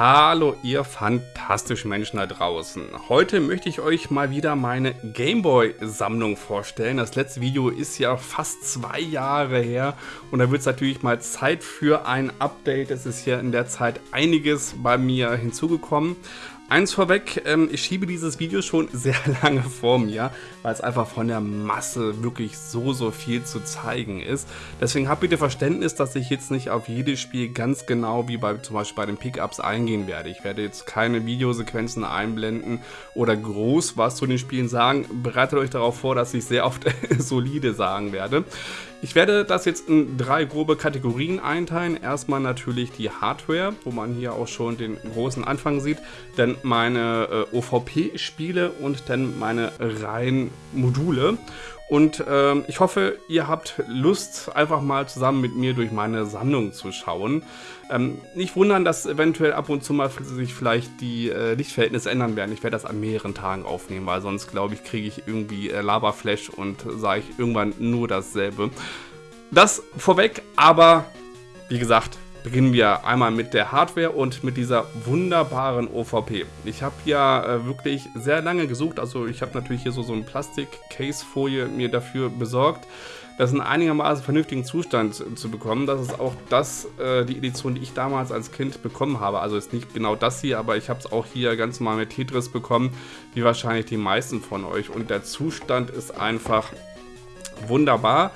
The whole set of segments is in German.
Hallo ihr fantastischen Menschen da draußen. Heute möchte ich euch mal wieder meine Gameboy-Sammlung vorstellen. Das letzte Video ist ja fast zwei Jahre her und da wird es natürlich mal Zeit für ein Update. Es ist ja in der Zeit einiges bei mir hinzugekommen. Eins vorweg, ähm, ich schiebe dieses Video schon sehr lange vor mir, weil es einfach von der Masse wirklich so, so viel zu zeigen ist. Deswegen habt bitte Verständnis, dass ich jetzt nicht auf jedes Spiel ganz genau wie bei zum Beispiel bei den Pickups eingehen werde. Ich werde jetzt keine Videosequenzen einblenden oder groß was zu den Spielen sagen. Bereitet euch darauf vor, dass ich sehr oft solide sagen werde. Ich werde das jetzt in drei grobe Kategorien einteilen. Erstmal natürlich die Hardware, wo man hier auch schon den großen Anfang sieht. Dann meine äh, OVP-Spiele und dann meine reinen Module. Und ähm, ich hoffe, ihr habt Lust, einfach mal zusammen mit mir durch meine Sammlung zu schauen. Ähm, nicht wundern, dass eventuell ab und zu mal sich vielleicht die äh, Lichtverhältnisse ändern werden. Ich werde das an mehreren Tagen aufnehmen, weil sonst, glaube ich, kriege ich irgendwie äh, Laberflash und sage ich irgendwann nur dasselbe. Das vorweg, aber wie gesagt, beginnen wir einmal mit der Hardware und mit dieser wunderbaren OVP. Ich habe ja äh, wirklich sehr lange gesucht, also ich habe natürlich hier so, so ein Plastik-Case-Folie mir dafür besorgt, das in einigermaßen vernünftigen Zustand zu bekommen. Das ist auch das, äh, die Edition, die ich damals als Kind bekommen habe. Also ist nicht genau das hier, aber ich habe es auch hier ganz mal mit Tetris bekommen, wie wahrscheinlich die meisten von euch. Und der Zustand ist einfach wunderbar.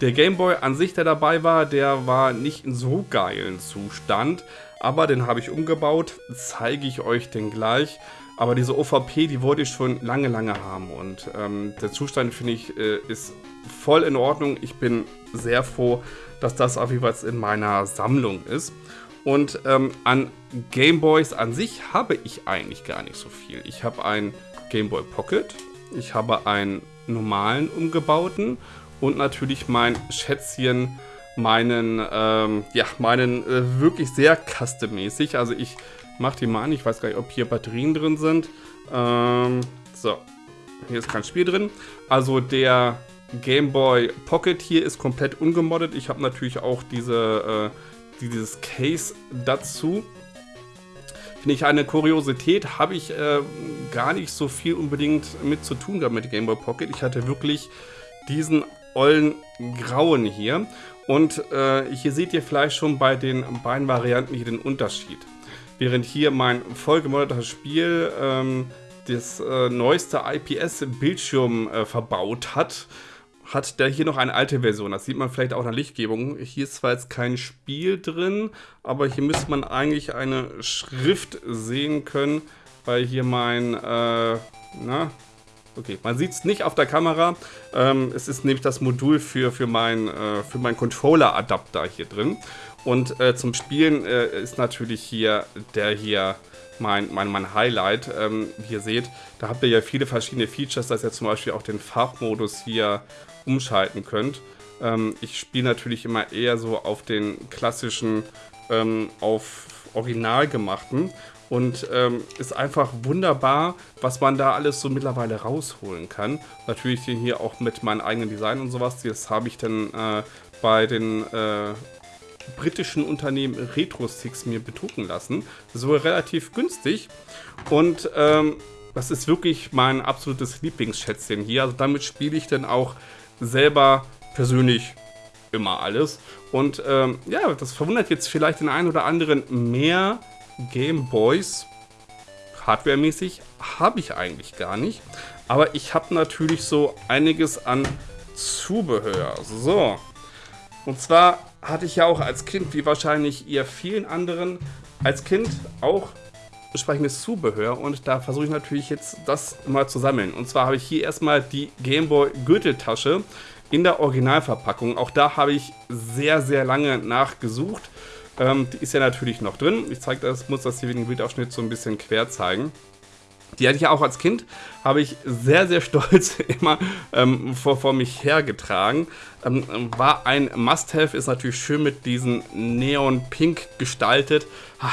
Der Gameboy an sich, der dabei war, der war nicht in so geilen Zustand, aber den habe ich umgebaut, zeige ich euch den gleich. Aber diese OVP, die wollte ich schon lange, lange haben und ähm, der Zustand, finde ich, äh, ist voll in Ordnung. Ich bin sehr froh, dass das auf jeden Fall in meiner Sammlung ist. Und ähm, an Gameboys an sich habe ich eigentlich gar nicht so viel. Ich habe einen Gameboy Pocket, ich habe einen normalen umgebauten und natürlich mein Schätzchen, meinen, ähm, ja, meinen äh, wirklich sehr custom-mäßig. Also ich mache die mal an, ich weiß gar nicht, ob hier Batterien drin sind. Ähm, so, hier ist kein Spiel drin. Also der Game Boy Pocket hier ist komplett ungemoddet. Ich habe natürlich auch diese, äh, dieses Case dazu. Finde ich eine Kuriosität, habe ich äh, gar nicht so viel unbedingt mit zu tun gehabt mit Game Boy Pocket. Ich hatte wirklich diesen ollen Grauen hier. Und äh, hier seht ihr vielleicht schon bei den beiden Varianten hier den Unterschied. Während hier mein vollgemoddertes Spiel ähm, das äh, neueste IPS-Bildschirm äh, verbaut hat, hat der hier noch eine alte Version. Das sieht man vielleicht auch in der Lichtgebung. Hier ist zwar jetzt kein Spiel drin, aber hier müsste man eigentlich eine Schrift sehen können, weil hier mein, äh, na, Okay, man sieht es nicht auf der Kamera. Ähm, es ist nämlich das Modul für, für meinen äh, mein Controller-Adapter hier drin. Und äh, zum Spielen äh, ist natürlich hier der hier mein, mein, mein Highlight. Ähm, wie ihr seht, da habt ihr ja viele verschiedene Features, dass ihr zum Beispiel auch den Farbmodus hier umschalten könnt. Ähm, ich spiele natürlich immer eher so auf den klassischen, ähm, auf original gemachten und ähm, ist einfach wunderbar, was man da alles so mittlerweile rausholen kann. Natürlich hier auch mit meinem eigenen Design und sowas. Das habe ich dann äh, bei den äh, britischen Unternehmen RetroSticks mir bedrucken lassen. So relativ günstig. Und ähm, das ist wirklich mein absolutes Lieblingsschätzchen hier. Also damit spiele ich dann auch selber persönlich immer alles. Und ähm, ja, das verwundert jetzt vielleicht den einen oder anderen mehr, Game Boys hardwaremäßig habe ich eigentlich gar nicht. Aber ich habe natürlich so einiges an Zubehör. So. Und zwar hatte ich ja auch als Kind, wie wahrscheinlich ihr vielen anderen, als Kind auch entsprechendes Zubehör. Und da versuche ich natürlich jetzt das mal zu sammeln. Und zwar habe ich hier erstmal die Gameboy Gürteltasche in der Originalverpackung. Auch da habe ich sehr, sehr lange nachgesucht. Ähm, die ist ja natürlich noch drin. Ich zeige das, muss das hier wegen Bildausschnitt so ein bisschen quer zeigen. Die hatte ich ja auch als Kind, habe ich sehr, sehr stolz immer ähm, vor, vor mich hergetragen. Ähm, war ein Must-Have, ist natürlich schön mit diesem Neon-Pink gestaltet. Ha,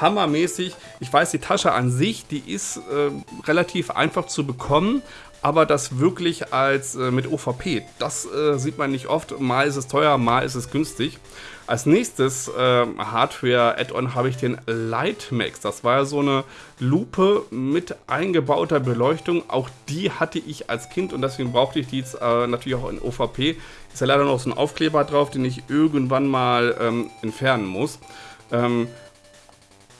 hammermäßig. Ich weiß, die Tasche an sich, die ist äh, relativ einfach zu bekommen, aber das wirklich als äh, mit OVP, das äh, sieht man nicht oft. Mal ist es teuer, mal ist es günstig. Als nächstes äh, Hardware-Add-on habe ich den Lightmax. Das war ja so eine Lupe mit eingebauter Beleuchtung. Auch die hatte ich als Kind und deswegen brauchte ich die jetzt äh, natürlich auch in OVP. Ist ja leider noch so ein Aufkleber drauf, den ich irgendwann mal ähm, entfernen muss. Ähm,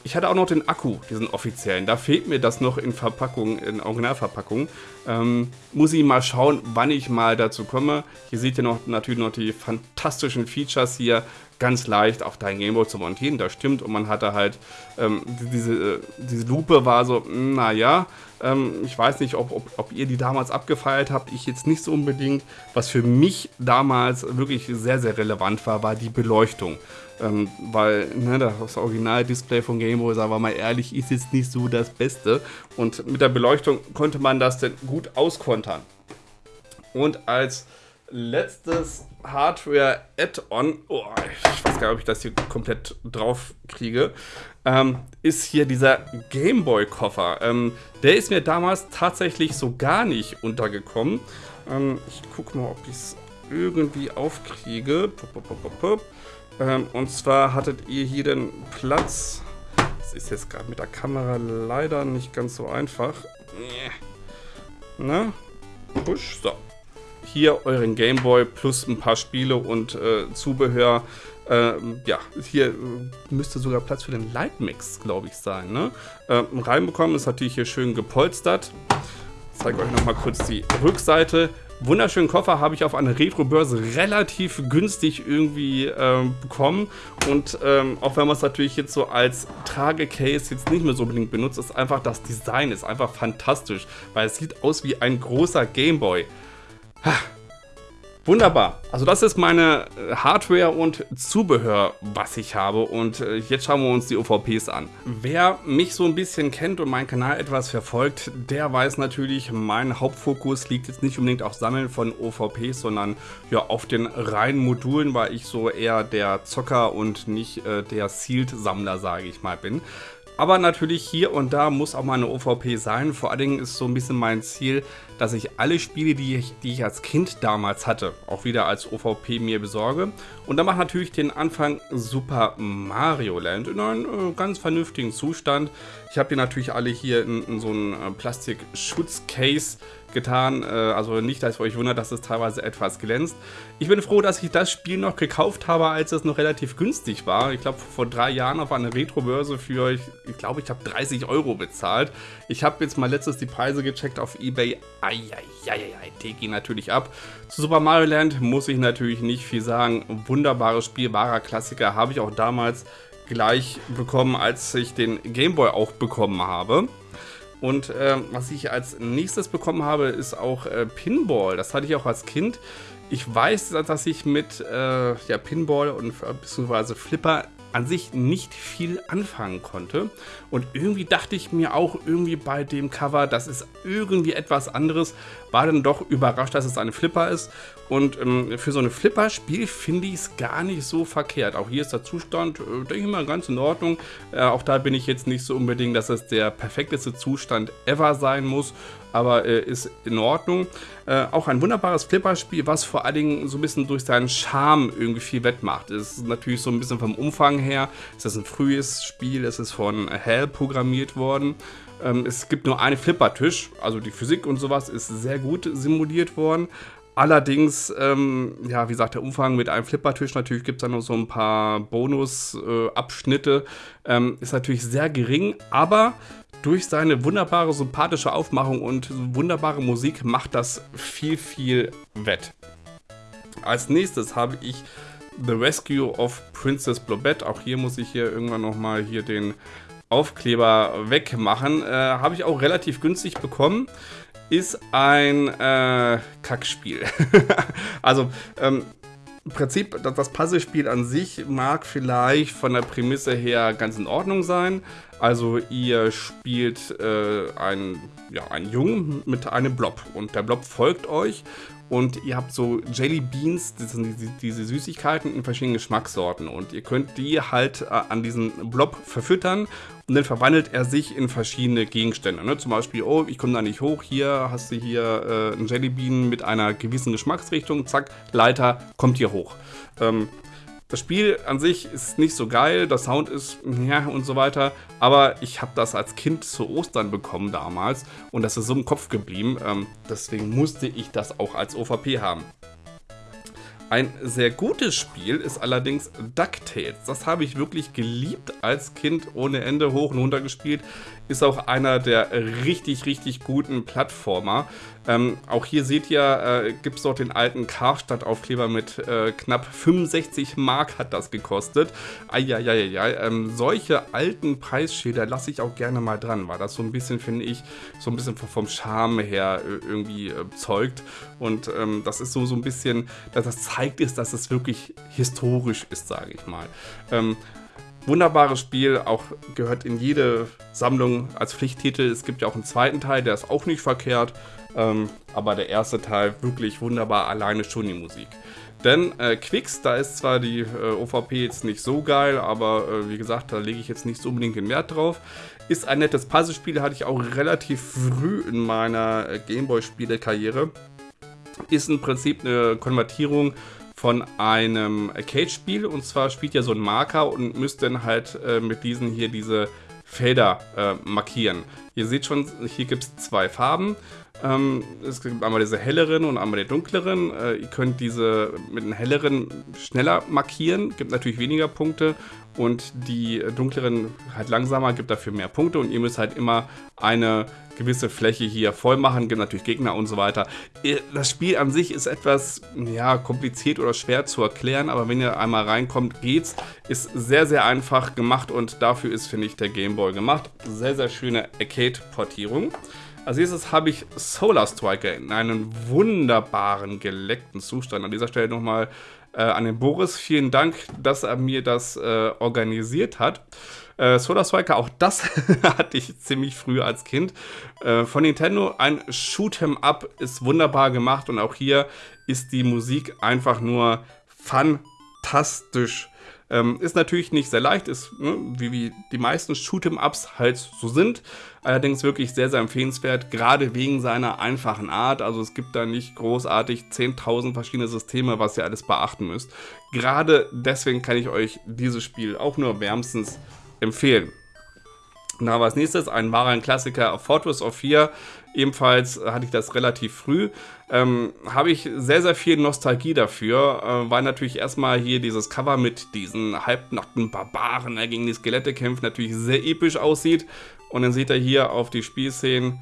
ich hatte auch noch den Akku, diesen offiziellen. Da fehlt mir das noch in Verpackung, in Originalverpackung. Ähm, muss ich mal schauen, wann ich mal dazu komme. Hier seht ihr noch natürlich noch die fantastischen Features hier. Ganz leicht auf dein Gameboy zu montieren, das stimmt. Und man hatte halt, ähm, diese, äh, diese Lupe war so, naja, ähm, ich weiß nicht, ob, ob, ob, ihr die damals abgefeiert habt. Ich jetzt nicht so unbedingt. Was für mich damals wirklich sehr, sehr relevant war, war die Beleuchtung. Ähm, weil ne, das Original-Display von Game Boy, sagen wir mal ehrlich, ist jetzt nicht so das Beste. Und mit der Beleuchtung konnte man das dann gut auskontern. Und als letztes Hardware-Add-on, oh, ich weiß gar nicht, ob ich das hier komplett drauf kriege, ähm, ist hier dieser Gameboy-Koffer. Ähm, der ist mir damals tatsächlich so gar nicht untergekommen. Ähm, ich gucke mal, ob ich es irgendwie aufkriege. Ähm, und zwar hattet ihr hier den Platz. Das ist jetzt gerade mit der Kamera leider nicht ganz so einfach. Na? Push. So. Hier euren Gameboy plus ein paar Spiele und äh, Zubehör. Ähm, ja, hier äh, müsste sogar Platz für den Lightmix, glaube ich, sein. Ne? Ähm, reinbekommen ist natürlich hier schön gepolstert. Ich zeige euch nochmal kurz die Rückseite wunderschönen Koffer habe ich auf einer Retro-Börse relativ günstig irgendwie ähm, bekommen. Und ähm, auch wenn man es natürlich jetzt so als Tragecase jetzt nicht mehr so unbedingt benutzt, ist einfach das Design ist einfach fantastisch, weil es sieht aus wie ein großer Gameboy. Wunderbar. Also das ist meine äh, Hardware und Zubehör, was ich habe. Und äh, jetzt schauen wir uns die OVPs an. Wer mich so ein bisschen kennt und meinen Kanal etwas verfolgt, der weiß natürlich, mein Hauptfokus liegt jetzt nicht unbedingt auf Sammeln von OVPs, sondern ja auf den reinen Modulen, weil ich so eher der Zocker und nicht äh, der Sealed-Sammler, sage ich mal, bin. Aber natürlich hier und da muss auch mal eine OVP sein. Vor allen Dingen ist so ein bisschen mein Ziel, dass ich alle Spiele, die ich, die ich als Kind damals hatte, auch wieder als OVP mir besorge. Und dann mache natürlich den Anfang Super Mario Land in einem äh, ganz vernünftigen Zustand. Ich habe die natürlich alle hier in, in so einem äh, Plastik-Schutzcase getan. Äh, also nicht, dass ihr euch wundert, dass es teilweise etwas glänzt. Ich bin froh, dass ich das Spiel noch gekauft habe, als es noch relativ günstig war. Ich glaube, vor drei Jahren auf einer Retro-Börse für, ich, ich glaube, ich habe 30 Euro bezahlt. Ich habe jetzt mal letztes die Preise gecheckt auf Ebay. Eieieiei, die gehen natürlich ab. Zu Super Mario Land muss ich natürlich nicht viel sagen. Wunderbares Spiel, wahrer Klassiker. Habe ich auch damals gleich bekommen, als ich den Gameboy auch bekommen habe. Und äh, was ich als nächstes bekommen habe, ist auch äh, Pinball. Das hatte ich auch als Kind. Ich weiß, dass ich mit äh, ja, Pinball und äh, beziehungsweise Flipper an sich nicht viel anfangen konnte. Und irgendwie dachte ich mir auch irgendwie bei dem Cover, das ist irgendwie etwas anderes. War dann doch überrascht, dass es eine Flipper ist. Und ähm, für so ein Flipper-Spiel finde ich es gar nicht so verkehrt. Auch hier ist der Zustand, äh, denke ich mal, ganz in Ordnung. Äh, auch da bin ich jetzt nicht so unbedingt, dass es der perfekteste Zustand ever sein muss aber äh, ist in Ordnung. Äh, auch ein wunderbares Flipperspiel, was vor allen Dingen so ein bisschen durch seinen Charme irgendwie viel wettmacht. Es ist natürlich so ein bisschen vom Umfang her, es ist ein frühes Spiel, es ist von Hell programmiert worden. Ähm, es gibt nur einen Flippertisch, also die Physik und sowas ist sehr gut simuliert worden. Allerdings, ähm, ja, wie gesagt, der Umfang mit einem Flippertisch, natürlich gibt es da noch so ein paar Bonusabschnitte, äh, ähm, ist natürlich sehr gering, aber durch seine wunderbare, sympathische Aufmachung und wunderbare Musik macht das viel, viel wett. Als nächstes habe ich The Rescue of Princess Blobette. Auch hier muss ich hier irgendwann nochmal hier den Aufkleber wegmachen. Äh, habe ich auch relativ günstig bekommen. Ist ein äh, Kackspiel. also, ähm, im Prinzip, das Puzzlespiel an sich mag vielleicht von der Prämisse her ganz in Ordnung sein, Also ihr spielt äh, einen, ja, einen Jungen mit einem Blob und der Blob folgt euch und ihr habt so Jelly Beans, das sind diese, diese Süßigkeiten in verschiedenen Geschmackssorten und ihr könnt die halt äh, an diesen Blob verfüttern und dann verwandelt er sich in verschiedene Gegenstände. Ne? Zum Beispiel, oh, ich komme da nicht hoch, hier hast du hier äh, einen Jellybean mit einer gewissen Geschmacksrichtung, zack, Leiter, kommt hier hoch. Ähm, das Spiel an sich ist nicht so geil, der Sound ist ja und so weiter, aber ich habe das als Kind zu Ostern bekommen damals und das ist so im Kopf geblieben, ähm, deswegen musste ich das auch als OVP haben. Ein sehr gutes Spiel ist allerdings DuckTales. Das habe ich wirklich geliebt als Kind, ohne Ende hoch und runter gespielt. Ist auch einer der richtig, richtig guten Plattformer. Ähm, auch hier seht ihr, äh, gibt es dort den alten Karstadt-Aufkleber mit äh, knapp 65 Mark hat das gekostet. Eieieiei, ähm, solche alten Preisschilder lasse ich auch gerne mal dran, weil das so ein bisschen, finde ich, so ein bisschen vom Charme her äh, irgendwie äh, zeugt. Und ähm, das ist so, so ein bisschen, dass das zeigt ist, dass es wirklich historisch ist, sage ich mal. Wunderbares Spiel, auch gehört in jede Sammlung als Pflichttitel. Es gibt ja auch einen zweiten Teil, der ist auch nicht verkehrt. Ähm, aber der erste Teil wirklich wunderbar, alleine schon die Musik. Denn äh, Quicks, da ist zwar die äh, OVP jetzt nicht so geil, aber äh, wie gesagt, da lege ich jetzt nicht so unbedingt den Wert drauf. Ist ein nettes Puzzlespiel, hatte ich auch relativ früh in meiner äh, Gameboy-Spielekarriere. Ist im Prinzip eine Konvertierung von einem Arcade-Spiel und zwar spielt ihr so ein Marker und müsst dann halt äh, mit diesen hier diese Felder äh, markieren. Ihr seht schon, hier gibt es zwei Farben ähm, es gibt einmal diese helleren und einmal die dunkleren. Äh, ihr könnt diese mit den helleren schneller markieren, gibt natürlich weniger Punkte. Und die dunkleren halt langsamer, gibt dafür mehr Punkte. Und ihr müsst halt immer eine gewisse Fläche hier voll machen. Gibt natürlich Gegner und so weiter. Das Spiel an sich ist etwas ja, kompliziert oder schwer zu erklären. Aber wenn ihr einmal reinkommt, geht's. Ist sehr, sehr einfach gemacht. Und dafür ist, finde ich, der Gameboy gemacht. Sehr, sehr schöne Arcade-Portierung. Als nächstes habe ich Solar Striker in einem wunderbaren, geleckten Zustand. An dieser Stelle nochmal äh, an den Boris. Vielen Dank, dass er mir das äh, organisiert hat. Äh, Solar Striker, auch das hatte ich ziemlich früh als Kind. Äh, von Nintendo ein Shoot'em Up ist wunderbar gemacht und auch hier ist die Musik einfach nur fantastisch. Ähm, ist natürlich nicht sehr leicht, ist ne, wie, wie die meisten Shoot'em-Ups halt so sind. Allerdings wirklich sehr, sehr empfehlenswert, gerade wegen seiner einfachen Art. Also es gibt da nicht großartig 10.000 verschiedene Systeme, was ihr alles beachten müsst. Gerade deswegen kann ich euch dieses Spiel auch nur wärmstens empfehlen. Na, was nächstes, ein wahrer Klassiker, Fortress of Fear. Ebenfalls hatte ich das relativ früh. Ähm, Habe ich sehr, sehr viel Nostalgie dafür, äh, weil natürlich erstmal hier dieses Cover mit diesen halbnackten Barbaren, der gegen die Skelette kämpft, natürlich sehr episch aussieht. Und dann seht ihr hier auf die Spielszenen,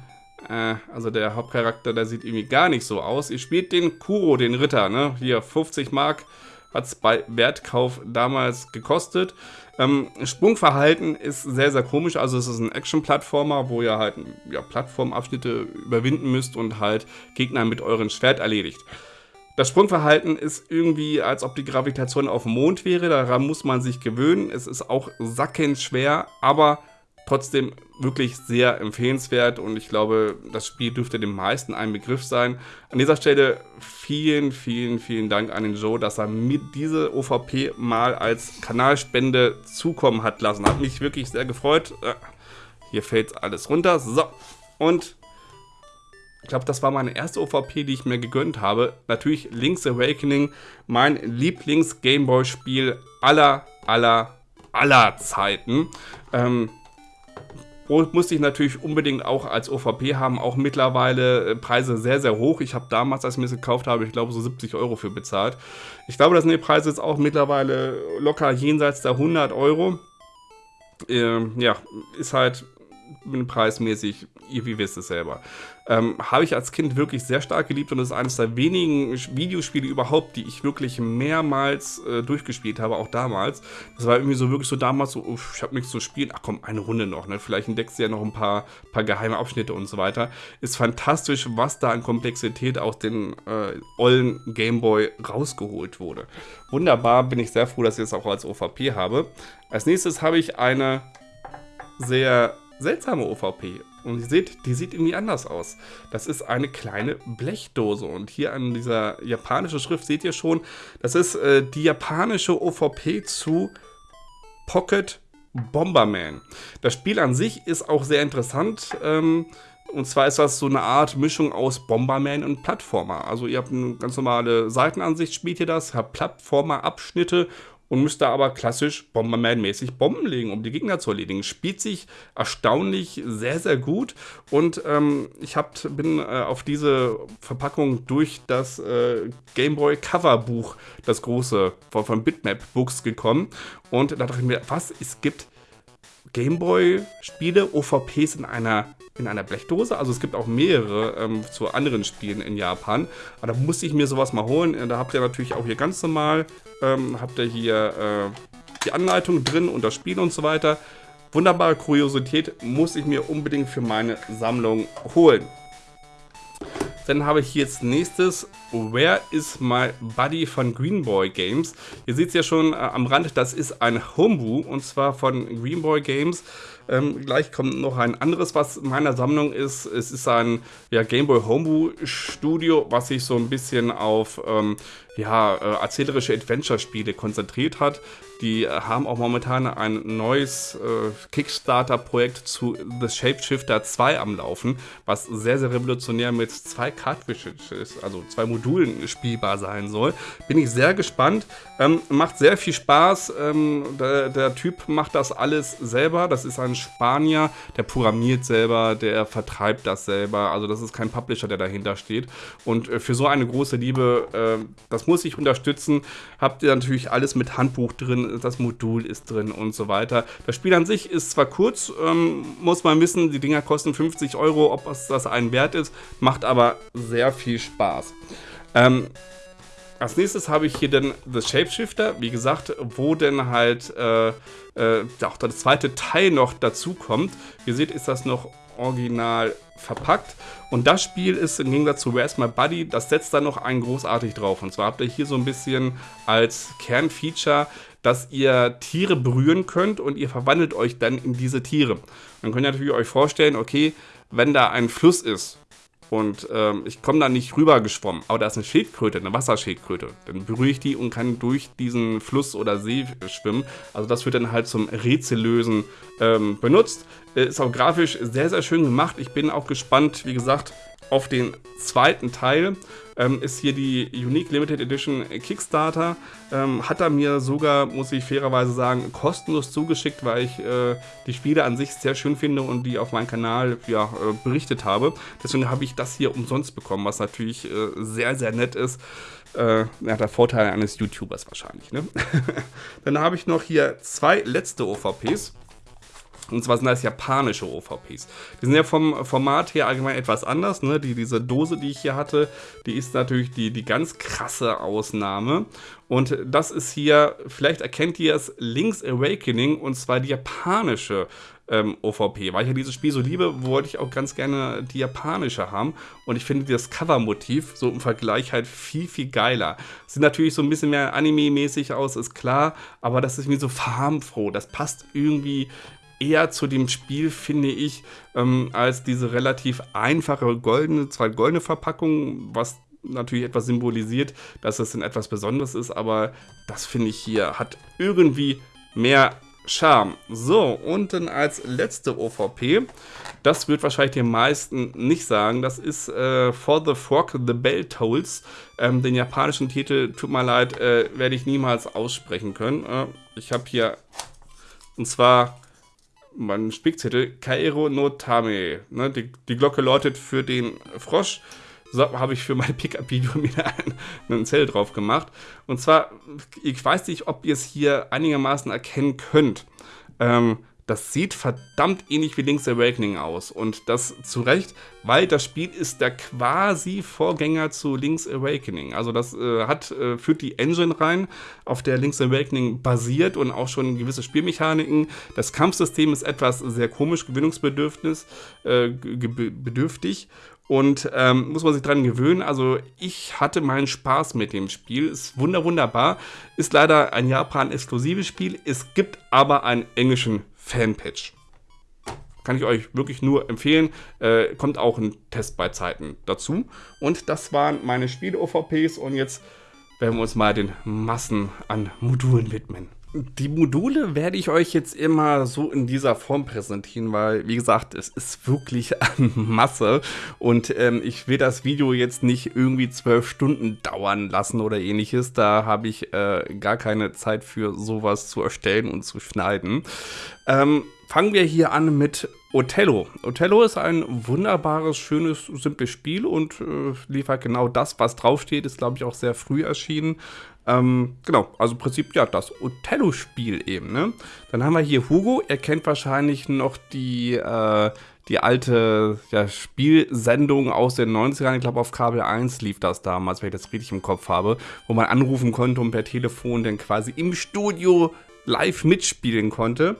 äh, also der Hauptcharakter, der sieht irgendwie gar nicht so aus. Ihr spielt den Kuro, den Ritter, ne? Hier 50 Mark hat es bei Wertkauf damals gekostet. Ähm, Sprungverhalten ist sehr, sehr komisch. Also es ist ein Action-Plattformer, wo ihr halt ja, Plattformabschnitte überwinden müsst und halt Gegner mit eurem Schwert erledigt. Das Sprungverhalten ist irgendwie, als ob die Gravitation auf dem Mond wäre. Daran muss man sich gewöhnen. Es ist auch sackend schwer, aber trotzdem wirklich sehr empfehlenswert und ich glaube, das Spiel dürfte den meisten ein Begriff sein. An dieser Stelle vielen, vielen, vielen Dank an den Joe, dass er mir diese OVP mal als Kanalspende zukommen hat lassen. Hat mich wirklich sehr gefreut. Äh, hier fällt alles runter. So, und ich glaube, das war meine erste OVP, die ich mir gegönnt habe. Natürlich Link's Awakening, mein Lieblings-Gameboy-Spiel aller, aller, aller Zeiten. Ähm, musste ich natürlich unbedingt auch als OVP haben, auch mittlerweile äh, Preise sehr, sehr hoch. Ich habe damals, als ich mir das gekauft habe, ich glaube so 70 Euro für bezahlt. Ich glaube, das sind die Preise jetzt auch mittlerweile locker jenseits der 100 Euro. Ähm, ja, ist halt preismäßig, ihr wie wisst es selber. Ähm, Habe ich als Kind wirklich sehr stark geliebt und ist eines der wenigen Videospiele überhaupt, die ich wirklich mehrmals äh, durchgespielt habe, auch damals. Das war irgendwie so wirklich so damals so, uff, ich habe nichts zu spielen, ach komm, eine Runde noch, ne? Vielleicht entdeckst du ja noch ein paar, paar geheime Abschnitte und so weiter. Ist fantastisch, was da an Komplexität aus den äh, ollen Gameboy rausgeholt wurde. Wunderbar, bin ich sehr froh, dass ich es das auch als OVP habe. Als nächstes habe ich eine sehr seltsame OVP. Und ihr seht, die sieht irgendwie anders aus. Das ist eine kleine Blechdose. Und hier an dieser japanischen Schrift seht ihr schon, das ist äh, die japanische OVP zu Pocket Bomberman. Das Spiel an sich ist auch sehr interessant. Ähm, und zwar ist das so eine Art Mischung aus Bomberman und Plattformer. Also ihr habt eine ganz normale Seitenansicht, spielt ihr das, habt Plattformer-Abschnitte und müsst da aber klassisch Bomberman-mäßig Bomben legen, um die Gegner zu erledigen. Spielt sich erstaunlich sehr, sehr gut und ähm, ich hab, bin äh, auf diese Verpackung durch das äh, Gameboy Cover-Buch, das große von, von Bitmap Books gekommen und da dachte ich mir, was, es gibt Gameboy-Spiele, OVPs in einer, in einer Blechdose. Also es gibt auch mehrere ähm, zu anderen Spielen in Japan. Aber da musste ich mir sowas mal holen. Da habt ihr natürlich auch hier ganz normal, ähm, habt ihr hier äh, die Anleitung drin und das Spiel und so weiter. Wunderbare Kuriosität, muss ich mir unbedingt für meine Sammlung holen. Dann habe ich jetzt nächstes Where is my Buddy von Greenboy Games. Ihr seht es ja schon äh, am Rand, das ist ein Homebrew und zwar von Greenboy Games. Ähm, gleich kommt noch ein anderes, was in meiner Sammlung ist. Es ist ein ja, Gameboy Homebrew Studio, was sich so ein bisschen auf ähm, ja, äh, erzählerische Adventure-Spiele konzentriert hat. Die haben auch momentan ein neues äh, Kickstarter-Projekt zu The Shapeshifter 2 am Laufen, was sehr, sehr revolutionär mit zwei Cartridges, also zwei Modulen spielbar sein soll. Bin ich sehr gespannt. Ähm, macht sehr viel Spaß. Ähm, der, der, Typ macht das alles selber. Das ist ein Spanier, der programmiert selber, der vertreibt das selber. Also das ist kein Publisher, der dahinter steht. Und äh, für so eine große Liebe, äh, das muss ich unterstützen. Habt ihr natürlich alles mit Handbuch drin das Modul ist drin und so weiter. Das Spiel an sich ist zwar kurz, ähm, muss man wissen, die Dinger kosten 50 Euro, ob es das einen wert ist, macht aber sehr viel Spaß. Ähm, als nächstes habe ich hier dann The Shapeshifter, wie gesagt, wo denn halt äh, äh, auch der zweite Teil noch dazu kommt. Wie ihr seht, ist das noch original verpackt. Und das Spiel ist im Gegensatz zu Where's My Buddy, das setzt da noch einen großartig drauf. Und zwar habt ihr hier so ein bisschen als Kernfeature dass ihr Tiere berühren könnt und ihr verwandelt euch dann in diese Tiere. Dann könnt ihr natürlich euch vorstellen, okay, wenn da ein Fluss ist und ähm, ich komme da nicht rüber geschwommen, aber da ist eine Schildkröte, eine Wasserschildkröte, dann berühre ich die und kann durch diesen Fluss oder See schwimmen. Also das wird dann halt zum Rätsellösen ähm, benutzt. Ist auch grafisch sehr, sehr schön gemacht. Ich bin auch gespannt, wie gesagt, auf den zweiten Teil ähm, ist hier die Unique Limited Edition Kickstarter. Ähm, hat er mir sogar, muss ich fairerweise sagen, kostenlos zugeschickt, weil ich äh, die Spiele an sich sehr schön finde und die auf meinem Kanal ja, äh, berichtet habe. Deswegen habe ich das hier umsonst bekommen, was natürlich äh, sehr, sehr nett ist. Äh, ja, der Vorteil eines YouTubers wahrscheinlich. Ne? Dann habe ich noch hier zwei letzte OVPs. Und zwar sind das japanische OVPs. Die sind ja vom Format her allgemein etwas anders. Ne? Die, diese Dose, die ich hier hatte, die ist natürlich die, die ganz krasse Ausnahme. Und das ist hier, vielleicht erkennt ihr es, Link's Awakening und zwar die japanische ähm, OVP. Weil ich ja dieses Spiel so liebe, wollte ich auch ganz gerne die japanische haben. Und ich finde das Cover-Motiv so im Vergleich halt viel, viel geiler. Sieht natürlich so ein bisschen mehr Anime-mäßig aus, ist klar. Aber das ist mir so farbenfroh. Das passt irgendwie eher zu dem Spiel, finde ich, ähm, als diese relativ einfache goldene, zwar goldene Verpackung, was natürlich etwas symbolisiert, dass es ein etwas Besonderes ist, aber das finde ich hier hat irgendwie mehr Charme. So, und dann als letzte OVP, das wird wahrscheinlich den meisten nicht sagen, das ist äh, For the Frog the Bell Tolls. Ähm, den japanischen Titel, tut mir leid, äh, werde ich niemals aussprechen können. Äh, ich habe hier, und zwar mein Spickzettel, Kairo no Tame. Ne, die, die Glocke läutet für den Frosch. So habe ich für mein Pickup-Video wieder einen Zell drauf gemacht. Und zwar, ich weiß nicht, ob ihr es hier einigermaßen erkennen könnt. Ähm, das sieht verdammt ähnlich wie Link's Awakening aus. Und das zu Recht, weil das Spiel ist der quasi Vorgänger zu Link's Awakening. Also das äh, hat, äh, führt die Engine rein, auf der Link's Awakening basiert und auch schon gewisse Spielmechaniken. Das Kampfsystem ist etwas sehr komisch, gewinnungsbedürftig. Äh, bedürftig. Und ähm, muss man sich dran gewöhnen. Also ich hatte meinen Spaß mit dem Spiel. Ist wunder wunderbar. Ist leider ein Japan-exklusives Spiel. Es gibt aber einen englischen Fanpatch. kann ich euch wirklich nur empfehlen. Äh, kommt auch ein Test bei Zeiten dazu. Und das waren meine Spiele-OVPs und jetzt werden wir uns mal den Massen an Modulen widmen. Die Module werde ich euch jetzt immer so in dieser Form präsentieren, weil, wie gesagt, es ist wirklich eine Masse und ähm, ich will das Video jetzt nicht irgendwie zwölf Stunden dauern lassen oder ähnliches. Da habe ich äh, gar keine Zeit für sowas zu erstellen und zu schneiden. Ähm, fangen wir hier an mit Othello. Othello ist ein wunderbares, schönes, simples Spiel und äh, liefert genau das, was draufsteht. Ist, glaube ich, auch sehr früh erschienen. Ähm, genau, also im Prinzip ja das Othello-Spiel eben. Ne? Dann haben wir hier Hugo. Er kennt wahrscheinlich noch die, äh, die alte ja, Spielsendung aus den 90ern. Ich glaube, auf Kabel 1 lief das damals, wenn ich das richtig im Kopf habe, wo man anrufen konnte und per Telefon dann quasi im Studio live mitspielen konnte.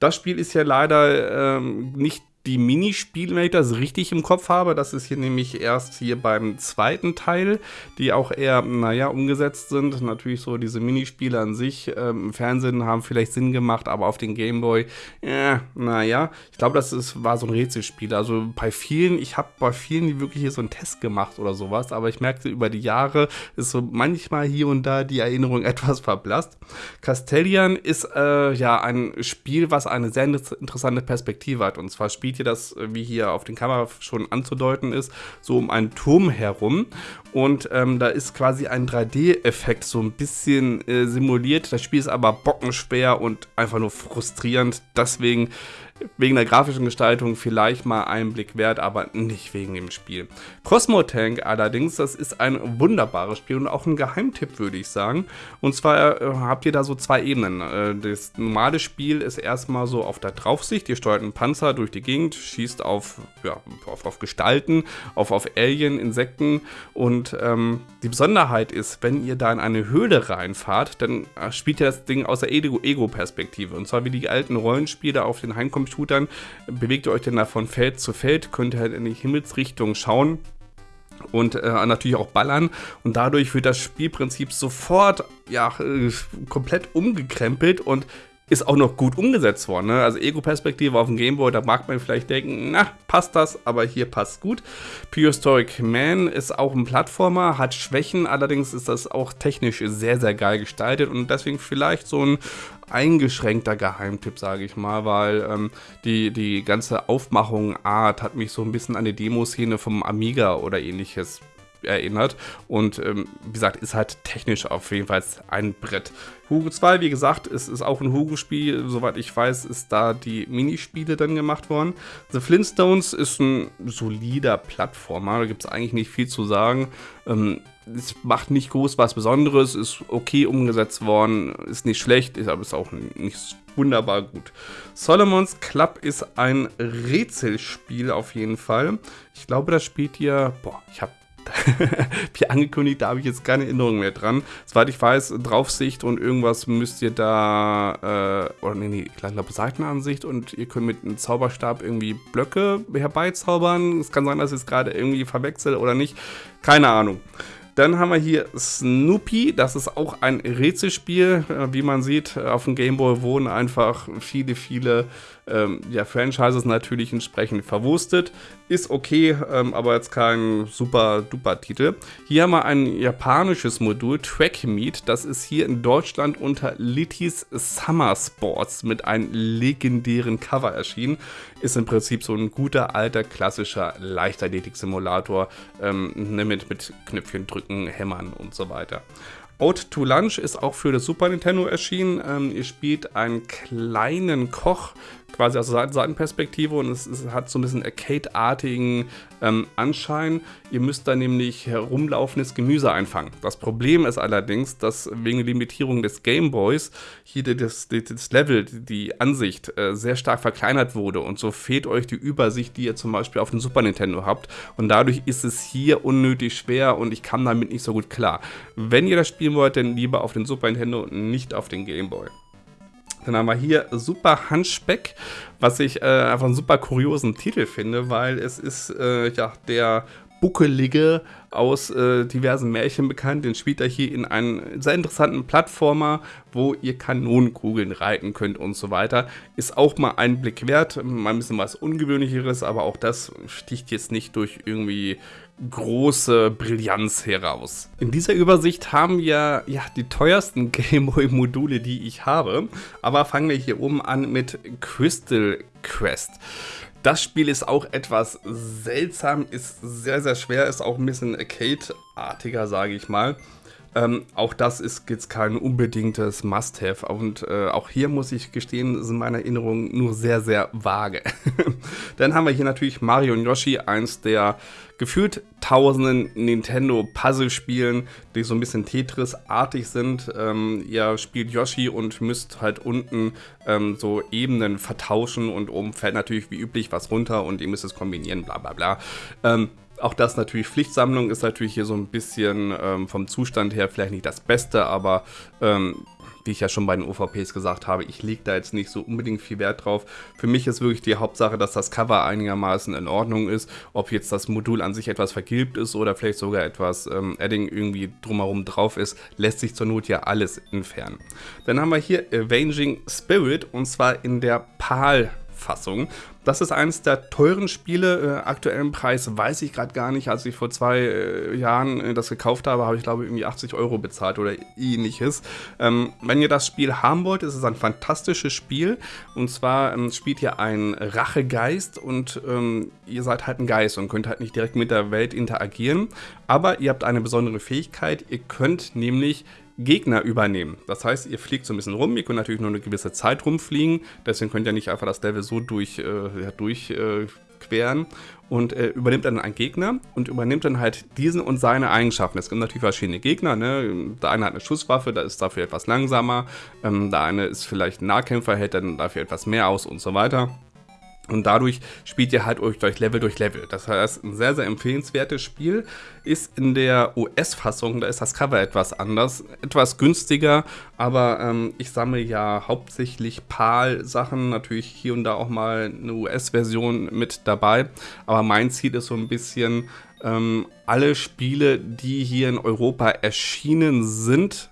Das Spiel ist ja leider ähm, nicht die Minispiele, wenn ich das richtig im Kopf habe. Das ist hier nämlich erst hier beim zweiten Teil, die auch eher, naja, umgesetzt sind. Natürlich so diese Minispiele an sich ähm, im Fernsehen haben vielleicht Sinn gemacht, aber auf den Gameboy, äh, naja. Ich glaube, das ist, war so ein Rätselspiel. Also bei vielen, ich habe bei vielen wirklich hier so einen Test gemacht oder sowas, aber ich merkte über die Jahre ist so manchmal hier und da die Erinnerung etwas verblasst. Castellian ist äh, ja ein Spiel, was eine sehr interessante Perspektive hat. Und zwar spielt ihr das, äh, wie hier auf den Kamera schon anzudeuten ist, so um einen Turm herum. Und ähm, da ist quasi ein 3D-Effekt so ein bisschen äh, simuliert. Das Spiel ist aber bockenschwer und einfach nur frustrierend. Deswegen wegen der grafischen Gestaltung vielleicht mal einen Blick wert, aber nicht wegen dem Spiel. Cosmo Tank allerdings, das ist ein wunderbares Spiel und auch ein Geheimtipp, würde ich sagen. Und zwar äh, habt ihr da so zwei Ebenen. Äh, das normale Spiel ist erstmal so auf der Draufsicht. Ihr steuert einen Panzer durch die Gegend, schießt auf, ja, auf, auf Gestalten, auf, auf Alien, Insekten. Und ähm, die Besonderheit ist, wenn ihr da in eine Höhle reinfahrt, dann äh, spielt ihr das Ding aus der Ego-Perspektive. Und zwar wie die alten Rollenspiele auf den Heimcomputern Computern, bewegt ihr euch dann da von Feld zu Feld, könnt ihr halt in die Himmelsrichtung schauen und äh, natürlich auch ballern und dadurch wird das Spielprinzip sofort ja äh, komplett umgekrempelt und ist auch noch gut umgesetzt worden. Ne? Also Ego-Perspektive auf dem Gameboy, da mag man vielleicht denken, na, passt das, aber hier passt gut. Prehistoric Man ist auch ein Plattformer, hat Schwächen, allerdings ist das auch technisch sehr, sehr geil gestaltet und deswegen vielleicht so ein eingeschränkter Geheimtipp, sage ich mal, weil ähm, die, die ganze Aufmachung Art hat mich so ein bisschen an die Demoszene vom Amiga oder ähnliches erinnert. Und ähm, wie gesagt, ist halt technisch auf jeden Fall ein Brett. Hugo 2, wie gesagt, ist, ist auch ein Hugo-Spiel. Soweit ich weiß, ist da die Minispiele dann gemacht worden. The Flintstones ist ein solider Plattformer. Da gibt es eigentlich nicht viel zu sagen. Ähm, es macht nicht groß was Besonderes, ist okay umgesetzt worden, ist nicht schlecht, ist aber ist auch nicht wunderbar gut. Solomon's Club ist ein Rätselspiel auf jeden Fall. Ich glaube, das spielt ihr, boah, ich habe wie angekündigt, da habe ich jetzt keine Erinnerung mehr dran. Soweit ich weiß, Draufsicht und irgendwas müsst ihr da, äh, oder nee, nee, ich glaube Seitenansicht und ihr könnt mit einem Zauberstab irgendwie Blöcke herbeizaubern. Es kann sein, dass ich es gerade irgendwie verwechsel oder nicht. Keine Ahnung. Dann haben wir hier Snoopy, das ist auch ein Rätselspiel. Äh, wie man sieht, auf dem Gameboy wohnen einfach viele, viele ähm, ja, Franchises natürlich entsprechend verwurstet. Ist okay, ähm, aber jetzt kein super duper Titel. Hier haben wir ein japanisches Modul, Track Meet. Das ist hier in Deutschland unter Littys Summer Sports mit einem legendären Cover erschienen. Ist im Prinzip so ein guter alter klassischer Leichtathletik-Simulator ähm, ne, mit, mit Knöpfchen drücken, hämmern und so weiter. Out to Lunch ist auch für das Super Nintendo erschienen. Ähm, ihr spielt einen kleinen Koch, quasi aus der Seitenperspektive und es, es, hat so ein bisschen Arcade-artigen ähm, Anschein. Ihr müsst da nämlich herumlaufendes Gemüse einfangen. Das Problem ist allerdings, dass wegen der Limitierung des Gameboys hier das, das Level, die Ansicht äh, sehr stark verkleinert wurde und so fehlt euch die Übersicht, die ihr zum Beispiel auf dem Super Nintendo habt und dadurch ist es hier unnötig schwer und ich kam damit nicht so gut klar. Wenn ihr das spielen wollt, dann lieber auf den Super Nintendo und nicht auf den Gameboy. Dann haben wir hier Super Handspeck, was ich äh, einfach einen super kuriosen Titel finde, weil es ist äh, ja der Buckelige aus äh, diversen Märchen bekannt. Den spielt er hier in einem sehr interessanten Plattformer, wo ihr Kanonenkugeln reiten könnt und so weiter. Ist auch mal ein Blick wert, mal ein bisschen was Ungewöhnlicheres, aber auch das sticht jetzt nicht durch irgendwie große Brillanz heraus. In dieser Übersicht haben wir ja die teuersten Gameboy-Module, die ich habe. Aber fangen wir hier oben an mit Crystal Quest. Das Spiel ist auch etwas seltsam, ist sehr, sehr schwer, ist auch ein bisschen Arcade-artiger, sage ich mal. Ähm, auch das ist jetzt kein unbedingtes Must-Have und äh, auch hier muss ich gestehen, sind meine Erinnerungen nur sehr, sehr vage. Dann haben wir hier natürlich Mario und Yoshi, eins der gefühlt tausenden Nintendo-Puzzle-Spielen, die so ein bisschen Tetris-artig sind. Ähm, ihr spielt Yoshi und müsst halt unten ähm, so Ebenen vertauschen und oben fällt natürlich wie üblich was runter und ihr müsst es kombinieren, bla bla bla. Ähm, auch das natürlich Pflichtsammlung ist natürlich hier so ein bisschen ähm, vom Zustand her vielleicht nicht das Beste, aber ähm, wie ich ja schon bei den OVPs gesagt habe, ich lege da jetzt nicht so unbedingt viel Wert drauf. Für mich ist wirklich die Hauptsache, dass das Cover einigermaßen in Ordnung ist. Ob jetzt das Modul an sich etwas vergilbt ist oder vielleicht sogar etwas ähm, Adding irgendwie drumherum drauf ist, lässt sich zur Not ja alles entfernen. Dann haben wir hier Avenging Spirit und zwar in der PAL Fassung. Das ist eines der teuren Spiele. Äh, aktuellen Preis weiß ich gerade gar nicht. Als ich vor zwei äh, Jahren äh, das gekauft habe, habe ich glaube irgendwie 80 Euro bezahlt oder ähnliches. Ähm, wenn ihr das Spiel haben wollt, ist es ein fantastisches Spiel. Und zwar ähm, spielt ihr einen Rachegeist und ähm, ihr seid halt ein Geist und könnt halt nicht direkt mit der Welt interagieren. Aber ihr habt eine besondere Fähigkeit. Ihr könnt nämlich Gegner übernehmen. Das heißt, ihr fliegt so ein bisschen rum, ihr könnt natürlich nur eine gewisse Zeit rumfliegen, deswegen könnt ihr nicht einfach das Level so durch, äh, ja, durchqueren äh, und äh, übernimmt dann einen Gegner und übernimmt dann halt diesen und seine Eigenschaften. Es gibt natürlich verschiedene Gegner, ne? der eine hat eine Schusswaffe, da ist dafür etwas langsamer, ähm, der eine ist vielleicht ein Nahkämpfer, hält dann dafür etwas mehr aus und so weiter. Und dadurch spielt ihr halt euch durch Level durch Level. Das heißt, ein sehr, sehr empfehlenswertes Spiel. Ist in der US-Fassung, da ist das Cover etwas anders, etwas günstiger, aber ähm, ich sammle ja hauptsächlich PAL-Sachen, natürlich hier und da auch mal eine US-Version mit dabei. Aber mein Ziel ist so ein bisschen, ähm, alle Spiele, die hier in Europa erschienen sind,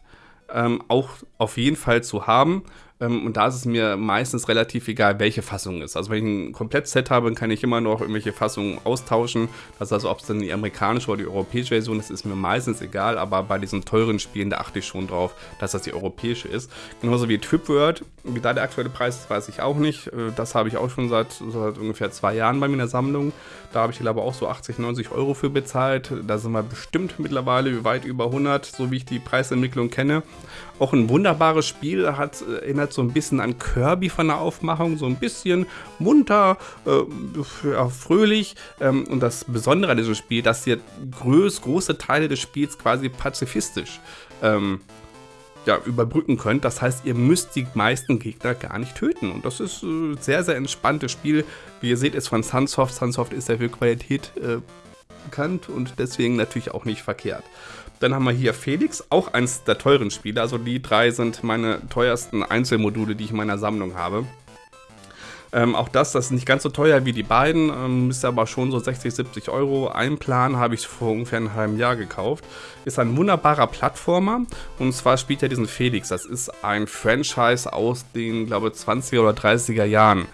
ähm, auch auf jeden Fall zu haben und da ist es mir meistens relativ egal, welche Fassung es ist. Also wenn ich ein Komplettset habe, kann ich immer noch irgendwelche Fassungen austauschen. Das heißt ob es dann die amerikanische oder die europäische Version ist, ist mir meistens egal. Aber bei diesen teuren Spielen, da achte ich schon drauf, dass das die europäische ist. Genauso wie Tripword. Wie da der aktuelle Preis ist, weiß ich auch nicht. Äh, das habe ich auch schon seit, seit ungefähr zwei Jahren bei mir in der Sammlung. Da habe ich glaube auch so 80, 90 Euro für bezahlt. Da sind wir bestimmt mittlerweile weit über 100, so wie ich die Preisentwicklung kenne. Auch ein wunderbares Spiel, hat, äh, erinnert so ein bisschen an Kirby von der Aufmachung, so ein bisschen munter, äh, fröhlich. Ähm, und das Besondere an diesem Spiel, dass ihr groß, große Teile des Spiels quasi pazifistisch ähm, ja, überbrücken könnt. Das heißt, ihr müsst die meisten Gegner gar nicht töten. Und das ist ein äh, sehr, sehr entspanntes Spiel. Wie ihr seht, ist von Sunsoft. Sunsoft ist ja für Qualität äh, bekannt und deswegen natürlich auch nicht verkehrt. Dann haben wir hier Felix, auch eins der teuren Spiele. Also die drei sind meine teuersten Einzelmodule, die ich in meiner Sammlung habe. Ähm, auch das, das ist nicht ganz so teuer wie die beiden, ähm, ist aber schon so 60, 70 Euro. Ein Plan habe ich vor ungefähr einem halben Jahr gekauft. Ist ein wunderbarer Plattformer und zwar spielt er diesen Felix. Das ist ein Franchise aus den, glaube ich, 20er oder 30er Jahren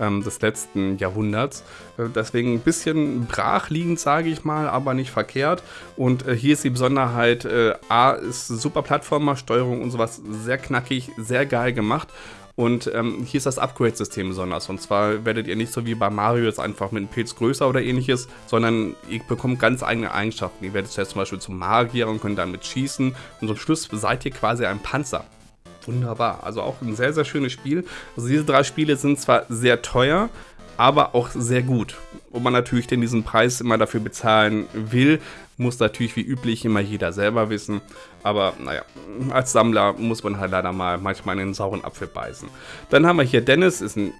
ähm, des letzten Jahrhunderts. Äh, deswegen ein bisschen brachliegend, sage ich mal, aber nicht verkehrt. Und äh, hier ist die Besonderheit, äh, A ist super Plattformer, Steuerung und sowas sehr knackig, sehr geil gemacht. Und ähm, hier ist das Upgrade-System besonders. Und zwar werdet ihr nicht so wie bei Mario jetzt einfach mit einem Pilz größer oder ähnliches, sondern ihr bekommt ganz eigene Eigenschaften. Ihr werdet zuerst zum Beispiel zum Magier und könnt damit schießen. Und zum Schluss seid ihr quasi ein Panzer wunderbar. Also auch ein sehr, sehr schönes Spiel. Also diese drei Spiele sind zwar sehr teuer, aber auch sehr gut. Wo man natürlich denn diesen Preis immer dafür bezahlen will, Muss natürlich wie üblich immer jeder selber wissen. Aber naja, als Sammler muss man halt leider mal manchmal in den sauren Apfel beißen. Dann haben wir hier Dennis, ist eine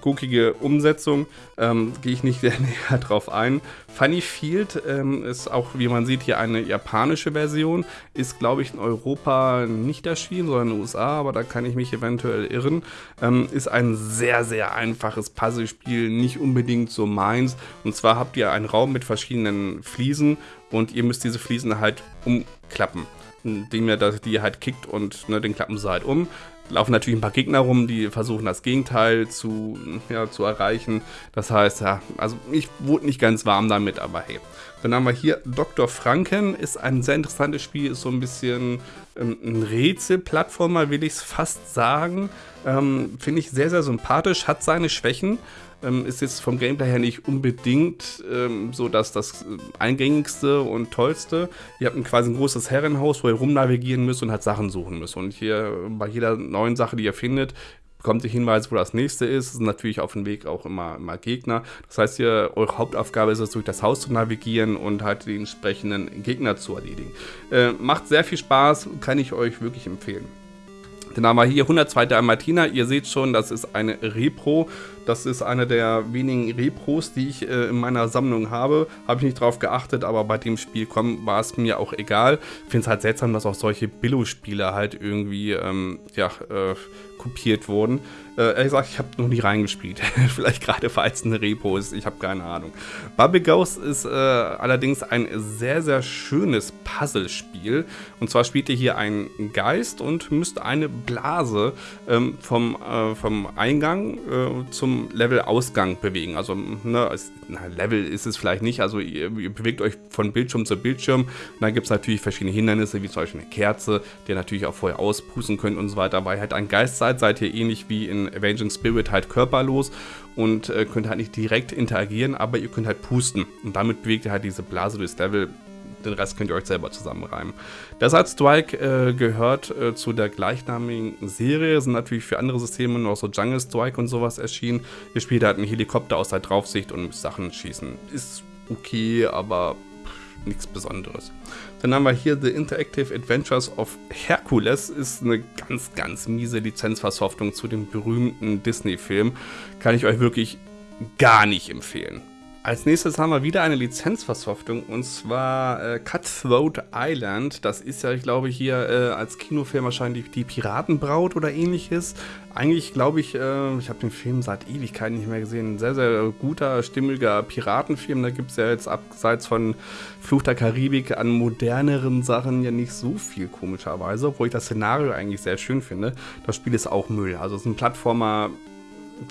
guckige Umsetzung. Ähm, Gehe ich nicht sehr näher drauf ein. Funny Field ähm, ist auch, wie man sieht, hier eine japanische Version. Ist, glaube ich, in Europa nicht erschienen, sondern in den USA, aber da kann ich mich eventuell irren. Ähm, ist ein sehr, sehr einfaches Puzzlespiel, nicht unbedingt so meins. Und zwar habt ihr einen Raum mit verschiedenen Fliesen und ihr müsst diese Fliesen halt umklappen indem ihr die halt kickt und ne, den klappen sie halt um. Laufen natürlich ein paar Gegner rum, die versuchen das Gegenteil zu, ja, zu erreichen. Das heißt, ja, also ich wurde nicht ganz warm damit, aber hey. Dann haben wir hier Dr. Franken, ist ein sehr interessantes Spiel, ist so ein bisschen ähm, ein Rätselplattformer, will ich es fast sagen. Ähm, Finde ich sehr, sehr sympathisch, hat seine Schwächen. Ähm, ist jetzt vom Gameplay her nicht unbedingt ähm, so dass das äh, eingängigste und tollste. Ihr habt ein quasi ein großes Herrenhaus, wo ihr rumnavigieren müsst und halt Sachen suchen müsst. Und hier bei jeder neuen Sache, die ihr findet, bekommt ihr Hinweise, wo das nächste ist. Es sind natürlich auf dem Weg auch immer, immer Gegner. Das heißt, ihr, eure Hauptaufgabe ist es, durch das Haus zu navigieren und halt die entsprechenden Gegner zu erledigen. Äh, macht sehr viel Spaß, kann ich euch wirklich empfehlen. Dann haben wir hier 102. Martina. Ihr seht schon, das ist eine Repro. Das ist eine der wenigen Repros, die ich äh, in meiner Sammlung habe. Habe ich nicht drauf geachtet, aber bei dem Spiel war es mir auch egal. Ich finde es halt seltsam, dass auch solche Billo-Spiele halt irgendwie ähm, ja, äh, kopiert wurden. Äh, ehrlich gesagt, ich habe noch nie reingespielt. Vielleicht gerade weil es eine Repo ist, ich habe keine Ahnung. Bubble Ghost ist äh, allerdings ein sehr, sehr schönes Puzzlespiel. Und zwar spielt ihr hier einen Geist und müsst eine Blase ähm, vom, äh, vom Eingang äh, zum Level-Ausgang bewegen. Also, ne, es, na, Level ist es vielleicht nicht, also ihr, ihr bewegt euch von Bildschirm zu Bildschirm. Und dann gibt es natürlich verschiedene Hindernisse, wie zum Beispiel eine Kerze, die ihr natürlich auch vorher auspusten könnt und so weiter. Weil ihr halt ein Geist seid, seid ihr ähnlich wie in Avenging Spirit halt körperlos und äh, könnt halt nicht direkt interagieren, aber ihr könnt halt pusten. Und damit bewegt ihr halt diese Blase durchs Level. Den Rest könnt ihr euch selber zusammenreimen. Desert Strike äh, gehört äh, zu der gleichnamigen Serie, sind natürlich für andere Systeme noch so Jungle Strike und sowas erschienen. Ihr spielt halt einen Helikopter aus der Draufsicht und Sachen schießen. Ist okay, aber nichts Besonderes. Dann haben wir hier The Interactive Adventures of Hercules. Ist eine ganz, ganz miese Lizenzversoftung zu dem berühmten Disney-Film. Kann ich euch wirklich gar nicht empfehlen. Als nächstes haben wir wieder eine Lizenzversoftung und zwar äh, Cutthroat Island. Das ist ja, ich glaube, hier äh, als Kinofilm wahrscheinlich die Piratenbraut oder ähnliches. Eigentlich glaube ich, äh, ich habe den Film seit Ewigkeiten nicht mehr gesehen. Ein sehr, sehr guter, stimmiger Piratenfilm. Da gibt es ja jetzt abseits von Fluch der Karibik an moderneren Sachen ja nicht so viel komischerweise, obwohl ich das Szenario eigentlich sehr schön finde. Das Spiel ist auch Müll. Also es ist ein Plattformer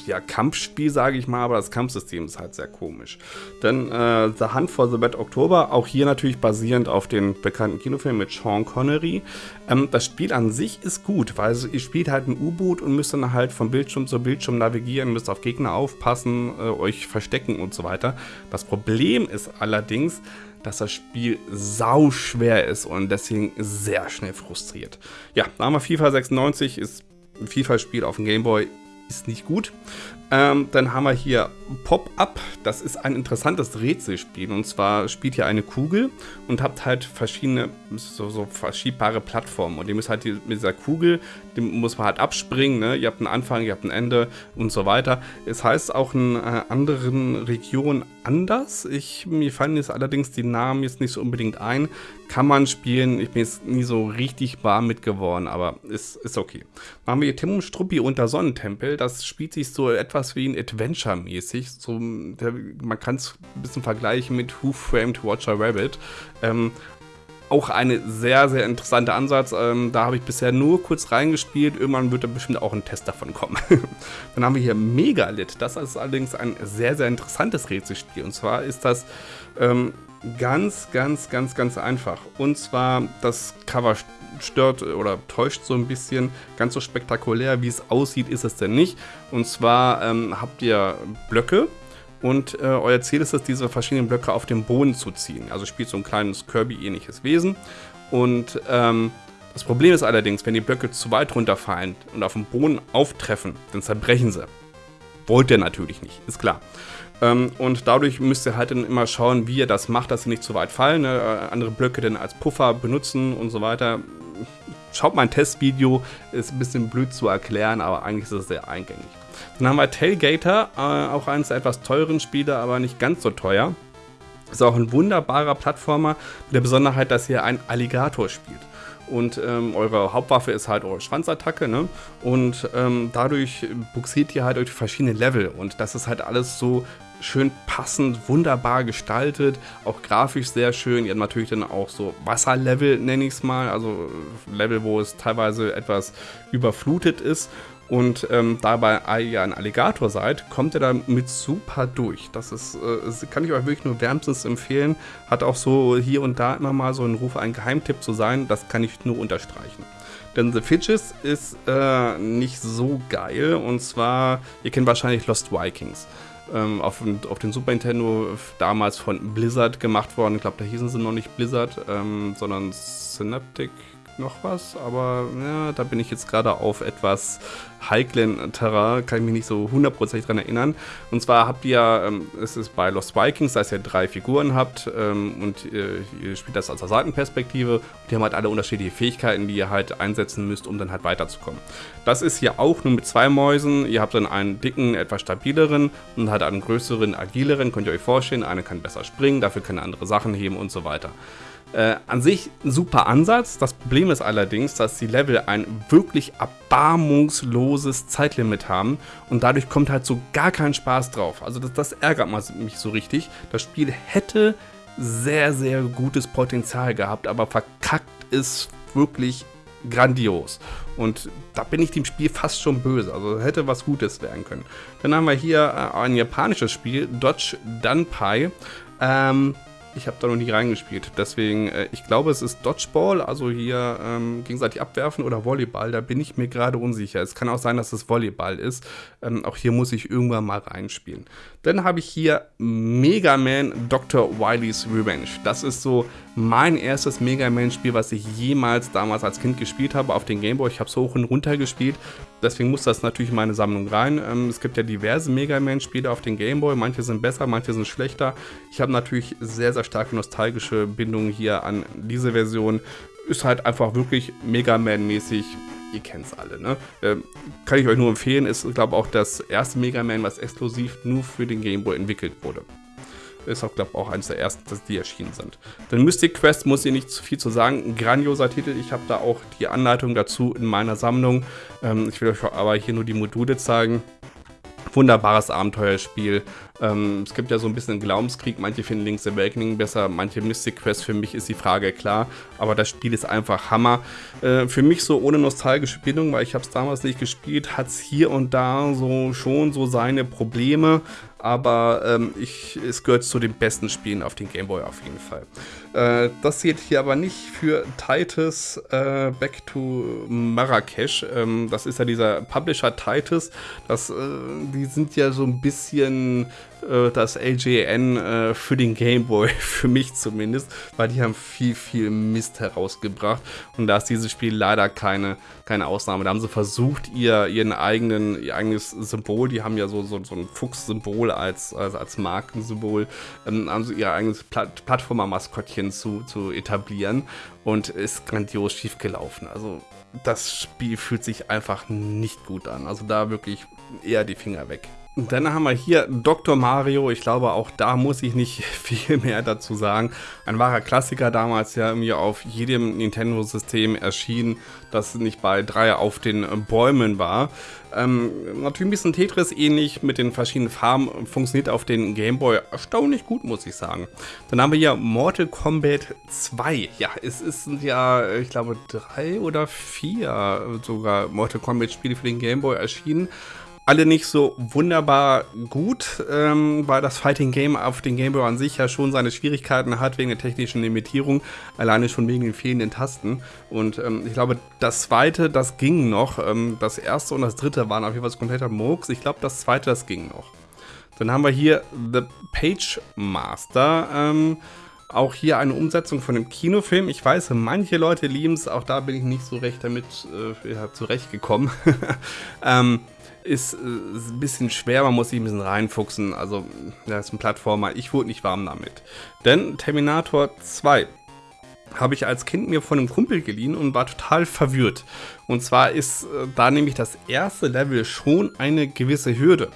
ja, Kampfspiel, sage ich mal, aber das Kampfsystem ist halt sehr komisch. Dann äh, The Hunt for the Bad October, auch hier natürlich basierend auf den bekannten Kinofilm mit Sean Connery. Ähm, das Spiel an sich ist gut, weil ihr spielt halt ein U-Boot und müsst dann halt von Bildschirm zu Bildschirm navigieren, müsst auf Gegner aufpassen, äh, euch verstecken und so weiter. Das Problem ist allerdings, dass das Spiel sau schwer ist und deswegen sehr schnell frustriert. Ja, da haben wir FIFA 96, ist ein FIFA-Spiel auf dem Gameboy, ist nicht gut. Ähm, dann haben wir hier Pop-Up. Das ist ein interessantes Rätselspiel. Und zwar spielt ihr eine Kugel und habt halt verschiedene, so, so verschiebbare Plattformen. Und ihr müsst halt mit dieser Kugel, die muss man halt abspringen. Ne? Ihr habt einen Anfang, ihr habt ein Ende und so weiter. Es heißt auch in äh, anderen Regionen anders. Ich, mir fallen jetzt allerdings die Namen jetzt nicht so unbedingt ein. Kann man spielen. Ich bin jetzt nie so richtig warm mit geworden, aber ist, ist okay. Dann haben wir hier Tim Struppi unter Sonnentempel. Das spielt sich so etwas wie ein Adventure-mäßig. So, man kann es ein bisschen vergleichen mit Who Framed Watcher Rabbit. Ähm, auch ein sehr, sehr interessanter Ansatz. Ähm, da habe ich bisher nur kurz reingespielt. Irgendwann wird da bestimmt auch ein Test davon kommen. Dann haben wir hier Megalit. Das ist allerdings ein sehr, sehr interessantes Rätselspiel. Und zwar ist das ähm, ganz, ganz, ganz, ganz einfach. Und zwar das Cover stört oder täuscht so ein bisschen. Ganz so spektakulär, wie es aussieht, ist es denn nicht. Und zwar ähm, habt ihr Blöcke und äh, euer Ziel ist es, diese verschiedenen Blöcke auf den Boden zu ziehen. Also spielt so ein kleines Kirby-ähnliches Wesen. Und ähm, das Problem ist allerdings, wenn die Blöcke zu weit runterfallen und auf dem Boden auftreffen, dann zerbrechen sie. Wollt ihr natürlich nicht, ist klar. Ähm, und dadurch müsst ihr halt dann immer schauen, wie ihr das macht, dass sie nicht zu weit fallen. Ne? Äh, andere Blöcke dann als Puffer benutzen und so weiter. Schaut mein Testvideo, ist ein bisschen blöd zu erklären, aber eigentlich ist es sehr eingängig. Dann haben wir Tailgater, äh, auch eines der etwas teuren Spiele, aber nicht ganz so teuer. Ist auch ein wunderbarer Plattformer mit der Besonderheit, dass ihr einen Alligator spielt. Und ähm, eure Hauptwaffe ist halt eure Schwanzattacke, ne? Und ähm, dadurch buxiert ihr halt durch verschiedene Level. Und das ist halt alles so schön passend, wunderbar gestaltet, auch grafisch sehr schön. Ihr habt natürlich dann auch so Wasserlevel, nenne ich es mal, also Level, wo es teilweise etwas überflutet ist. Und ähm, dabei ihr ein Alligator seid, kommt ihr damit super durch. Das ist, äh, kann ich euch wirklich nur wärmstens empfehlen. Hat auch so hier und da immer mal so einen Ruf, ein Geheimtipp zu sein. Das kann ich nur unterstreichen. Denn The Fidges ist äh, nicht so geil. Und zwar, ihr kennt wahrscheinlich Lost Vikings. Ähm, auf, auf den Super Nintendo damals von Blizzard gemacht worden. Ich glaube, da hießen sie noch nicht Blizzard, ähm, sondern Synaptic noch was, aber ja, da bin ich jetzt gerade auf etwas heiklen Terrain, kann ich mich nicht so hundertprozentig dran erinnern. Und zwar habt ihr, ähm, es ist bei Lost Vikings, dass ihr drei Figuren habt ähm, und äh, ihr spielt das aus der Seitenperspektive und die haben halt alle unterschiedliche Fähigkeiten, die ihr halt einsetzen müsst, um dann halt weiterzukommen. Das ist hier auch nur mit zwei Mäusen. Ihr habt dann einen dicken, etwas stabileren und halt einen größeren, agileren, könnt ihr euch vorstellen. Eine kann besser springen, dafür kann andere Sachen heben und so weiter. Äh, an sich ein super Ansatz. Das Problem ist allerdings, dass die Level ein wirklich erbarmungsloses Zeitlimit haben und dadurch kommt halt so gar kein Spaß drauf. Also das, das ärgert mich so richtig. Das Spiel hätte sehr, sehr gutes Potenzial gehabt, aber verkackt ist wirklich grandios. Und da bin ich dem Spiel fast schon böse. Also hätte was Gutes werden können. Dann haben wir hier äh, ein japanisches Spiel, Dodge Dunpai. Ähm, ich habe da noch nie reingespielt. Deswegen, äh, ich glaube, es ist Dodgeball, also hier ähm, gegenseitig abwerfen oder Volleyball. Da bin ich mir gerade unsicher. Es kann auch sein, dass es Volleyball ist. Ähm, auch hier muss ich irgendwann mal reinspielen. Dann habe ich hier Mega Man Dr. Wily's Revenge. Das ist so mein erstes Mega Man-Spiel, was ich jemals damals als Kind gespielt habe auf den Gameboy. Ich habe es hoch und runter gespielt. Deswegen muss das natürlich in meine Sammlung rein. Ähm, es gibt ja diverse Mega Man-Spiele auf den Gameboy. Manche sind besser, manche sind schlechter. Ich habe natürlich sehr, sehr starke nostalgische Bindungen hier an diese Version. Ist halt einfach wirklich Mega Man-mäßig ihr kennt es alle, ne? Ähm, kann ich euch nur empfehlen, ist, glaube ich, auch das erste Mega Man, was exklusiv nur für den Game Boy entwickelt wurde. Ist auch, glaube ich, auch eines der ersten, die erschienen sind. Dann Mystic Quest muss ich nicht zu viel zu sagen. Ein grandioser Titel. Ich habe da auch die Anleitung dazu in meiner Sammlung. Ähm, ich will euch aber hier nur die Module zeigen wunderbares Abenteuerspiel. Ähm, es gibt ja so ein bisschen einen Glaubenskrieg. Manche finden Link's Awakening besser, manche Mystic Quest. Für mich ist die Frage klar. Aber das Spiel ist einfach Hammer. Äh, für mich so ohne nostalgische Bindung, weil ich habe es damals nicht gespielt, hat es hier und da so schon so seine Probleme aber ähm, ich, es gehört zu den besten Spielen auf den Game Boy auf jeden Fall. Äh, das zählt hier aber nicht für Titus äh, Back to Marrakesch. Ähm, das ist ja dieser Publisher Titus. Das, äh, die sind ja so ein bisschen äh, das LJN äh, für den Game Boy, für mich zumindest, weil die haben viel, viel Mist herausgebracht und da ist dieses Spiel leider keine, keine Ausnahme. Da haben sie versucht, ihr, ihren eigenen, ihr eigenes Symbol, die haben ja so, so, so ein Fuchs-Symbol als, als, als Markensymbol, ähm, haben sie ihr eigenes Plat Plattformer-Maskottchen zu, zu etablieren und ist grandios schief gelaufen. Also das Spiel fühlt sich einfach nicht gut an. Also da wirklich eher die Finger weg. Dann haben wir hier Dr. Mario. Ich glaube, auch da muss ich nicht viel mehr dazu sagen. Ein wahrer Klassiker damals ja irgendwie auf jedem Nintendo-System erschienen, das nicht bei drei auf den Bäumen war. Ähm, natürlich ein bisschen Tetris ähnlich mit den verschiedenen Farben, funktioniert auf den Game Boy erstaunlich gut, muss ich sagen. Dann haben wir hier Mortal Kombat 2. Ja, es sind ja, ich glaube, drei oder vier sogar Mortal Kombat Spiele für den Game Boy erschienen alle nicht so wunderbar gut, ähm, weil das Fighting Game auf den Game Boy an sich ja schon seine Schwierigkeiten hat wegen der technischen Limitierung, alleine schon wegen den fehlenden Tasten. Und ähm, ich glaube, das zweite, das ging noch. Ähm, das erste und das dritte waren auf jeden Fall kompletter Murks. Ich glaube, das zweite, das ging noch. Dann haben wir hier The Page Master. Ähm, auch hier eine Umsetzung von einem Kinofilm. Ich weiß, manche Leute lieben es, auch da bin ich nicht so recht damit äh, ja, zurechtgekommen. ähm, ist äh, ein bisschen schwer, man muss sich ein bisschen reinfuchsen. Also, das ist ein Plattformer. Ich wurde nicht warm damit. Denn Terminator 2 habe ich als Kind mir von einem Kumpel geliehen und war total verwirrt. Und zwar ist äh, da nämlich das erste Level schon eine gewisse Hürde.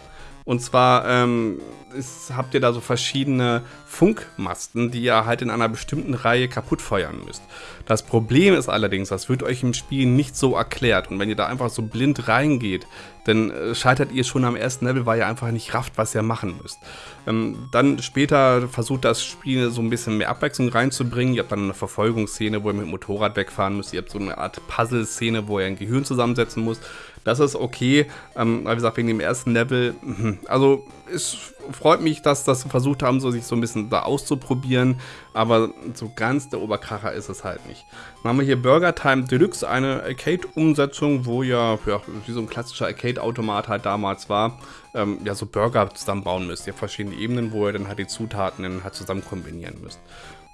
Und zwar ähm, ist, habt ihr da so verschiedene Funkmasten, die ihr halt in einer bestimmten Reihe kaputt feuern müsst. Das Problem ist allerdings, das wird euch im Spiel nicht so erklärt. Und wenn ihr da einfach so blind reingeht, dann äh, scheitert ihr schon am ersten Level, weil ihr einfach nicht rafft, was ihr machen müsst. Ähm, dann später versucht das Spiel so ein bisschen mehr Abwechslung reinzubringen. Ihr habt dann eine Verfolgungsszene, wo ihr mit dem Motorrad wegfahren müsst. Ihr habt so eine Art Puzzle-Szene, wo ihr ein Gehirn zusammensetzen müsst. Das ist okay. Ähm, wie gesagt, wegen dem ersten Level. Mhm. Also es freut mich, dass das versucht haben, so sich so ein bisschen da auszuprobieren. Aber so ganz der Oberkracher ist es halt nicht. Dann haben wir hier Burger Time Deluxe, eine Arcade-Umsetzung, wo ja, ja, wie so ein klassischer Arcade-Automat halt damals war, ähm, ja, so Burger zusammenbauen müsst. Ihr habt verschiedene Ebenen, wo ihr dann halt die Zutaten dann halt zusammen kombinieren müsst.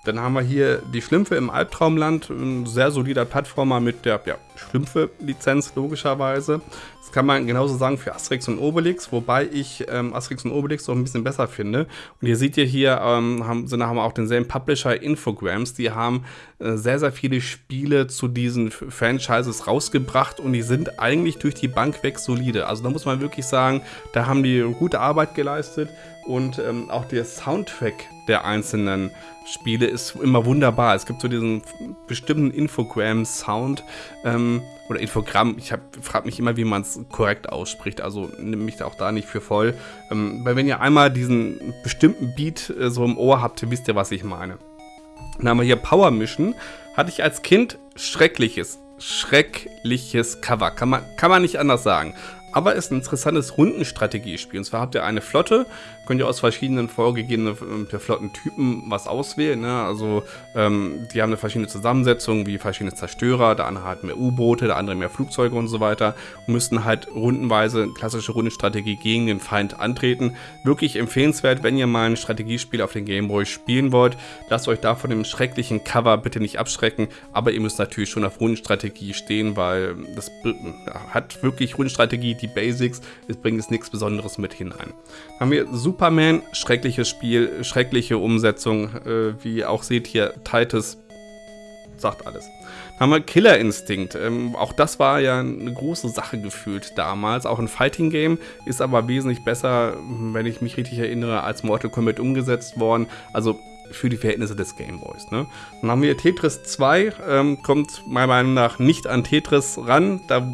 Dann haben wir hier die Schlümpfe im Albtraumland, ein sehr solider Plattformer mit der ja, Schlümpfe-Lizenz logischerweise. Das kann man genauso sagen für Asterix und Obelix, wobei ich ähm, Asterix und Obelix auch ein bisschen besser finde. Und ihr seht ihr hier, ähm, haben, sind, haben auch denselben Publisher Infogrames, die haben äh, sehr, sehr viele Spiele zu diesen Franchises rausgebracht und die sind eigentlich durch die Bank weg solide. Also da muss man wirklich sagen, da haben die gute Arbeit geleistet und ähm, auch der Soundtrack der einzelnen Spiele ist immer wunderbar. Es gibt so diesen bestimmten Infogram-Sound ähm, oder Infogramm. Ich frage mich immer, wie man es korrekt ausspricht. Also nehme mich auch da nicht für voll. Ähm, weil wenn ihr einmal diesen bestimmten Beat äh, so im Ohr habt, wisst ihr, was ich meine. Dann haben wir hier Power Mission. Hatte ich als Kind schreckliches, schreckliches Cover. Kann man, kann man nicht anders sagen aber ist ein interessantes Rundenstrategiespiel. Und zwar habt ihr eine Flotte, könnt ihr aus verschiedenen vorgegebenen äh, Flottentypen was auswählen. Ne? Also ähm, die haben eine verschiedene Zusammensetzung, wie verschiedene Zerstörer, der andere hat mehr U-Boote, der andere mehr Flugzeuge und so weiter und müssten halt rundenweise klassische Rundenstrategie gegen den Feind antreten. Wirklich empfehlenswert, wenn ihr mal ein Strategiespiel auf den Gameboy spielen wollt. Lasst euch da von dem schrecklichen Cover bitte nicht abschrecken, aber ihr müsst natürlich schon auf Rundenstrategie stehen, weil das hat wirklich Rundenstrategie, die Basics, es bringt es nichts Besonderes mit hinein. Dann haben wir Superman, schreckliches Spiel, schreckliche Umsetzung, äh, wie auch seht hier, Titus sagt alles. Dann haben wir Killer Instinct. Ähm, auch das war ja eine große Sache gefühlt damals. Auch ein Fighting Game ist aber wesentlich besser, wenn ich mich richtig erinnere, als Mortal Kombat umgesetzt worden. Also für die Verhältnisse des Gameboys. Ne? Dann haben wir Tetris 2, ähm, kommt meiner Meinung nach nicht an Tetris ran. Da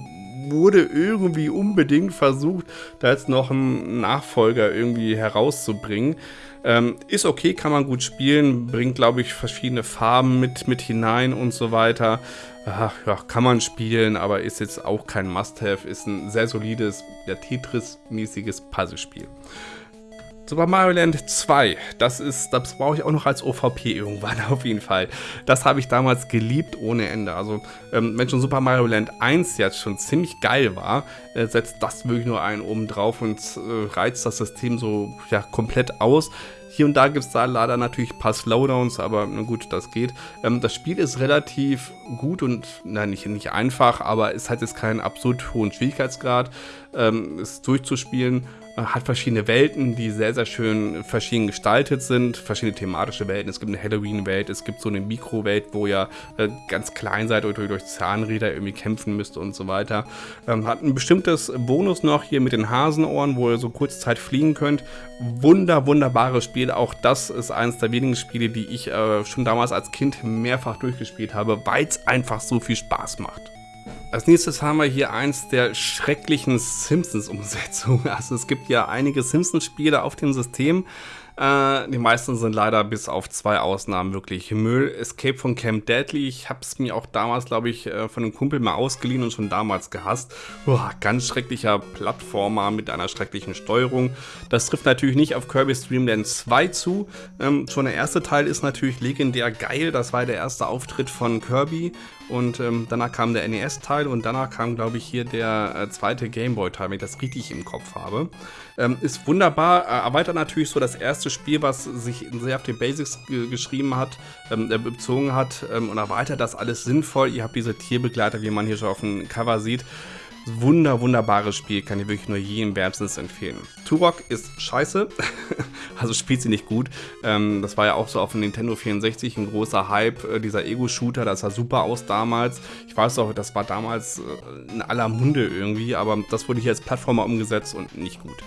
wurde irgendwie unbedingt versucht, da jetzt noch einen Nachfolger irgendwie herauszubringen. Ähm, ist okay, kann man gut spielen, bringt, glaube ich, verschiedene Farben mit, mit hinein und so weiter. Ach, ja, kann man spielen, aber ist jetzt auch kein Must-Have, ist ein sehr solides, ja, Tetris-mäßiges Puzzlespiel. Super Mario Land 2, das ist, das brauche ich auch noch als OVP irgendwann auf jeden Fall. Das habe ich damals geliebt ohne Ende. Also, ähm, wenn schon Super Mario Land 1 jetzt schon ziemlich geil war, äh, setzt das wirklich nur einen oben drauf und äh, reizt das System so ja, komplett aus. Hier und da gibt es da leider natürlich ein paar Slowdowns, aber na gut, das geht. Ähm, das Spiel ist relativ gut und, na, nicht, nicht einfach, aber es hat jetzt keinen absurd hohen Schwierigkeitsgrad, ähm, es durchzuspielen hat verschiedene Welten, die sehr, sehr schön verschieden gestaltet sind, verschiedene thematische Welten. Es gibt eine Halloween-Welt, es gibt so eine Mikrowelt, wo ihr äh, ganz klein seid und durch Zahnräder irgendwie kämpfen müsst und so weiter. Ähm, hat ein bestimmtes Bonus noch hier mit den Hasenohren, wo ihr so kurze Zeit fliegen könnt. Wunder, wunderbares Spiel. Auch das ist eines der wenigen Spiele, die ich äh, schon damals als Kind mehrfach durchgespielt habe, weil es einfach so viel Spaß macht. Als nächstes haben wir hier eins der schrecklichen Simpsons-Umsetzungen. Also es gibt ja einige Simpsons-Spiele auf dem System, äh, die meisten sind leider bis auf zwei Ausnahmen wirklich Müll. Escape von Camp Deadly, ich habe es mir auch damals, glaube ich, äh, von einem Kumpel mal ausgeliehen und schon damals gehasst. Uah, ganz schrecklicher Plattformer mit einer schrecklichen Steuerung. Das trifft natürlich nicht auf Kirby Dream 2 zu. Ähm, schon der erste Teil ist natürlich legendär geil. Das war der erste Auftritt von Kirby und ähm, danach kam der NES-Teil und danach kam, glaube ich, hier der äh, zweite Gameboy-Teil, wenn ich das richtig im Kopf habe. Ähm, ist wunderbar, äh, erweitert natürlich so das erste Spiel, was sich sehr auf die Basics geschrieben hat, ähm, äh, bezogen hat ähm, und erweitert das alles sinnvoll. Ihr habt diese Tierbegleiter, wie man hier schon auf dem Cover sieht. Wunder, wunderbares Spiel, kann ich wirklich nur jedem wärmstens empfehlen. Turok ist scheiße, also spielt sie nicht gut. Ähm, das war ja auch so auf dem Nintendo 64 ein großer Hype, äh, dieser Ego-Shooter, das sah super aus damals. Ich weiß auch, das war damals äh, in aller Munde irgendwie, aber das wurde hier als Plattformer umgesetzt und nicht gut.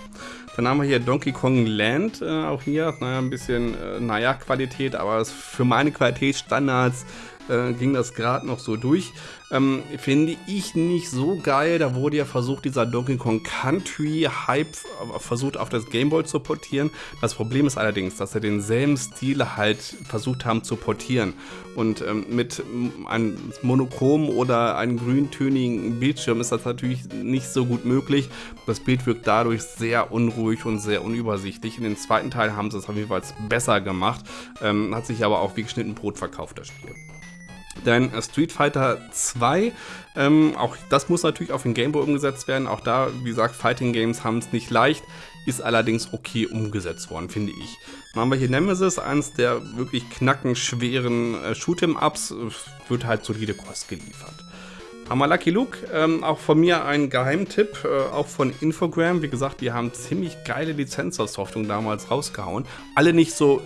Dann haben wir hier Donkey Kong Land, äh, auch hier, naja, ein bisschen, äh, naja, Qualität, aber für meine Qualitätsstandards äh, ging das gerade noch so durch. Ähm, Finde ich nicht so geil. Da wurde ja versucht, dieser Donkey Kong Country Hype versucht auf das Game Boy zu portieren. Das Problem ist allerdings, dass sie denselben Stil halt versucht haben zu portieren. Und ähm, mit einem monochrom oder einem grüntönigen Bildschirm ist das natürlich nicht so gut möglich. Das Bild wirkt dadurch sehr unruhig und sehr unübersichtlich. In den zweiten Teil haben sie es auf jeden Fall besser gemacht. Ähm, hat sich aber auch wie geschnitten Brot verkauft, das Spiel. Denn Street Fighter 2, ähm, auch das muss natürlich auf den Gameboy umgesetzt werden. Auch da, wie gesagt, Fighting Games haben es nicht leicht, ist allerdings okay umgesetzt worden, finde ich. Dann haben wir hier Nemesis, eines der wirklich knackenschweren äh, Shoot'em-Ups, wird halt solide Kost geliefert. Haben wir Lucky Luke, ähm, auch von mir ein Geheimtipp, äh, auch von Infogram. Wie gesagt, die haben ziemlich geile Lizenzaussoftungen damals rausgehauen. Alle nicht so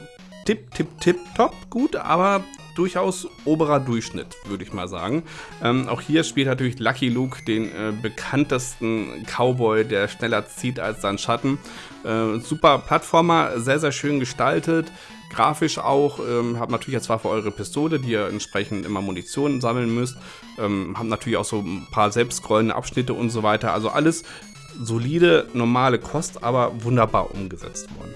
tipp, tipp, tipp, top gut, aber durchaus oberer Durchschnitt, würde ich mal sagen. Ähm, auch hier spielt natürlich Lucky Luke den äh, bekanntesten Cowboy, der schneller zieht als sein Schatten. Äh, super Plattformer, sehr, sehr schön gestaltet. Grafisch auch, ähm, habt natürlich zwar für eure Pistole, die ihr entsprechend immer Munition sammeln müsst. Ähm, habt natürlich auch so ein paar selbstscrollende Abschnitte und so weiter. Also alles solide, normale Kost, aber wunderbar umgesetzt worden.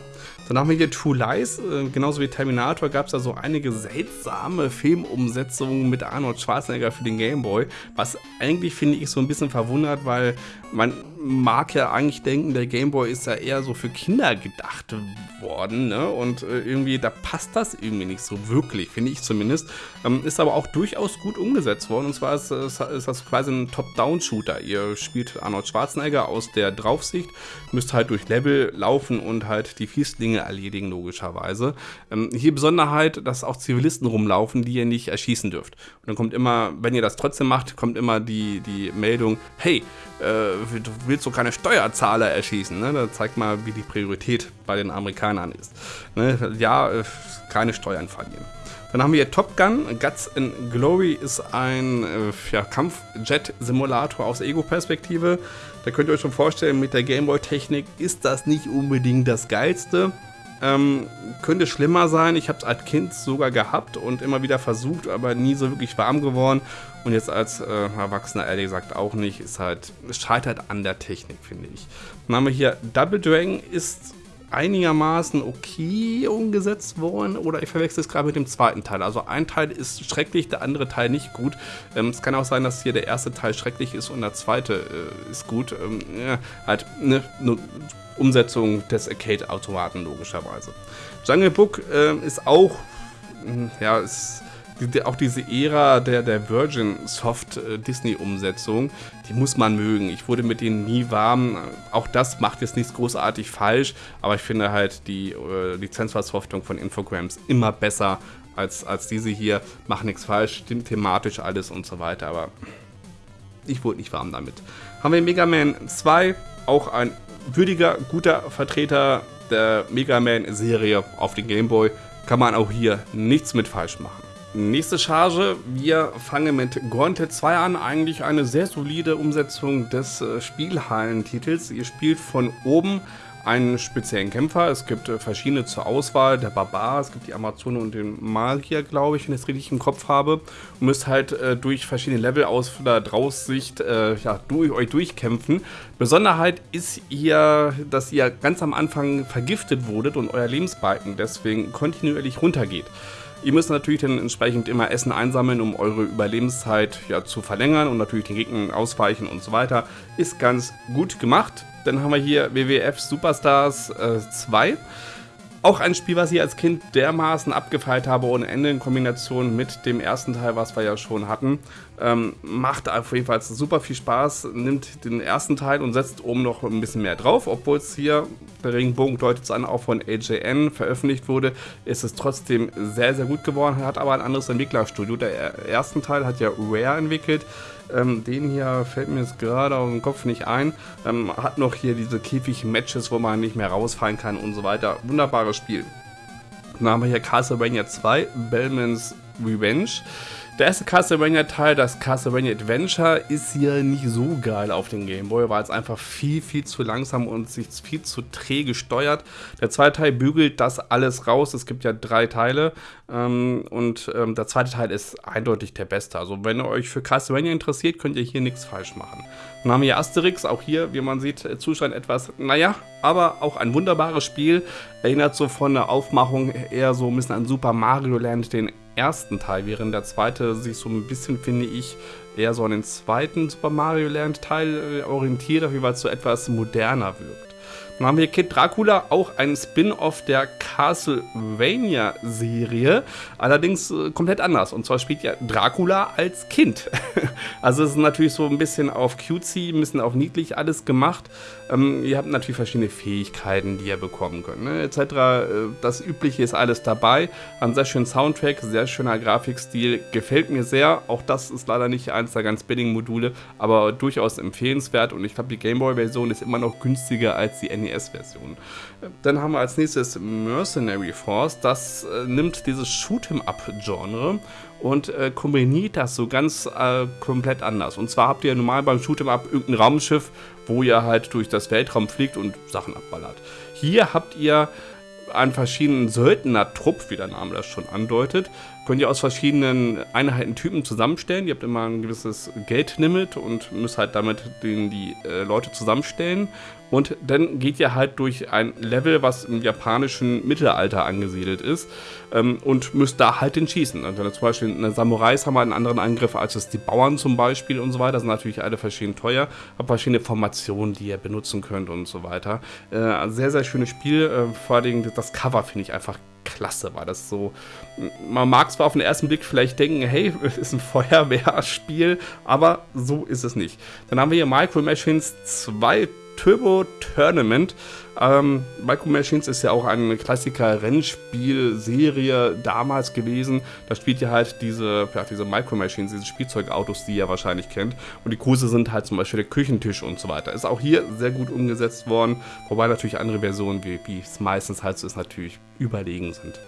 Haben wir hier True Lies, äh, genauso wie Terminator gab es da so einige seltsame Filmumsetzungen mit Arnold Schwarzenegger für den Game Boy, was eigentlich finde ich so ein bisschen verwundert, weil man mag ja eigentlich denken, der Game Boy ist ja eher so für Kinder gedacht worden, ne? Und äh, irgendwie, da passt das irgendwie nicht so wirklich, finde ich zumindest. Ähm, ist aber auch durchaus gut umgesetzt worden. Und zwar ist, ist, ist das quasi ein Top-Down-Shooter. Ihr spielt Arnold Schwarzenegger aus der Draufsicht, müsst halt durch Level laufen und halt die Fieslinge erledigen, logischerweise. Ähm, hier Besonderheit, dass auch Zivilisten rumlaufen, die ihr nicht erschießen dürft. Und dann kommt immer, wenn ihr das trotzdem macht, kommt immer die, die Meldung, hey, äh, du willst so keine Steuerzahler erschießen. Ne? Da zeigt mal, wie die Priorität bei den Amerikanern ist. Ne? Ja, äh, keine Steuern verlieren. Dann haben wir hier Top Gun. Guts and Glory ist ein äh, ja, Kampfjet-Simulator aus Ego-Perspektive. Da könnt ihr euch schon vorstellen, mit der Gameboy-Technik ist das nicht unbedingt das Geilste. Ähm, könnte schlimmer sein. Ich habe es als Kind sogar gehabt und immer wieder versucht, aber nie so wirklich warm geworden. Und jetzt als äh, Erwachsener ehrlich gesagt auch nicht. Ist halt, scheitert an der Technik, finde ich. Dann haben wir hier Double Dragon ist einigermaßen okay umgesetzt worden oder ich verwechsel es gerade mit dem zweiten Teil. Also ein Teil ist schrecklich, der andere Teil nicht gut. Ähm, es kann auch sein, dass hier der erste Teil schrecklich ist und der zweite äh, ist gut. Ähm, ja, halt eine ne Umsetzung des Arcade-Automaten logischerweise. Jungle Book äh, ist auch, hm, ja, ist die, auch diese Ära der, der Virgin Soft äh, Disney-Umsetzung, die muss man mögen. Ich wurde mit denen nie warm. Auch das macht jetzt nichts großartig falsch, aber ich finde halt die äh, Lizenzversoftung von Infogrames immer besser als, als diese hier. Macht nichts falsch, stimmt thematisch alles und so weiter, aber ich wurde nicht warm damit. Haben wir Mega Man 2, auch ein würdiger, guter Vertreter der Mega Man-Serie auf den Game Boy. Kann man auch hier nichts mit falsch machen. Nächste Charge, wir fangen mit Gauntlet 2 an, eigentlich eine sehr solide Umsetzung des äh, Spielhallentitels. Ihr spielt von oben einen speziellen Kämpfer, es gibt äh, verschiedene zur Auswahl, der Barbar, es gibt die Amazone und den Magier, glaube ich, wenn ich es richtig im Kopf habe. Und müsst halt äh, durch verschiedene Level aus der Draussicht äh, ja, durch, euch durchkämpfen. Besonderheit ist hier, dass ihr ganz am Anfang vergiftet wurdet und euer Lebensbalken deswegen kontinuierlich runtergeht. Ihr müsst natürlich dann entsprechend immer Essen einsammeln, um eure Überlebenszeit ja, zu verlängern und natürlich den Gegnern ausweichen und so weiter. Ist ganz gut gemacht. Dann haben wir hier WWF Superstars äh, 2. Auch ein Spiel, was ich als Kind dermaßen abgefeilt habe, ohne Ende in Kombination mit dem ersten Teil, was wir ja schon hatten. Ähm, macht auf jeden Fall super viel Spaß, nimmt den ersten Teil und setzt oben noch ein bisschen mehr drauf. Obwohl es hier, der Regenbogen deutet es an, auch von AJN veröffentlicht wurde, ist es trotzdem sehr, sehr gut geworden. Hat aber ein anderes Entwicklerstudio. Der erste Teil hat ja Rare entwickelt. Ähm, den hier fällt mir jetzt gerade auf den Kopf nicht ein. Ähm, hat noch hier diese Käfig-Matches, wo man nicht mehr rausfallen kann und so weiter. Wunderbares Spiel. Dann haben wir hier Castlevania 2, Bellman's Revenge. Der erste Castlevania-Teil, das Castlevania Adventure, ist hier nicht so geil auf dem Game Boy, weil es einfach viel, viel zu langsam und sich viel zu träge steuert. Der zweite Teil bügelt das alles raus. Es gibt ja drei Teile ähm, und ähm, der zweite Teil ist eindeutig der beste. Also wenn ihr euch für Castlevania interessiert, könnt ihr hier nichts falsch machen. Dann haben wir Asterix, auch hier, wie man sieht, äh, Zustand etwas, naja, aber auch ein wunderbares Spiel. Erinnert so von der Aufmachung eher so ein bisschen an Super Mario Land, den ersten Teil, während der zweite sich so ein bisschen, finde ich, eher so an den zweiten Super Mario Land Teil äh, orientiert, auf jeden Fall so etwas moderner wirkt. Dann haben wir Kid Dracula, auch ein Spin-off der Castlevania-Serie, allerdings äh, komplett anders. Und zwar spielt ja Dracula als Kind. also es ist natürlich so ein bisschen auf cutesy, ein bisschen auf niedlich alles gemacht. Ähm, ihr habt natürlich verschiedene Fähigkeiten, die ihr bekommen könnt, ne, etc. Äh, das Übliche ist alles dabei. Ein sehr schöner Soundtrack, sehr schöner Grafikstil, gefällt mir sehr. Auch das ist leider nicht eins der ganz billigen Module, aber durchaus empfehlenswert. Und ich glaube, die Gameboy-Version ist immer noch günstiger als die NES-Version. Dann haben wir als nächstes Mercenary Force. Das äh, nimmt dieses Shoot'em-up-Genre und äh, kombiniert das so ganz äh, komplett anders. Und zwar habt ihr normal beim Shoot'em-up irgendein Raumschiff, wo ihr halt durch das Weltraum fliegt und Sachen abballert. Hier habt ihr einen verschiedenen Söldner-Trupp, wie der Name das schon andeutet, könnt ihr aus verschiedenen Einheitentypen zusammenstellen. Ihr habt immer ein gewisses Geldlimit und müsst halt damit den, die äh, Leute zusammenstellen. Und dann geht ihr halt durch ein Level, was im japanischen Mittelalter angesiedelt ist ähm, und müsst da halt den schießen. Und also zum Beispiel eine Samurais haben einen anderen Angriff als es die Bauern zum Beispiel und so weiter. Das sind natürlich alle verschieden teuer, habt verschiedene Formationen, die ihr benutzen könnt und so weiter. Äh, sehr, sehr schönes Spiel. Äh, vor allem das Cover finde ich einfach klasse war das so. Man mag zwar auf den ersten Blick vielleicht denken, hey, es ist ein Feuerwehrspiel, aber so ist es nicht. Dann haben wir hier Micro Machines 2 Turbo Tournament. Ähm, Micro Machines ist ja auch eine Klassiker-Rennspiel-Serie damals gewesen. Da spielt ihr halt diese, ja, diese Micro Machines, diese Spielzeugautos, die ihr wahrscheinlich kennt. Und die Kurse sind halt zum Beispiel der Küchentisch und so weiter. Ist auch hier sehr gut umgesetzt worden, wobei natürlich andere Versionen, wie, wie es meistens halt so ist, natürlich überlegen sind.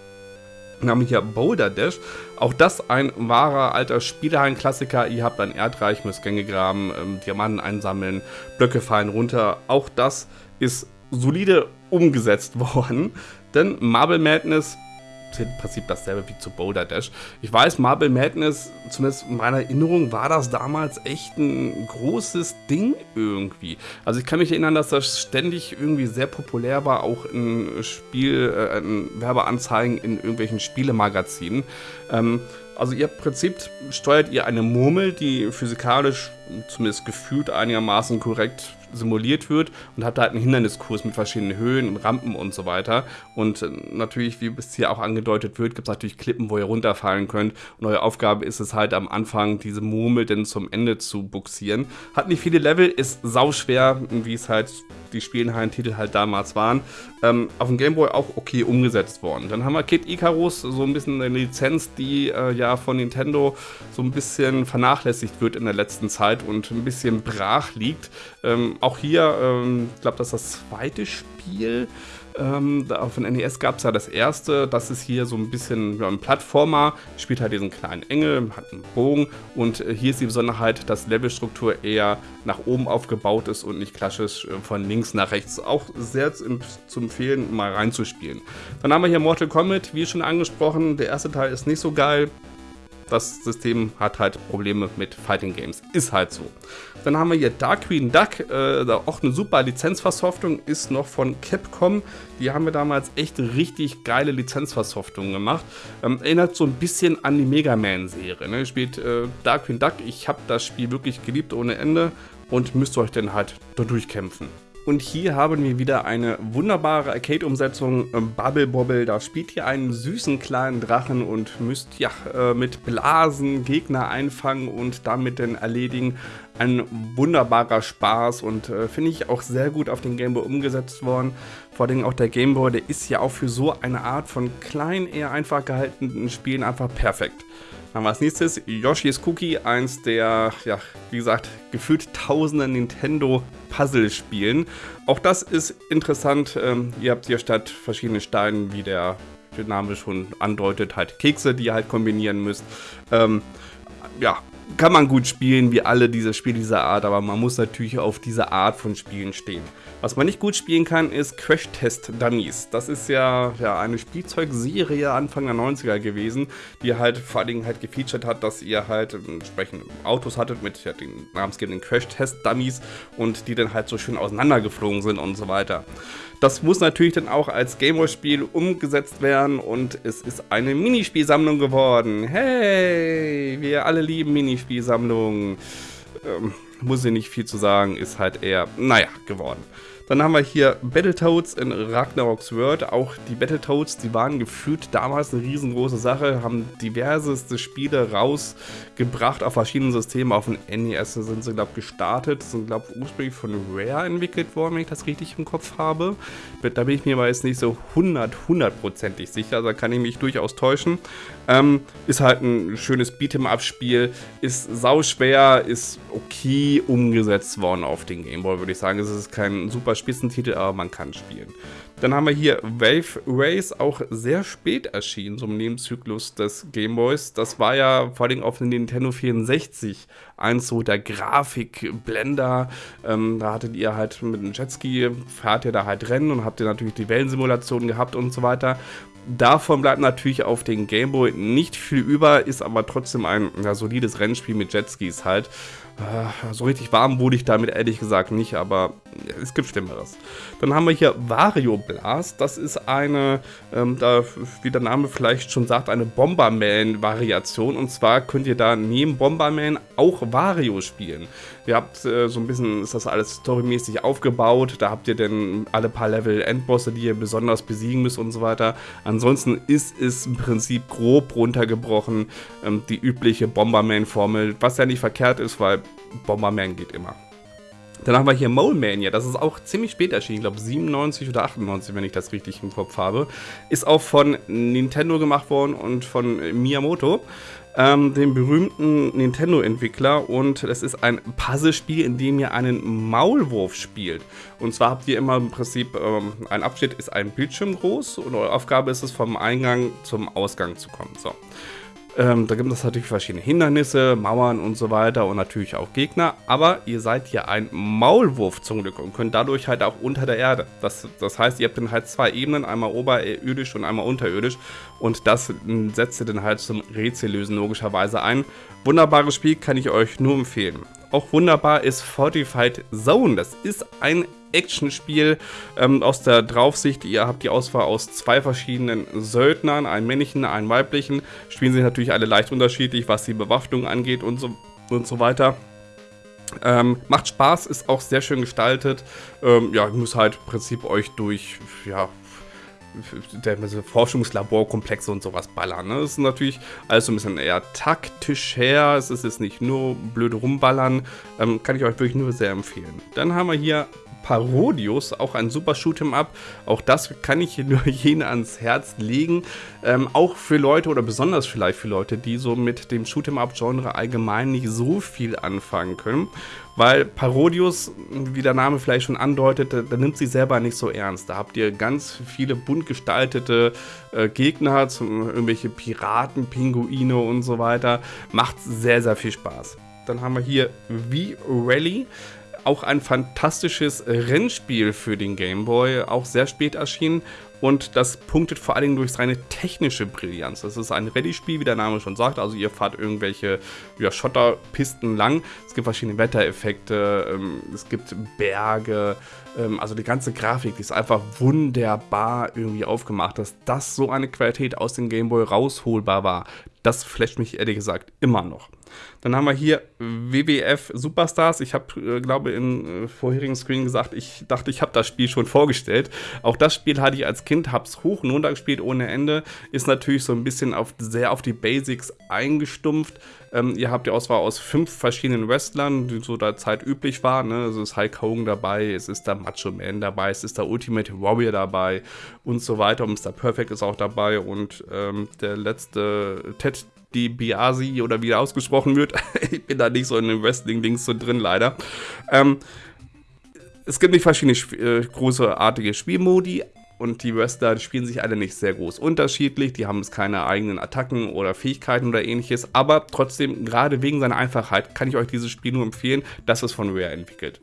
Wir hier Boulder Dash. Auch das ein wahrer alter Spielehallen-Klassiker. Ihr habt ein Erdreich, müsst Gänge graben, ähm, Diamanten einsammeln, Blöcke fallen runter. Auch das ist solide umgesetzt worden. Denn Marble Madness im Prinzip dasselbe wie zu Boulder Dash. Ich weiß, Marble Madness, zumindest in meiner Erinnerung, war das damals echt ein großes Ding irgendwie. Also ich kann mich erinnern, dass das ständig irgendwie sehr populär war, auch in Spiel, äh, in Werbeanzeigen in irgendwelchen Spielemagazinen. Ähm, also ihr Prinzip steuert ihr eine Murmel, die physikalisch zumindest gefühlt einigermaßen korrekt simuliert wird und habt halt einen Hinderniskurs mit verschiedenen Höhen und Rampen und so weiter. Und äh, natürlich, wie es hier auch angedeutet wird, gibt es natürlich Klippen, wo ihr runterfallen könnt. Und eure Aufgabe ist es halt am Anfang, diese Murmel dann zum Ende zu buxieren. Hat nicht viele Level, ist sauschwer, wie es halt die Spielenhallen-Titel halt damals waren. Ähm, auf dem Gameboy auch okay umgesetzt worden. Dann haben wir Kid Icarus, so ein bisschen eine Lizenz, die äh, ja von Nintendo so ein bisschen vernachlässigt wird in der letzten Zeit und ein bisschen brach liegt. Ähm, auch hier, ähm, ich glaube, das ist das zweite Spiel. Ähm, auf dem NES gab es ja das erste, das ist hier so ein bisschen ja, ein Plattformer, spielt halt diesen kleinen Engel, hat einen Bogen und äh, hier ist die Besonderheit, dass Levelstruktur eher nach oben aufgebaut ist und nicht klassisch äh, von links nach rechts. Auch sehr zu, zu empfehlen, mal reinzuspielen. Dann haben wir hier Mortal Kombat, wie schon angesprochen, der erste Teil ist nicht so geil, das System hat halt Probleme mit Fighting Games. Ist halt so. Dann haben wir hier Dark Queen Duck, äh, auch eine super Lizenzversoftung, ist noch von Capcom. Die haben wir damals echt richtig geile Lizenzversoftungen gemacht. Ähm, erinnert so ein bisschen an die Mega Man-Serie. Ne? Spielt äh, Darkwing Duck. Ich habe das Spiel wirklich geliebt ohne Ende und müsst euch dann halt da durchkämpfen. Und hier haben wir wieder eine wunderbare Arcade-Umsetzung ähm, Bubble Bobble. Da spielt ihr einen süßen kleinen Drachen und müsst ja äh, mit Blasen Gegner einfangen und damit dann erledigen. Ein wunderbarer Spaß und äh, finde ich auch sehr gut auf den Gameboy umgesetzt worden. Vor allem auch der Gameboy, der ist ja auch für so eine Art von klein, eher einfach gehaltenen Spielen einfach perfekt. Dann haben wir als nächstes Yoshi's Cookie, eins der, ja, wie gesagt, gefühlt tausende Nintendo-Puzzle-Spielen. Auch das ist interessant. Ähm, ihr habt hier statt verschiedenen Steinen, wie der Name schon andeutet, halt Kekse, die ihr halt kombinieren müsst. Ähm, ja, kann man gut spielen, wie alle diese Spiele dieser Art, aber man muss natürlich auf diese Art von Spielen stehen. Was man nicht gut spielen kann, ist Crash Test Dummies. Das ist ja, ja eine Spielzeugserie Anfang der 90er gewesen, die halt vor allen Dingen halt gefeatured hat, dass ihr halt entsprechend Autos hattet mit ja, den namensgebenden Crash Test Dummies und die dann halt so schön auseinandergeflogen sind und so weiter. Das muss natürlich dann auch als Gameboy-Spiel umgesetzt werden und es ist eine Minispielsammlung geworden. Hey, wir alle lieben Minispielsammlungen. Ähm, muss ich nicht viel zu sagen, ist halt eher, naja, geworden. Dann haben wir hier Battletoads in Ragnarok's World. Auch die Battletoads, die waren gefühlt damals eine riesengroße Sache, haben diverseste Spiele rausgebracht auf verschiedenen Systemen. Auf dem NES sind sie, glaube ich, gestartet. Sind, glaube ich, ursprünglich von Rare entwickelt worden, wenn ich das richtig im Kopf habe. Da bin ich mir aber jetzt nicht so 100, hundertprozentig sicher. Also da kann ich mich durchaus täuschen. Ähm, ist halt ein schönes Beat'em-up-Spiel, ist sauschwer, ist okay umgesetzt worden auf den Gameboy, würde ich sagen. Es ist kein super Spitzentitel, aber man kann spielen. Dann haben wir hier Wave Race, auch sehr spät erschienen, so im Nebenzyklus des Gameboys. Das war ja vor allem auf dem Nintendo 64 eins so der Grafikblender. Ähm, da hattet ihr halt mit einem Jetski, fahrt ihr da halt Rennen und habt ihr natürlich die Wellensimulation gehabt und so weiter. Davon bleibt natürlich auf den Gameboy nicht viel über, ist aber trotzdem ein ja, solides Rennspiel mit Jetskis halt. Äh, so richtig warm wurde ich damit ehrlich gesagt nicht, aber es gibt Schlimmeres. Dann haben wir hier Wario Blast. Das ist eine, ähm, da, wie der Name vielleicht schon sagt, eine Bomberman-Variation. Und zwar könnt ihr da neben Bomberman auch Wario spielen. Ihr habt äh, so ein bisschen, ist das alles storymäßig aufgebaut. Da habt ihr dann alle paar Level Endbosse, die ihr besonders besiegen müsst und so weiter. Ansonsten ist es im Prinzip grob runtergebrochen ähm, die übliche Bomberman-Formel, was ja nicht verkehrt ist, weil Bomberman geht immer. Dann haben wir hier Mole Mania, das ist auch ziemlich spät erschienen, ich glaube 97 oder 98, wenn ich das richtig im Kopf habe. Ist auch von Nintendo gemacht worden und von Miyamoto, ähm, dem berühmten Nintendo-Entwickler. Und es ist ein Puzzlespiel, in dem ihr einen Maulwurf spielt. Und zwar habt ihr immer im Prinzip, ähm, ein Abschnitt ist ein Bildschirm groß und eure Aufgabe ist es, vom Eingang zum Ausgang zu kommen. So. Ähm, da gibt es natürlich verschiedene Hindernisse, Mauern und so weiter und natürlich auch Gegner. Aber ihr seid ja ein Maulwurf zum Glück und könnt dadurch halt auch unter der Erde. Das, das heißt, ihr habt dann halt zwei Ebenen, einmal oberirdisch und einmal unterirdisch. Und das setzt ihr dann halt zum Rätsellösen logischerweise ein. Wunderbares Spiel, kann ich euch nur empfehlen. Auch wunderbar ist Fortified Zone. Das ist ein Actionspiel ähm, aus der Draufsicht. Ihr habt die Auswahl aus zwei verschiedenen Söldnern, einen männlichen, einen weiblichen. Spielen sich natürlich alle leicht unterschiedlich, was die Bewaffnung angeht und so, und so weiter. Ähm, macht Spaß, ist auch sehr schön gestaltet. Ähm, ja, ich muss halt im Prinzip euch durch, ja, der Forschungslaborkomplexe und sowas ballern. Ne? Das ist natürlich alles so ein bisschen eher taktisch her. Es ist jetzt nicht nur blöde rumballern. Ähm, kann ich euch wirklich nur sehr empfehlen. Dann haben wir hier Parodius, auch ein super Shoot'em Up. Auch das kann ich nur jenen ans Herz legen. Ähm, auch für Leute oder besonders vielleicht für Leute, die so mit dem Shoot'em Up-Genre allgemein nicht so viel anfangen können. Weil Parodius, wie der Name vielleicht schon andeutet, da nimmt sie selber nicht so ernst. Da habt ihr ganz viele bunt gestaltete äh, Gegner, zum, irgendwelche Piraten, Pinguine und so weiter. Macht sehr, sehr viel Spaß. Dann haben wir hier V-Rally auch ein fantastisches Rennspiel für den Game Boy, auch sehr spät erschienen und das punktet vor allen Dingen durch seine technische Brillanz. Das ist ein Rallye-Spiel, wie der Name schon sagt, also ihr fahrt irgendwelche ja, Schotterpisten lang, es gibt verschiedene Wettereffekte, ähm, es gibt Berge, ähm, also die ganze Grafik, die ist einfach wunderbar irgendwie aufgemacht, dass das so eine Qualität aus dem Gameboy rausholbar war. Das flasht mich ehrlich gesagt immer noch. Dann haben wir hier WWF Superstars. Ich habe, äh, glaube im äh, vorherigen Screen gesagt, ich dachte, ich habe das Spiel schon vorgestellt. Auch das Spiel hatte ich als Kind, habe es hoch und runter gespielt ohne Ende. Ist natürlich so ein bisschen auf, sehr auf die Basics eingestumpft. Ähm, ihr habt die Auswahl aus fünf verschiedenen Wrestlern, die so der Zeit üblich waren. Ne? Also es ist Hulk Hogan dabei, es ist der Macho Man dabei, es ist der Ultimate Warrior dabei und so weiter. Und Mr. Perfect ist auch dabei und ähm, der letzte Ted die Biasi oder wie er ausgesprochen wird. ich bin da nicht so in den Wrestling-Dings so drin, leider. Ähm, es gibt nicht verschiedene äh, großartige Spielmodi und die Wrestler spielen sich alle nicht sehr groß unterschiedlich. Die haben jetzt keine eigenen Attacken oder Fähigkeiten oder ähnliches. Aber trotzdem, gerade wegen seiner Einfachheit, kann ich euch dieses Spiel nur empfehlen. Das ist von Rare entwickelt.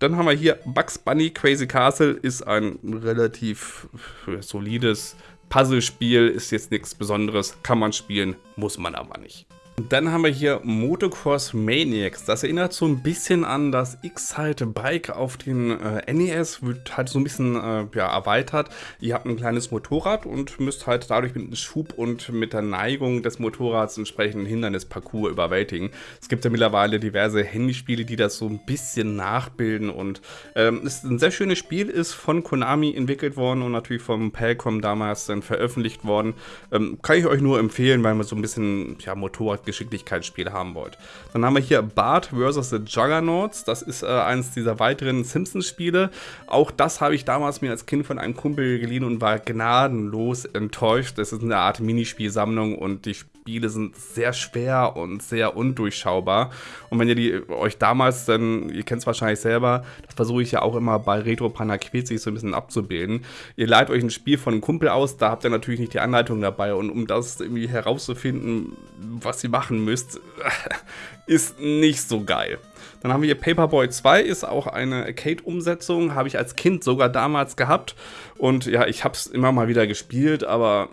Dann haben wir hier Bugs Bunny Crazy Castle. Ist ein relativ äh, solides Puzzlespiel ist jetzt nichts Besonderes, kann man spielen, muss man aber nicht. Dann haben wir hier Motocross Maniacs. Das erinnert so ein bisschen an das X-Halt Bike auf den äh, NES. Wird halt so ein bisschen äh, ja, erweitert. Ihr habt ein kleines Motorrad und müsst halt dadurch mit dem Schub und mit der Neigung des Motorrads entsprechend Hindernisparcours überwältigen. Es gibt ja mittlerweile diverse Handyspiele, die das so ein bisschen nachbilden. Und ähm, ist ein sehr schönes Spiel, ist von Konami entwickelt worden und natürlich vom Palcom damals dann veröffentlicht worden. Ähm, kann ich euch nur empfehlen, weil man so ein bisschen ja, Motorrad Geschicklichkeitsspiel haben wollt. Dann haben wir hier Bart vs. The Juggernauts. Das ist äh, eines dieser weiteren Simpsons-Spiele. Auch das habe ich damals mir als Kind von einem Kumpel geliehen und war gnadenlos enttäuscht. Das ist eine Art Minispielsammlung und die Spiele sind sehr schwer und sehr undurchschaubar. Und wenn ihr die euch damals dann, ihr kennt es wahrscheinlich selber, das versuche ich ja auch immer bei Retro Panaquizi so ein bisschen abzubilden. Ihr leiht euch ein Spiel von einem Kumpel aus, da habt ihr natürlich nicht die Anleitung dabei. Und um das irgendwie herauszufinden, was ihr machen müsst, ist nicht so geil. Dann haben wir hier Paperboy 2, ist auch eine Arcade-Umsetzung, habe ich als Kind sogar damals gehabt. Und ja, ich habe es immer mal wieder gespielt, aber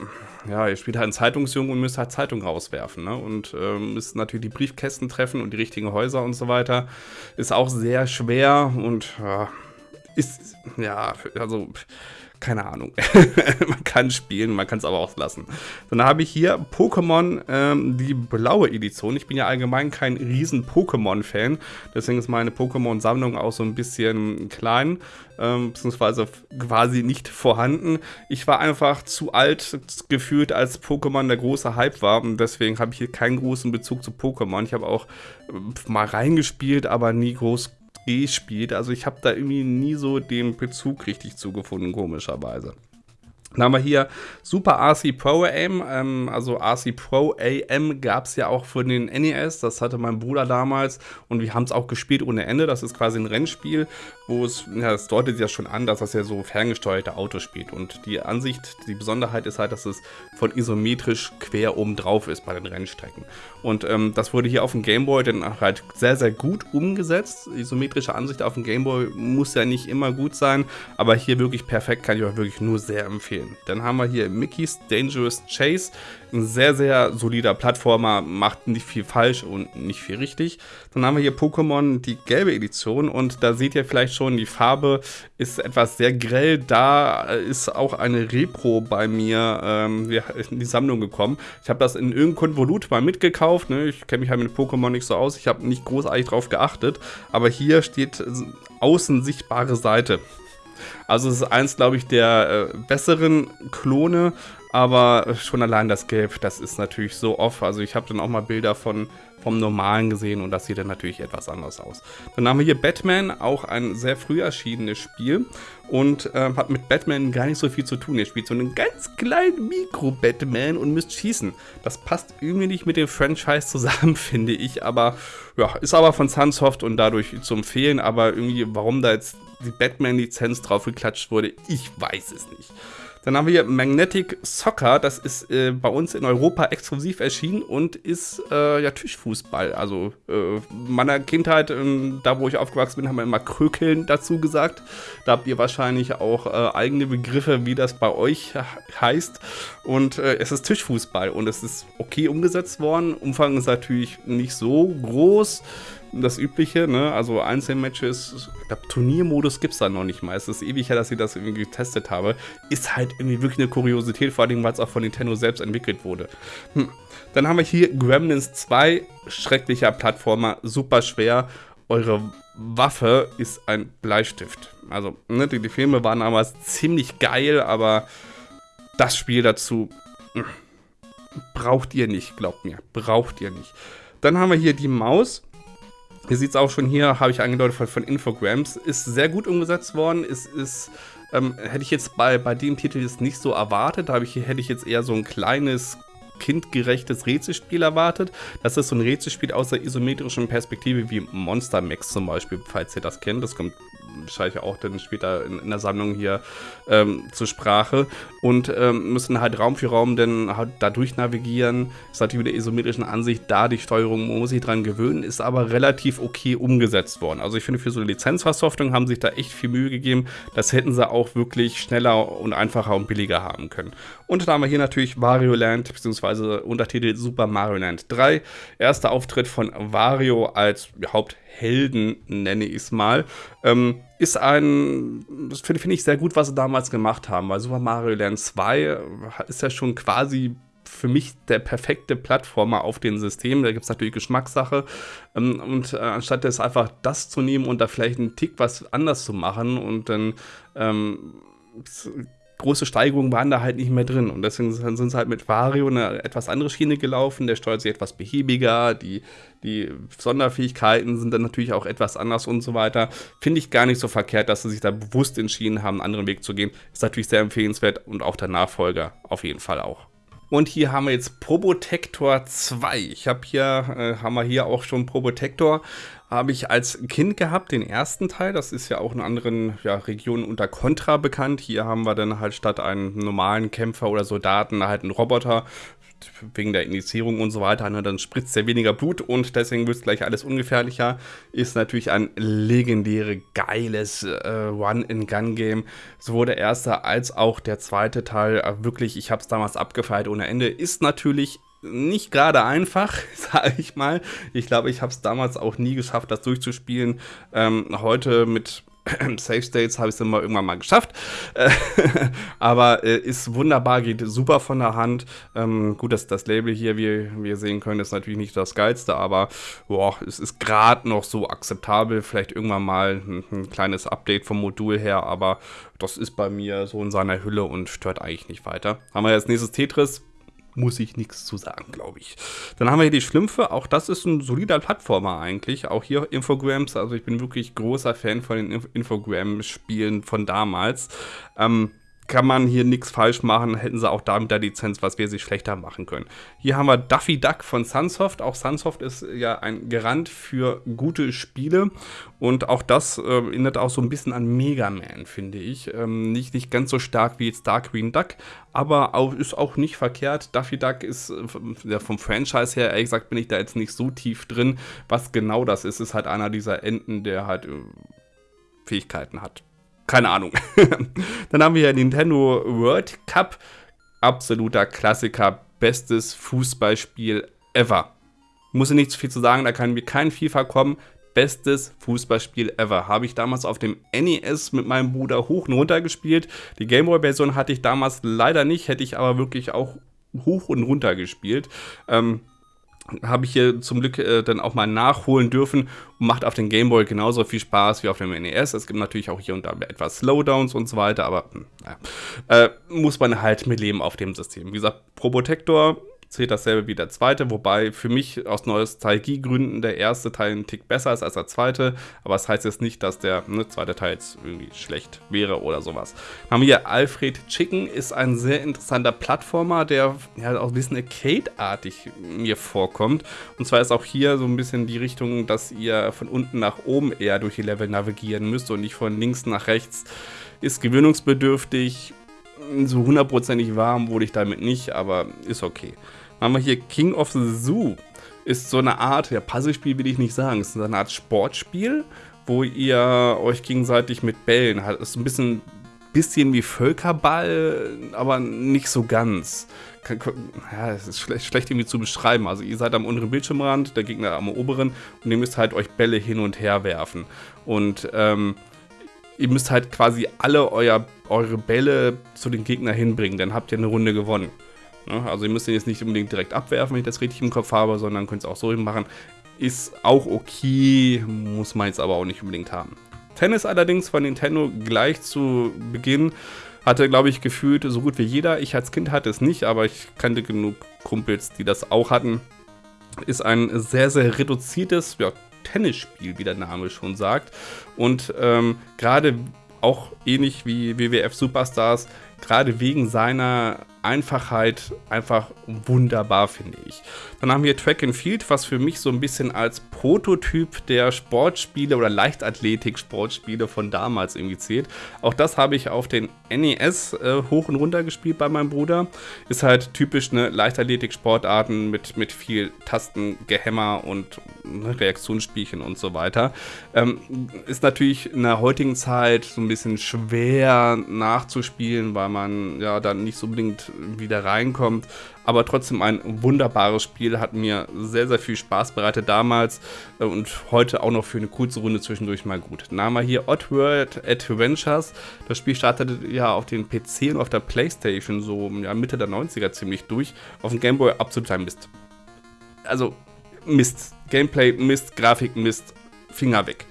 ja, ihr spielt halt einen Zeitungsjungen und müsst halt Zeitung rauswerfen. Ne? Und ähm, müsst natürlich die Briefkästen treffen und die richtigen Häuser und so weiter. Ist auch sehr schwer und ja, ist, ja, also keine Ahnung. man kann spielen, man kann es aber auch lassen. Dann habe ich hier Pokémon, ähm, die blaue Edition. Ich bin ja allgemein kein riesen Pokémon-Fan, deswegen ist meine Pokémon-Sammlung auch so ein bisschen klein, ähm, beziehungsweise quasi nicht vorhanden. Ich war einfach zu alt gefühlt, als Pokémon der große Hype war und deswegen habe ich hier keinen großen Bezug zu Pokémon. Ich habe auch äh, mal reingespielt, aber nie groß gespielt. Also ich habe da irgendwie nie so den Bezug richtig zugefunden, komischerweise. Dann haben wir hier Super RC Pro AM, ähm, also RC Pro AM gab es ja auch für den NES, das hatte mein Bruder damals und wir haben es auch gespielt ohne Ende, das ist quasi ein Rennspiel, wo es, ja, es deutet ja schon an, dass das ja so ferngesteuerte Autos spielt und die Ansicht, die Besonderheit ist halt, dass es von isometrisch quer oben drauf ist bei den Rennstrecken. Und ähm, das wurde hier auf dem Gameboy dann halt sehr, sehr gut umgesetzt, isometrische Ansicht auf dem Gameboy muss ja nicht immer gut sein, aber hier wirklich perfekt, kann ich euch wirklich nur sehr empfehlen empfehlen. Dann haben wir hier Mickey's Dangerous Chase. Ein sehr, sehr solider Plattformer, macht nicht viel falsch und nicht viel richtig. Dann haben wir hier Pokémon, die gelbe Edition. Und da seht ihr vielleicht schon, die Farbe ist etwas sehr grell. Da ist auch eine Repro bei mir ähm, in die Sammlung gekommen. Ich habe das in irgendeinem Konvolut mal mitgekauft. Ne? Ich kenne mich halt mit Pokémon nicht so aus. Ich habe nicht großartig drauf geachtet. Aber hier steht außen sichtbare Seite. Also es ist eins, glaube ich, der äh, besseren Klone, aber schon allein das Gelb, das ist natürlich so off. Also ich habe dann auch mal Bilder von vom normalen gesehen und das sieht dann natürlich etwas anders aus. Dann haben wir hier Batman, auch ein sehr früh erschienenes Spiel und äh, hat mit Batman gar nicht so viel zu tun. Ihr spielt so einen ganz kleinen Mikro-Batman und müsst schießen. Das passt irgendwie nicht mit dem Franchise zusammen, finde ich, aber ja, ist aber von Sunsoft und dadurch zu empfehlen, aber irgendwie, warum da jetzt die Batman-Lizenz drauf geklatscht wurde, ich weiß es nicht. Dann haben wir hier Magnetic Soccer, das ist äh, bei uns in Europa exklusiv erschienen und ist äh, ja Tischfußball. Also äh, meiner Kindheit, ähm, da wo ich aufgewachsen bin, haben wir immer Krökeln dazu gesagt. Da habt ihr wahrscheinlich auch äh, eigene Begriffe, wie das bei euch heißt. Und äh, es ist Tischfußball und es ist okay umgesetzt worden. Umfang ist natürlich nicht so groß das Übliche, ne? Also Einzelmatches, ich glaube, Turniermodus gibt es da noch nicht mal. Es ist ewig her, dass ich das irgendwie getestet habe. Ist halt irgendwie wirklich eine Kuriosität, vor allem, weil es auch von Nintendo selbst entwickelt wurde. Hm. Dann haben wir hier Gremlins 2, schrecklicher Plattformer, super schwer. Eure Waffe ist ein Bleistift. Also, ne, die, die Filme waren damals ziemlich geil, aber das Spiel dazu hm, braucht ihr nicht, glaubt mir. Braucht ihr nicht. Dann haben wir hier die Maus. Hier sieht es auch schon hier, habe ich angedeutet von, von Infograms, ist sehr gut umgesetzt worden. Ist, ist ähm, hätte ich jetzt bei, bei dem Titel jetzt nicht so erwartet. Da ich, hätte ich jetzt eher so ein kleines kindgerechtes Rätselspiel erwartet. Das ist so ein Rätselspiel aus der isometrischen Perspektive wie Monster Max zum Beispiel, falls ihr das kennt. Das kommt wahrscheinlich auch dann später in, in der Sammlung hier ähm, zur Sprache und ähm, müssen halt Raum für Raum dann halt dadurch navigieren. Ist natürlich mit der isometrischen Ansicht da, die Steuerung muss sich dran gewöhnen, ist aber relativ okay umgesetzt worden. Also ich finde, für so eine Lizenzversoftung haben sich da echt viel Mühe gegeben. Das hätten sie auch wirklich schneller und einfacher und billiger haben können. Und da haben wir hier natürlich Wario Land, beziehungsweise Untertitel Super Mario Land 3. Erster Auftritt von Wario als Haupthelden, nenne ich es mal. Ähm, ist ein, das finde find ich sehr gut, was sie damals gemacht haben, weil Super Mario Land 2 ist ja schon quasi für mich der perfekte Plattformer auf den Systemen. Da gibt es natürlich Geschmackssache. Ähm, und äh, anstatt das einfach das zu nehmen und da vielleicht einen Tick was anders zu machen und dann ähm, große Steigerungen waren da halt nicht mehr drin. Und deswegen sind sie halt mit Vario eine etwas andere Schiene gelaufen. Der steuert sich etwas behäbiger. Die, die Sonderfähigkeiten sind dann natürlich auch etwas anders und so weiter. Finde ich gar nicht so verkehrt, dass sie sich da bewusst entschieden haben, einen anderen Weg zu gehen. Ist natürlich sehr empfehlenswert und auch der Nachfolger auf jeden Fall auch. Und hier haben wir jetzt Probotector 2. Ich habe hier, äh, haben wir hier auch schon Probotector habe ich als Kind gehabt, den ersten Teil. Das ist ja auch in anderen ja, Regionen unter Contra bekannt. Hier haben wir dann halt statt einen normalen Kämpfer oder Soldaten halt einen Roboter wegen der Indizierung und so weiter, ne, dann spritzt er weniger Blut und deswegen wird es gleich alles ungefährlicher. Ist natürlich ein legendäre, geiles äh, One-in-Gun-Game. Sowohl der erste als auch der zweite Teil. Äh, wirklich, ich habe es damals abgefeiert ohne Ende. Ist natürlich nicht gerade einfach, sage ich mal. Ich glaube, ich habe es damals auch nie geschafft, das durchzuspielen. Ähm, heute mit Safe States habe ich es immer irgendwann mal geschafft. aber äh, ist wunderbar, geht super von der Hand. Ähm, gut, dass das Label hier, wie wir sehen können, ist natürlich nicht das geilste, aber boah, es ist gerade noch so akzeptabel. Vielleicht irgendwann mal ein, ein, kleines Update vom Modul her, aber das ist bei mir so in seiner Hülle und stört eigentlich nicht weiter. Haben wir jetzt nächstes Tetris muss ich nichts zu sagen, glaube ich. Dann haben wir hier die Schlümpfe. Auch das ist ein solider Plattformer eigentlich. Auch hier Infograms. Also ich bin wirklich großer Fan von den Infogram-Spielen von damals. Ähm, kann man hier nichts falsch machen, hätten sie auch da mit der Lizenz, was wir sich schlechter machen können. Hier haben wir Duffy Duck von Sunsoft. Auch Sunsoft ist ja ein Garant für gute Spiele und auch das äh, erinnert auch so ein bisschen an Mega Man, finde ich. Ähm, nicht, nicht ganz so stark wie jetzt Dark Green Duck, aber auch, ist auch nicht verkehrt. Duffy Duck ist äh, vom Franchise her, ehrlich gesagt, bin ich da jetzt nicht so tief drin. Was genau das ist, ist halt einer dieser Enten, der halt äh, Fähigkeiten hat keine Ahnung. Dann haben wir ja Nintendo World Cup. Absoluter Klassiker. Bestes Fußballspiel ever. Muss ich nicht zu viel zu sagen, da kann mir kein FIFA kommen. Bestes Fußballspiel ever. Habe ich damals auf dem NES mit meinem Bruder hoch und runter gespielt. Die Gameboy-Version hatte ich damals leider nicht, hätte ich aber wirklich auch hoch und runter gespielt. Ähm, habe ich hier zum Glück äh, dann auch mal nachholen dürfen und macht auf dem Gameboy genauso viel Spaß wie auf dem NES. Es gibt natürlich auch hier und da etwas Slowdowns und so weiter, aber hm, äh, muss man halt mit leben auf dem System. Wie gesagt, Probotector zählt dasselbe wie der zweite, wobei für mich aus Nostalgiegründen der erste Teil ein Tick besser ist als der zweite, aber das heißt jetzt nicht, dass der ne, zweite Teil jetzt irgendwie schlecht wäre oder sowas. Dann haben wir hier Alfred Chicken, ist ein sehr interessanter Plattformer, der ja auch ein bisschen Arcade-artig mir vorkommt. Und zwar ist auch hier so ein bisschen die Richtung, dass ihr von unten nach oben eher durch die Level navigieren müsst und nicht von links nach rechts. Ist gewöhnungsbedürftig, so hundertprozentig warm wurde ich damit nicht, aber ist okay. Haben wir hier King of the Zoo. Ist so eine Art, ja, Puzzlespiel will ich nicht sagen, ist so eine Art Sportspiel, wo ihr euch gegenseitig mit Bällen halt, ist ein bisschen, bisschen wie Völkerball, aber nicht so ganz. Ja, es ist schlecht, schlecht irgendwie zu beschreiben. Also ihr seid am unteren Bildschirmrand, der Gegner am oberen und ihr müsst halt euch Bälle hin und her werfen. Und ähm, ihr müsst halt quasi alle euer, eure Bälle zu den Gegner hinbringen, dann habt ihr eine Runde gewonnen. Ne? Also ihr müsst ihn jetzt nicht unbedingt direkt abwerfen, wenn ich das richtig im Kopf habe, sondern könnt es auch so machen. Ist auch okay, muss man jetzt aber auch nicht unbedingt haben. Tennis allerdings von Nintendo gleich zu Beginn hatte, glaube ich, gefühlt so gut wie jeder. Ich als Kind hatte es nicht, aber ich kannte genug Kumpels, die das auch hatten. Ist ein sehr, sehr reduziertes ja, Tennisspiel, wie der Name schon sagt. Und ähm, gerade auch ähnlich wie WWF Superstars, gerade wegen seiner Einfachheit einfach wunderbar, finde ich. Dann haben wir Track and Field, was für mich so ein bisschen als Prototyp der Sportspiele oder Leichtathletik-Sportspiele von damals irgendwie zählt. Auch das habe ich auf den NES äh, hoch und runter gespielt bei meinem Bruder. Ist halt typisch eine Leichtathletik-Sportarten mit, mit viel Tastengehämmer und ne, Reaktionsspielchen und so weiter. Ähm, ist natürlich in der heutigen Zeit so ein bisschen schwer nachzuspielen, weil man ja dann nicht so unbedingt wieder reinkommt. Aber trotzdem ein wunderbares Spiel, hat mir sehr, sehr viel Spaß bereitet damals äh, und heute auch noch für eine kurze Runde zwischendurch mal gut. Wir hier Oddworld Adventures. Das Spiel startete ja auf den PC und auf der Playstation so ja, Mitte der 90er ziemlich durch. Auf dem Gameboy absolut Mist. Also Mist. Gameplay Mist, Grafik Mist, Finger weg.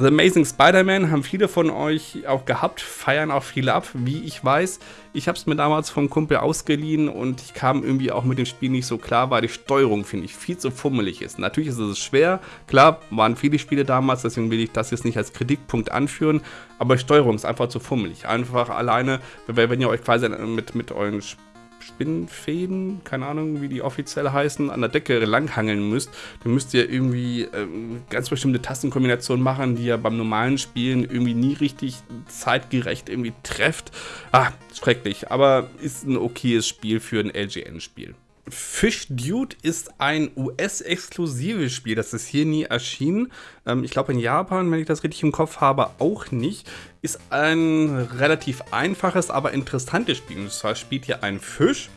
The Amazing Spider-Man haben viele von euch auch gehabt, feiern auch viele ab, wie ich weiß. Ich habe es mir damals vom Kumpel ausgeliehen und ich kam irgendwie auch mit dem Spiel nicht so klar, weil die Steuerung, finde ich, viel zu fummelig ist. Natürlich ist es schwer, klar, waren viele Spiele damals, deswegen will ich das jetzt nicht als Kritikpunkt anführen, aber Steuerung ist einfach zu fummelig. Einfach alleine, wenn ihr euch quasi mit, mit euren Spielen Spinnfäden, keine Ahnung, wie die offiziell heißen, an der Decke langhangeln müsst, dann müsst ihr irgendwie äh, ganz bestimmte Tastenkombinationen machen, die ihr beim normalen Spielen irgendwie nie richtig zeitgerecht irgendwie trefft. Ah, schrecklich, aber ist ein okayes Spiel für ein LGN-Spiel. Fish Dude ist ein US-exklusives Spiel. Das ist hier nie erschienen. Ähm, ich glaube in Japan, wenn ich das richtig im Kopf habe, auch nicht. Ist ein relativ einfaches, aber interessantes Spiel. Und zwar spielt hier ein Fisch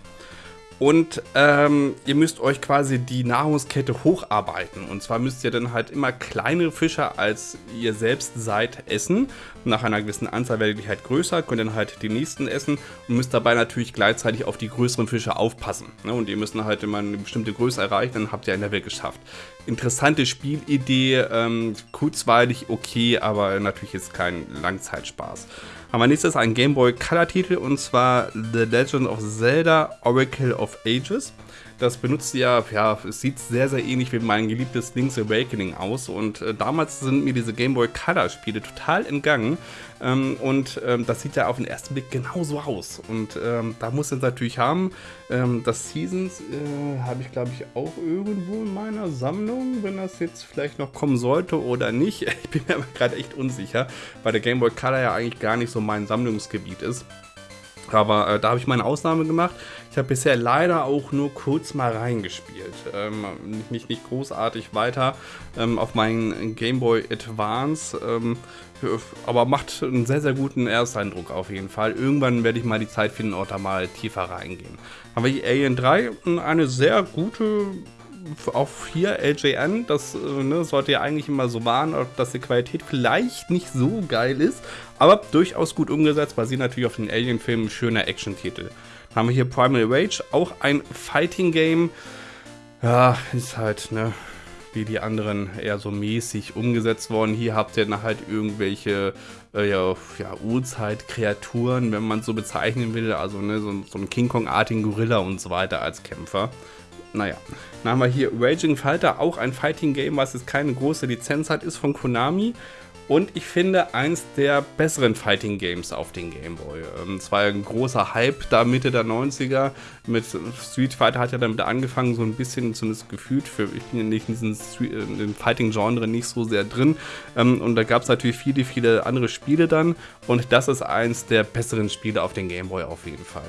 und ähm, ihr müsst euch quasi die Nahrungskette hocharbeiten. Und zwar müsst ihr dann halt immer kleinere Fische als ihr selbst seid essen. Nach einer gewissen Anzahl werdet ihr halt größer, könnt dann halt die nächsten essen und müsst dabei natürlich gleichzeitig auf die größeren Fische aufpassen. Ne? Und ihr müsst dann halt immer eine bestimmte Größe erreichen, dann habt ihr ein Level geschafft. Interessante Spielidee, ähm, kurzweilig okay, aber natürlich ist kein Langzeitspaß haben wir nächstes einen Game Boy Color Titel und zwar The Legend of Zelda Oracle of Ages. Das benutzt ja, ja, es sieht sehr, sehr ähnlich wie mein geliebtes Link's Awakening aus. Und äh, damals sind mir diese Game Boy Color Spiele total entgangen. Ähm, und ähm, das sieht ja auf den ersten Blick genauso aus. Und ähm, da muss es natürlich haben. Ähm, das Seasons äh, habe ich, glaube ich, auch irgendwo in meiner Sammlung, wenn das jetzt vielleicht noch kommen sollte oder nicht. Ich bin mir aber gerade echt unsicher, weil der Game Boy Color ja eigentlich gar nicht so mein Sammlungsgebiet ist. Aber äh, da habe ich meine Ausnahme gemacht. Ich habe bisher leider auch nur kurz mal reingespielt. Ähm, nicht, nicht, großartig weiter ähm, auf meinen Game Boy Advance. Ähm, aber macht einen sehr, sehr guten Ersteindruck auf jeden Fall. Irgendwann werde ich mal die Zeit finden und da mal tiefer reingehen. Haben wir hier Alien 3, eine sehr gute auch hier LJN, das äh, ne, sollte ja eigentlich immer so warnen, dass die Qualität vielleicht nicht so geil ist, aber durchaus gut umgesetzt, basiert natürlich auf den Alien-Filmen, schöner Action-Titel. Dann haben wir hier Primal Rage, auch ein Fighting-Game. Ja, ist halt, ne, wie die anderen eher so mäßig umgesetzt worden. Hier habt ihr dann halt irgendwelche äh, ja, ja, Urzeit-Kreaturen, wenn man es so bezeichnen will. Also ne, so, so einen King Kong-artigen Gorilla und so weiter als Kämpfer. Naja, dann haben wir hier Raging Fighter, auch ein Fighting Game, was jetzt keine große Lizenz hat, ist von Konami. und ich finde eins der besseren Fighting Games auf den Game Boy. Ähm, es war ein großer Hype da Mitte der 90er. Mit Street Fighter hat ja damit angefangen, so ein bisschen zumindest gefühlt. Für, ich bin ja nicht in diesem äh, Fighting-Genre nicht so sehr drin. Ähm, und da gab es natürlich viele, viele andere Spiele dann. Und das ist eins der besseren Spiele auf den Game Boy auf jeden Fall.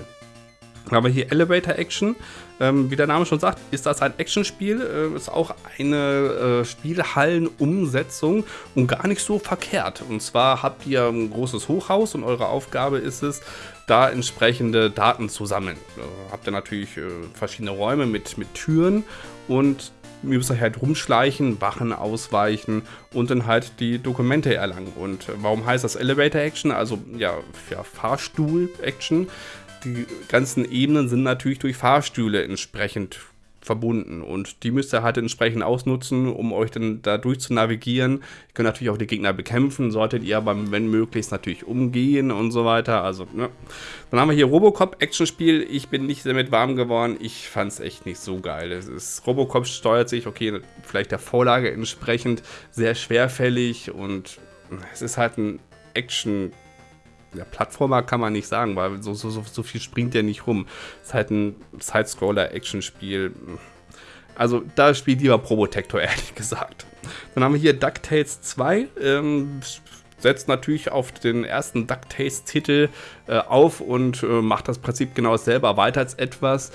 Dann haben wir hier Elevator Action. Ähm, wie der Name schon sagt, ist das ein Actionspiel. Äh, ist auch eine äh, Spielhallen-Umsetzung und gar nicht so verkehrt. Und zwar habt ihr ein großes Hochhaus und eure Aufgabe ist es, da entsprechende Daten zu sammeln. Äh, habt ihr natürlich äh, verschiedene Räume mit, mit Türen und ihr müsst euch halt rumschleichen, Wachen ausweichen und dann halt die Dokumente erlangen. Und warum heißt das Elevator Action? Also ja, ja Fahrstuhl Action die ganzen Ebenen sind natürlich durch Fahrstühle entsprechend verbunden und die müsst ihr halt entsprechend ausnutzen, um euch dann da durch zu navigieren. Ihr könnt natürlich auch die Gegner bekämpfen, solltet ihr aber, wenn möglichst, natürlich umgehen und so weiter. Also, ne. Dann haben wir hier Robocop Actionspiel. Ich bin nicht damit warm geworden. Ich fand es echt nicht so geil. Es ist, Robocop steuert sich, okay, vielleicht der Vorlage entsprechend sehr schwerfällig und es ist halt ein Action ja, Plattformer kann man nicht sagen, weil so, so, so, viel springt der nicht rum. Ist halt ein Side-Scroller-Action-Spiel. Also da spielt lieber Probotector, ehrlich gesagt. Dann haben wir hier DuckTales 2. Ähm, setzt natürlich auf den ersten DuckTales-Titel äh, auf und äh, macht das Prinzip genau dasselbe, erweitert es etwas.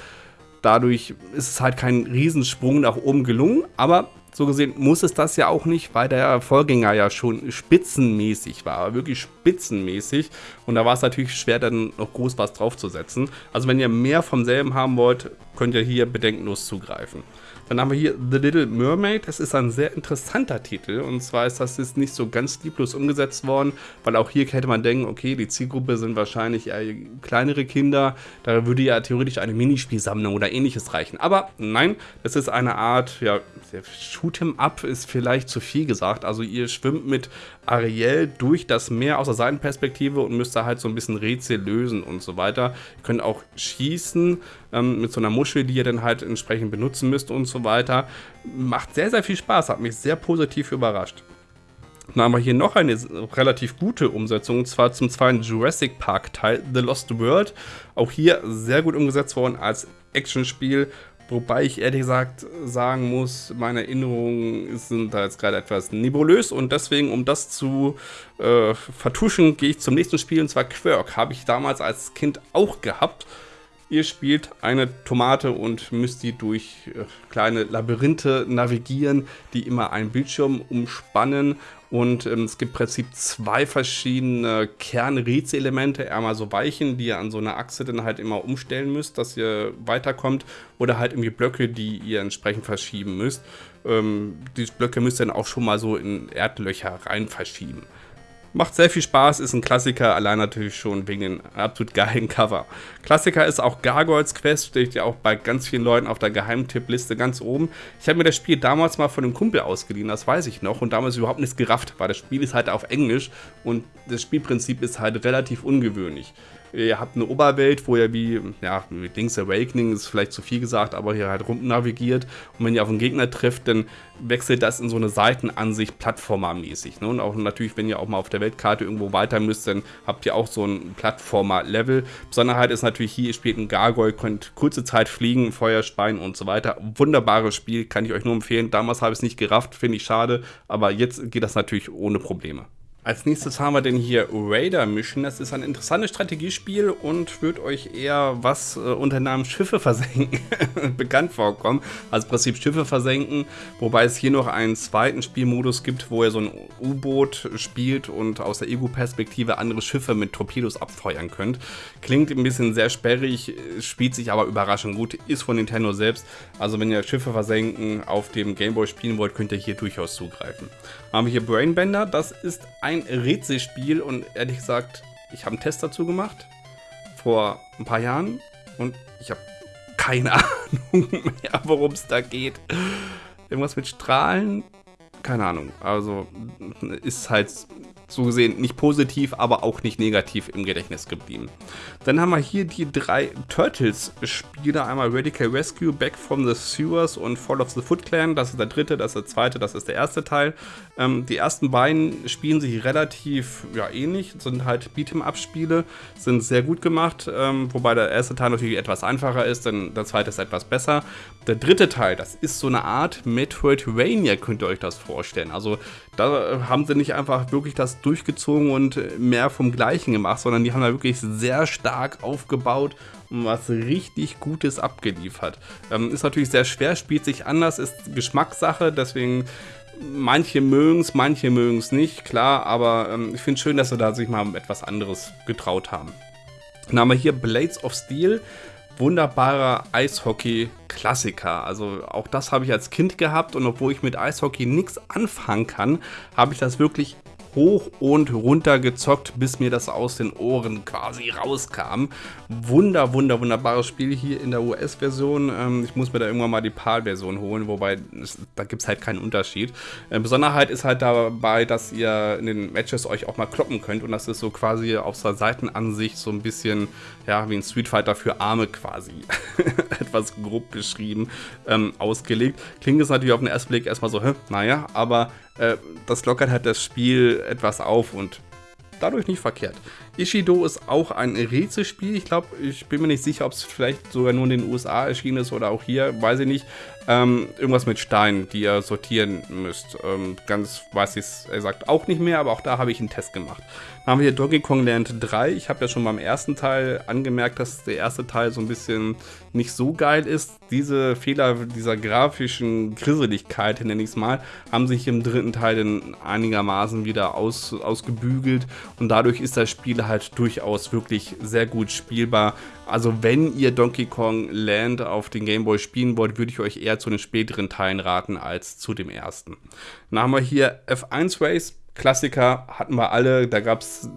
Dadurch ist es halt kein Riesensprung nach oben gelungen, aber so gesehen muss es das ja auch nicht, weil der Vorgänger ja schon spitzenmäßig war, wirklich spitzenmäßig. Und da war es natürlich schwer, dann noch groß was draufzusetzen. Also wenn ihr mehr vom selben haben wollt, könnt ihr hier bedenkenlos zugreifen. Dann haben wir hier The Little Mermaid. Das ist ein sehr interessanter Titel. Und zwar ist das jetzt nicht so ganz lieblos umgesetzt worden, weil auch hier hätte man denken, okay, die Zielgruppe sind wahrscheinlich eher kleinere Kinder. Da würde ja theoretisch eine Minispielsammlung oder ähnliches reichen. Aber nein, das ist eine Art, ja, Shoot'em Up ist vielleicht zu viel gesagt. Also ihr schwimmt mit Ariel durch das Meer aus der Seitenperspektive und müsst da halt so ein bisschen Rätsel lösen und so weiter. Ihr könnt auch schießen ähm, mit so einer Muschel, die ihr dann halt entsprechend benutzen müsst und so weiter. Macht sehr, sehr viel Spaß, hat mich sehr positiv überrascht. Dann haben wir hier noch eine relativ gute Umsetzung, und zwar zum zweiten Jurassic Park Teil, The Lost World. Auch hier sehr gut umgesetzt worden als Actionspiel. Wobei ich ehrlich gesagt sagen muss, meine Erinnerungen sind da jetzt gerade etwas nebulös und deswegen, um das zu äh, vertuschen, gehe ich zum nächsten Spiel und zwar Quirk. Habe ich damals als Kind auch gehabt. Ihr spielt eine Tomate und müsst die durch äh, kleine Labyrinthe navigieren, die immer einen Bildschirm umspannen. Und ähm, es gibt im Prinzip zwei verschiedene Kernrätselelemente. Einmal so Weichen, die ihr an so einer Achse dann halt immer umstellen müsst, dass ihr weiterkommt. Oder halt irgendwie Blöcke, die ihr entsprechend verschieben müsst. Ähm, die Blöcke müsst ihr dann auch schon mal so in Erdlöcher rein verschieben. Macht sehr viel Spaß, ist ein Klassiker, allein natürlich schon wegen dem absolut geilen Cover. Klassiker ist auch Gargoyles Quest, steht ja auch bei ganz vielen Leuten auf der Geheimtippliste ganz oben. Ich habe mir das Spiel damals mal von einem Kumpel ausgeliehen, das weiß ich noch, und damals überhaupt nichts gerafft, weil das Spiel ist halt auf Englisch und das Spielprinzip ist halt relativ ungewöhnlich. Ihr habt eine Oberwelt, wo ihr wie, ja, wie Link's Awakening ist vielleicht zu viel gesagt, aber hier halt rum navigiert. Und wenn ihr auf einen Gegner trifft, dann wechselt das in so eine Seitenansicht Plattformer-mäßig. Ne? Und auch natürlich, wenn ihr auch mal auf der Weltkarte irgendwo weiter müsst, dann habt ihr auch so ein Plattformer-Level. Besonderheit ist natürlich hier, ihr spielt ein Gargoyle, könnt kurze Zeit fliegen, Feuer speien und so weiter. Wunderbares Spiel, kann ich euch nur empfehlen. Damals habe ich es nicht gerafft, finde ich schade, aber jetzt geht das natürlich ohne Probleme. Als nächstes haben wir den hier Raider Mission. Das ist ein interessantes Strategiespiel und wird euch eher was äh, unter dem Namen Schiffe versenken bekannt vorkommen. Also im Prinzip Schiffe versenken, wobei es hier noch einen zweiten Spielmodus gibt, wo ihr so ein U-Boot spielt und aus der Ego-Perspektive andere Schiffe mit Torpedos abfeuern könnt. Klingt ein bisschen sehr sperrig, spielt sich aber überraschend gut, ist von Nintendo selbst. Also wenn ihr Schiffe versenken auf dem Gameboy spielen wollt, könnt ihr hier durchaus zugreifen. Haben wir hier Brainbender, das ist ein ein Rätselspiel und ehrlich gesagt, ich habe einen Test dazu gemacht vor ein paar Jahren und ich habe keine Ahnung mehr, worum es da geht. Irgendwas mit Strahlen? Keine Ahnung. Also ist halt so gesehen nicht positiv, aber auch nicht negativ im Gedächtnis geblieben. Dann haben wir hier die drei Turtles-Spiele. Einmal Radical Rescue, Back from the Sewers und Fall of the Foot Clan. Das ist der dritte, das ist der zweite, das ist der erste Teil. Ähm, die ersten beiden spielen sich relativ ja, ähnlich, sind halt Beat'em-Up-Spiele, sind sehr gut gemacht, ähm, wobei der erste Teil natürlich etwas einfacher ist, denn der zweite ist etwas besser. Der dritte Teil, das ist so eine Art Metroidvania, könnt ihr euch das vorstellen. Also da haben sie nicht einfach wirklich das durchgezogen und mehr vom Gleichen gemacht, sondern die haben da wirklich sehr stark aufgebaut und was richtig Gutes abgeliefert. Ähm, ist natürlich sehr schwer, spielt sich anders, ist Geschmackssache, deswegen manche mögen es, manche mögen es nicht, klar, aber ähm, ich finde es schön, dass sie da sich mal etwas anderes getraut haben. Dann haben wir hier Blades of Steel, wunderbarer Eishockey-Klassiker. Also auch das habe ich als Kind gehabt und obwohl ich mit Eishockey nichts anfangen kann, habe ich das wirklich hoch und runter gezockt, bis mir das aus den Ohren quasi rauskam. Wunder, wunder, wunderbares Spiel hier in der US-Version. Ähm, ich muss mir da irgendwann mal die PAL-Version holen, wobei da gibt es halt keinen Unterschied. Äh, Besonderheit ist halt dabei, dass ihr in den Matches euch auch mal kloppen könnt und das ist so quasi auf der Seitenansicht so ein bisschen, ja, wie ein Street Fighter für Arme quasi. Etwas grob beschrieben, ähm, ausgelegt. Klingt es natürlich auf den ersten Blick erstmal so, hä, naja, aber äh, das lockert halt das Spiel etwas auf und dadurch nicht verkehrt. Ishido ist auch ein Rätselspiel. Ich glaube, ich bin mir nicht sicher, ob es vielleicht sogar nur in den USA erschienen ist oder auch hier, weiß ich nicht. Ähm, irgendwas mit Steinen, die ihr sortieren müsst. Ähm, ganz weiß ich es, sagt auch nicht mehr, aber auch da habe ich einen Test gemacht. Dann haben wir hier Donkey Kong Land 3. Ich habe ja schon beim ersten Teil angemerkt, dass der erste Teil so ein bisschen nicht so geil ist. Diese Fehler dieser grafischen Grisseligkeit, nenne ich es mal, haben sich im dritten Teil dann einigermaßen wieder aus, ausgebügelt und dadurch ist das Spiel halt durchaus wirklich sehr gut spielbar. Also wenn ihr Donkey Kong Land auf den Game Boy spielen wollt, würde ich euch eher zu den späteren Teilen raten als zu dem ersten. Dann haben wir hier F1 Race Klassiker hatten wir alle. Da gab es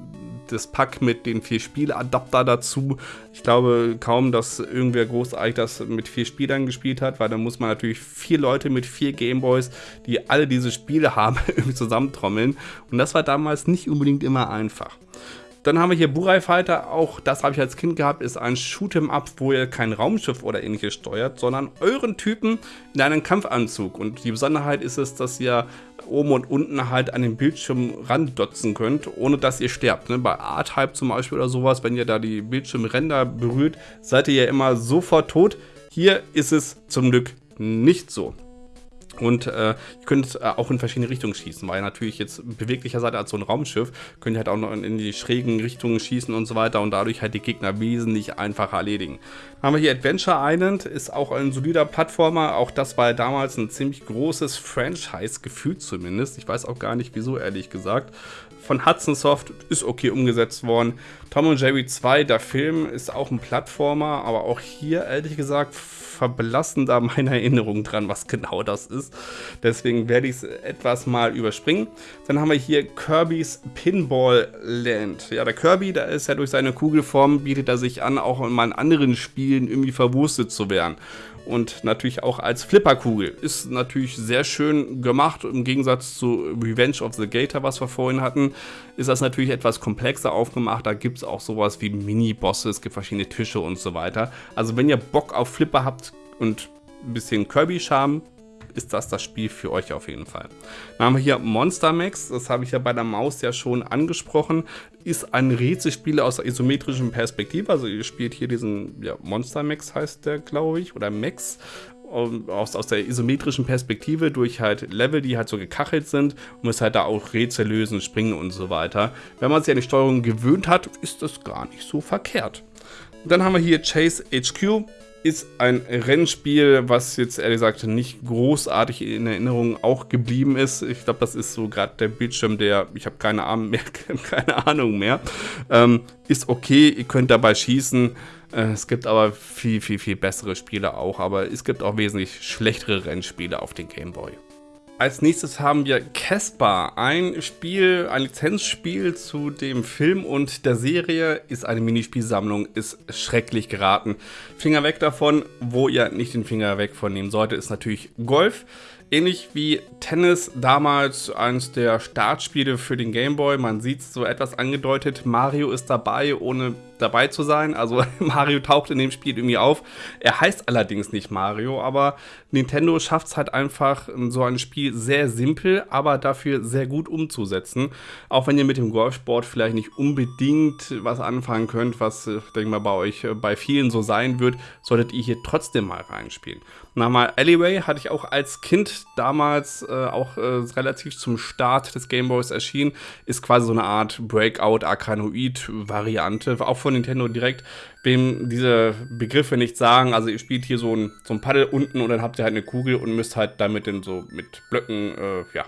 das Pack mit den vier Spieladapter dazu. Ich glaube kaum, dass irgendwer großartig das mit vier Spielern gespielt hat, weil da muss man natürlich vier Leute mit vier Gameboys, die alle diese Spiele haben, irgendwie zusammentrommeln. Und das war damals nicht unbedingt immer einfach. Dann haben wir hier Burai Fighter, auch das habe ich als Kind gehabt, ist ein Shoot'em Up, wo ihr kein Raumschiff oder ähnliches steuert, sondern euren Typen in einen Kampfanzug. Und die Besonderheit ist es, dass ihr oben und unten halt an den Bildschirm randotzen könnt, ohne dass ihr sterbt. Ne? Bei A-Type zum Beispiel oder sowas, wenn ihr da die Bildschirmränder berührt, seid ihr ja immer sofort tot. Hier ist es zum Glück nicht so. Und äh, ihr könnt äh, auch in verschiedene Richtungen schießen, weil natürlich jetzt beweglicher seid als so ein Raumschiff, könnt ihr halt auch noch in, in, die schrägen Richtungen schießen und so weiter und dadurch halt die Gegner wesentlich einfacher erledigen. Dann haben wir hier Adventure Island, ist auch ein solider Plattformer, auch das war damals ein ziemlich großes Franchise, gefühlt zumindest. Ich weiß auch gar nicht wieso, ehrlich gesagt von Hudson Soft ist okay umgesetzt worden. Tom und Jerry 2, der Film, ist auch ein Plattformer, aber auch hier, ehrlich gesagt, verblassen da meine Erinnerungen dran, was genau das ist. Deswegen werde ich es etwas mal überspringen. Dann haben wir hier Kirby's Pinball Land. Ja, der Kirby, da ist ja durch seine Kugelform, bietet er sich an, auch in meinen anderen Spielen irgendwie verwurstet zu werden und natürlich auch als Flipperkugel. Ist natürlich sehr schön gemacht. Im Gegensatz zu Revenge of the Gator, was wir vorhin hatten, ist das natürlich etwas komplexer aufgemacht. Da gibt es auch sowas wie Mini-Bosse, es gibt verschiedene Tische und so weiter. Also wenn ihr Bock auf Flipper habt und ein bisschen Kirby-Charme, ist das das Spiel für euch auf jeden Fall. Dann haben wir hier Monster Max, das habe ich ja bei der Maus ja schon angesprochen, ist ein Rätselspiel aus der isometrischen Perspektive, also ihr spielt hier diesen, ja, Monster Max heißt der, glaube ich, oder Max, aus, aus der isometrischen Perspektive durch halt Level, die halt so gekachelt sind und muss halt da auch Rätsel lösen, springen und so weiter. Wenn man sich an die Steuerung gewöhnt hat, ist das gar nicht so verkehrt. Dann haben wir hier Chase HQ ist ein Rennspiel, was jetzt ehrlich gesagt nicht großartig in Erinnerung auch geblieben ist. Ich glaube, das ist so gerade der Bildschirm, der, ich habe keine Ahnung mehr, keine Ahnung mehr. Ähm, ist okay, ihr könnt dabei schießen. Äh, es gibt aber viel, viel, viel bessere Spiele auch, aber es gibt auch wesentlich schlechtere Rennspiele auf den Game Boy. Als nächstes haben wir Casper, ein Spiel, ein Lizenzspiel zu dem Film und der Serie, ist eine Minispielsammlung, ist schrecklich geraten. Finger weg davon, wo ihr nicht den Finger weg von nehmen solltet, ist natürlich Golf. ähnlich wie Tennis damals eines der Startspiele für den Game Boy. Man sieht es so etwas angedeutet, Mario ist dabei, ohne dabei zu sein. Also Mario taucht in dem Spiel irgendwie auf. Er heißt allerdings nicht Mario, aber Nintendo schafft es halt einfach, so ein Spiel sehr simpel, aber dafür sehr gut umzusetzen. Auch wenn ihr mit dem Golfsport vielleicht nicht unbedingt was anfangen könnt, was, ich denke mal, bei euch äh, bei vielen so sein wird, solltet ihr hier trotzdem mal reinspielen. Nochmal, Alleyway hatte ich auch als Kind damals äh, auch äh, relativ zum Start des Gameboys erschienen. Ist quasi so eine Art Breakout-Arkanoid-Variante, auch von Nintendo direkt. Wem diese Begriffe nicht sagen, also ihr spielt hier so ein, so ein Paddel unten und dann habt ihr halt eine Kugel und müsst halt damit in so mit Blöcken, äh, ja,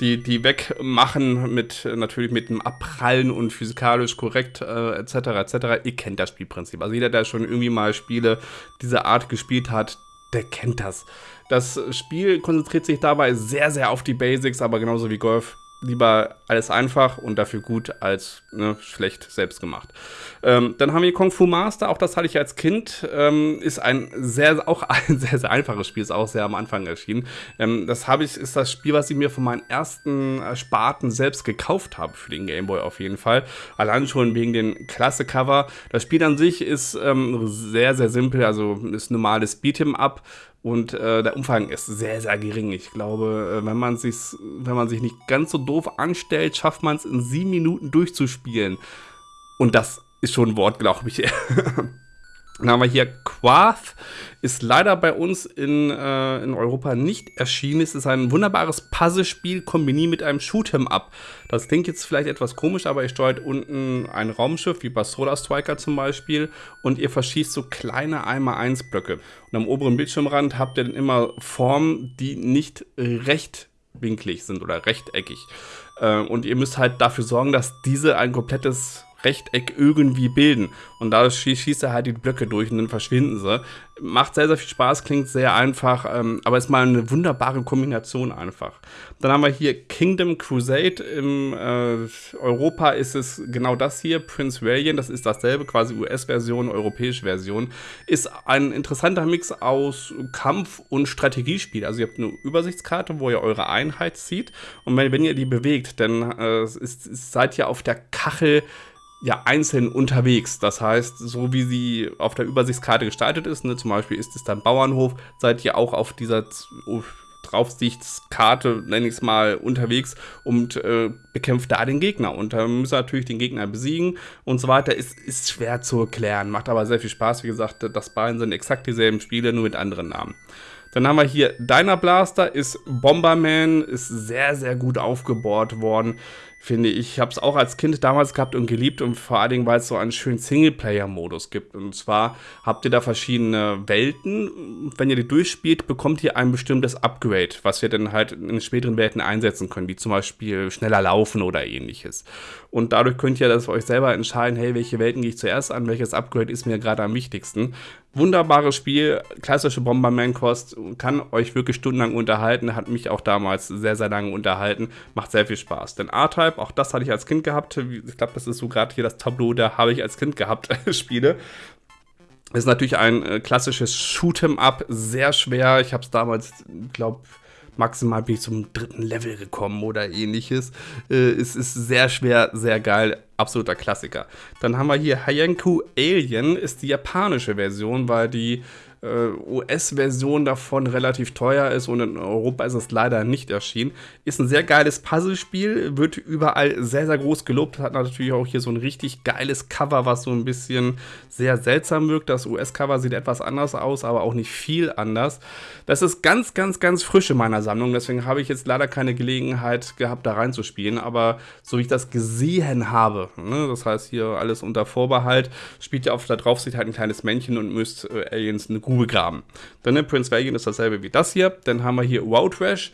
die, die wegmachen, mit natürlich mit dem Abprallen und physikalisch korrekt, äh, etc. etc. Ihr kennt das Spielprinzip. Also jeder, der schon irgendwie mal Spiele dieser Art gespielt hat, der kennt das. Das Spiel konzentriert sich dabei sehr, sehr auf die Basics, aber genauso wie Golf lieber alles einfach und dafür gut als ne, schlecht selbst gemacht. Ähm, dann haben wir Kung Fu Master, auch das hatte ich als Kind, ähm, ist ein sehr, auch ein sehr, sehr einfaches Spiel, ist auch sehr am Anfang erschienen. Ähm, das habe ich, ist das Spiel, was ich mir von meinen ersten Sparten selbst gekauft habe für den Gameboy auf jeden Fall. Allein schon wegen den Klasse-Cover. Das Spiel an sich ist ähm, sehr, sehr simpel, also ist normales Beat'em Up und äh, der Umfang ist sehr, sehr gering. Ich glaube, äh, wenn, man wenn man sich nicht ganz so doof anstellt, schafft man es in sieben Minuten durchzuspielen. Und das ist schon ein Wort, glaube ich. Dann haben wir hier Quath, ist leider bei uns in, äh, in Europa nicht erschienen. Es ist ein wunderbares Puzzlespiel kombiniert mit einem Shoot'em Up. Das klingt jetzt vielleicht etwas komisch, aber ihr steuert unten ein Raumschiff, wie bei Solar Striker zum Beispiel, und ihr verschießt so kleine 1x1 Blöcke. Und am oberen Bildschirmrand habt ihr dann immer Formen, die nicht rechtwinklig sind oder rechteckig. Äh, und ihr müsst halt dafür sorgen, dass diese ein komplettes Rechteck irgendwie bilden. Und dadurch schießt er halt die Blöcke durch und dann verschwinden sie. Macht sehr, sehr viel Spaß, klingt sehr einfach, ähm, aber ist mal eine wunderbare Kombination einfach. Dann haben wir hier Kingdom Crusade. Im äh, Europa ist es genau das hier, Prince Valiant, das ist dasselbe, quasi US-Version, europäische Version. Ist ein interessanter Mix aus Kampf- und Strategiespiel. Also ihr habt eine Übersichtskarte, wo ihr eure Einheit zieht und wenn, wenn ihr die bewegt, dann äh, ist, seid ihr auf der Kachel ja einzeln unterwegs. Das heißt, so wie sie auf der Übersichtskarte gestaltet ist, ne, zum Beispiel ist es dann Bauernhof, seid ihr auch auf dieser Draufsichtskarte, nenne ich es mal, unterwegs und äh, bekämpft da den Gegner. Und da müsst ihr natürlich den Gegner besiegen und so weiter. Ist, ist schwer zu erklären, macht aber sehr viel Spaß. Wie gesagt, das beiden sind exakt dieselben Spiele, nur mit anderen Namen. Dann haben wir hier Dyna Blaster, ist Bomberman, ist sehr, sehr gut aufgebaut worden finde ich. Ich habe es auch als Kind damals gehabt und geliebt und vor allen Dingen, weil es so einen schönen Singleplayer-Modus gibt. Und zwar habt ihr da verschiedene Welten. Wenn ihr die durchspielt, bekommt ihr ein bestimmtes Upgrade, was wir dann halt in späteren Welten einsetzen können, wie zum Beispiel schneller laufen oder ähnliches. Und dadurch könnt ihr das für euch selber entscheiden, hey, welche Welten gehe ich zuerst an, welches Upgrade ist mir gerade am wichtigsten. Wunderbares Spiel, klassische Bomberman-Kost, kann euch wirklich stundenlang unterhalten, hat mich auch damals sehr, sehr lange unterhalten, macht sehr viel Spaß. Denn A-Type, auch das hatte ich als Kind gehabt, ich glaube, das ist so gerade hier das Tableau, da habe ich als Kind gehabt, Spiele. Ist natürlich ein äh, klassisches Shoot'em-up, sehr schwer. Ich habe es damals, glaube maximal bin ich zum dritten Level gekommen oder ähnliches. Äh, es ist sehr schwer, sehr geil, absoluter Klassiker. Dann haben wir hier Hayenku Alien, ist die japanische Version, weil die US-Version davon relativ teuer ist und in Europa ist es leider nicht erschienen. Ist ein sehr geiles Puzzlespiel, wird überall sehr, sehr groß gelobt, hat natürlich auch hier so ein richtig geiles Cover, was so ein bisschen sehr seltsam wirkt. Das US-Cover sieht etwas anders aus, aber auch nicht viel anders. Das ist ganz, ganz, ganz frisch in meiner Sammlung, deswegen habe ich jetzt leider keine Gelegenheit gehabt, da reinzuspielen, aber so wie ich das gesehen habe, ne, das heißt hier alles unter Vorbehalt, spielt ihr auf der Draufsicht halt ein kleines Männchen und müsst äh, Aliens eine Grube graben. Dann ne, Prince Valiant ist dasselbe wie das hier. Dann haben wir hier Wow Trash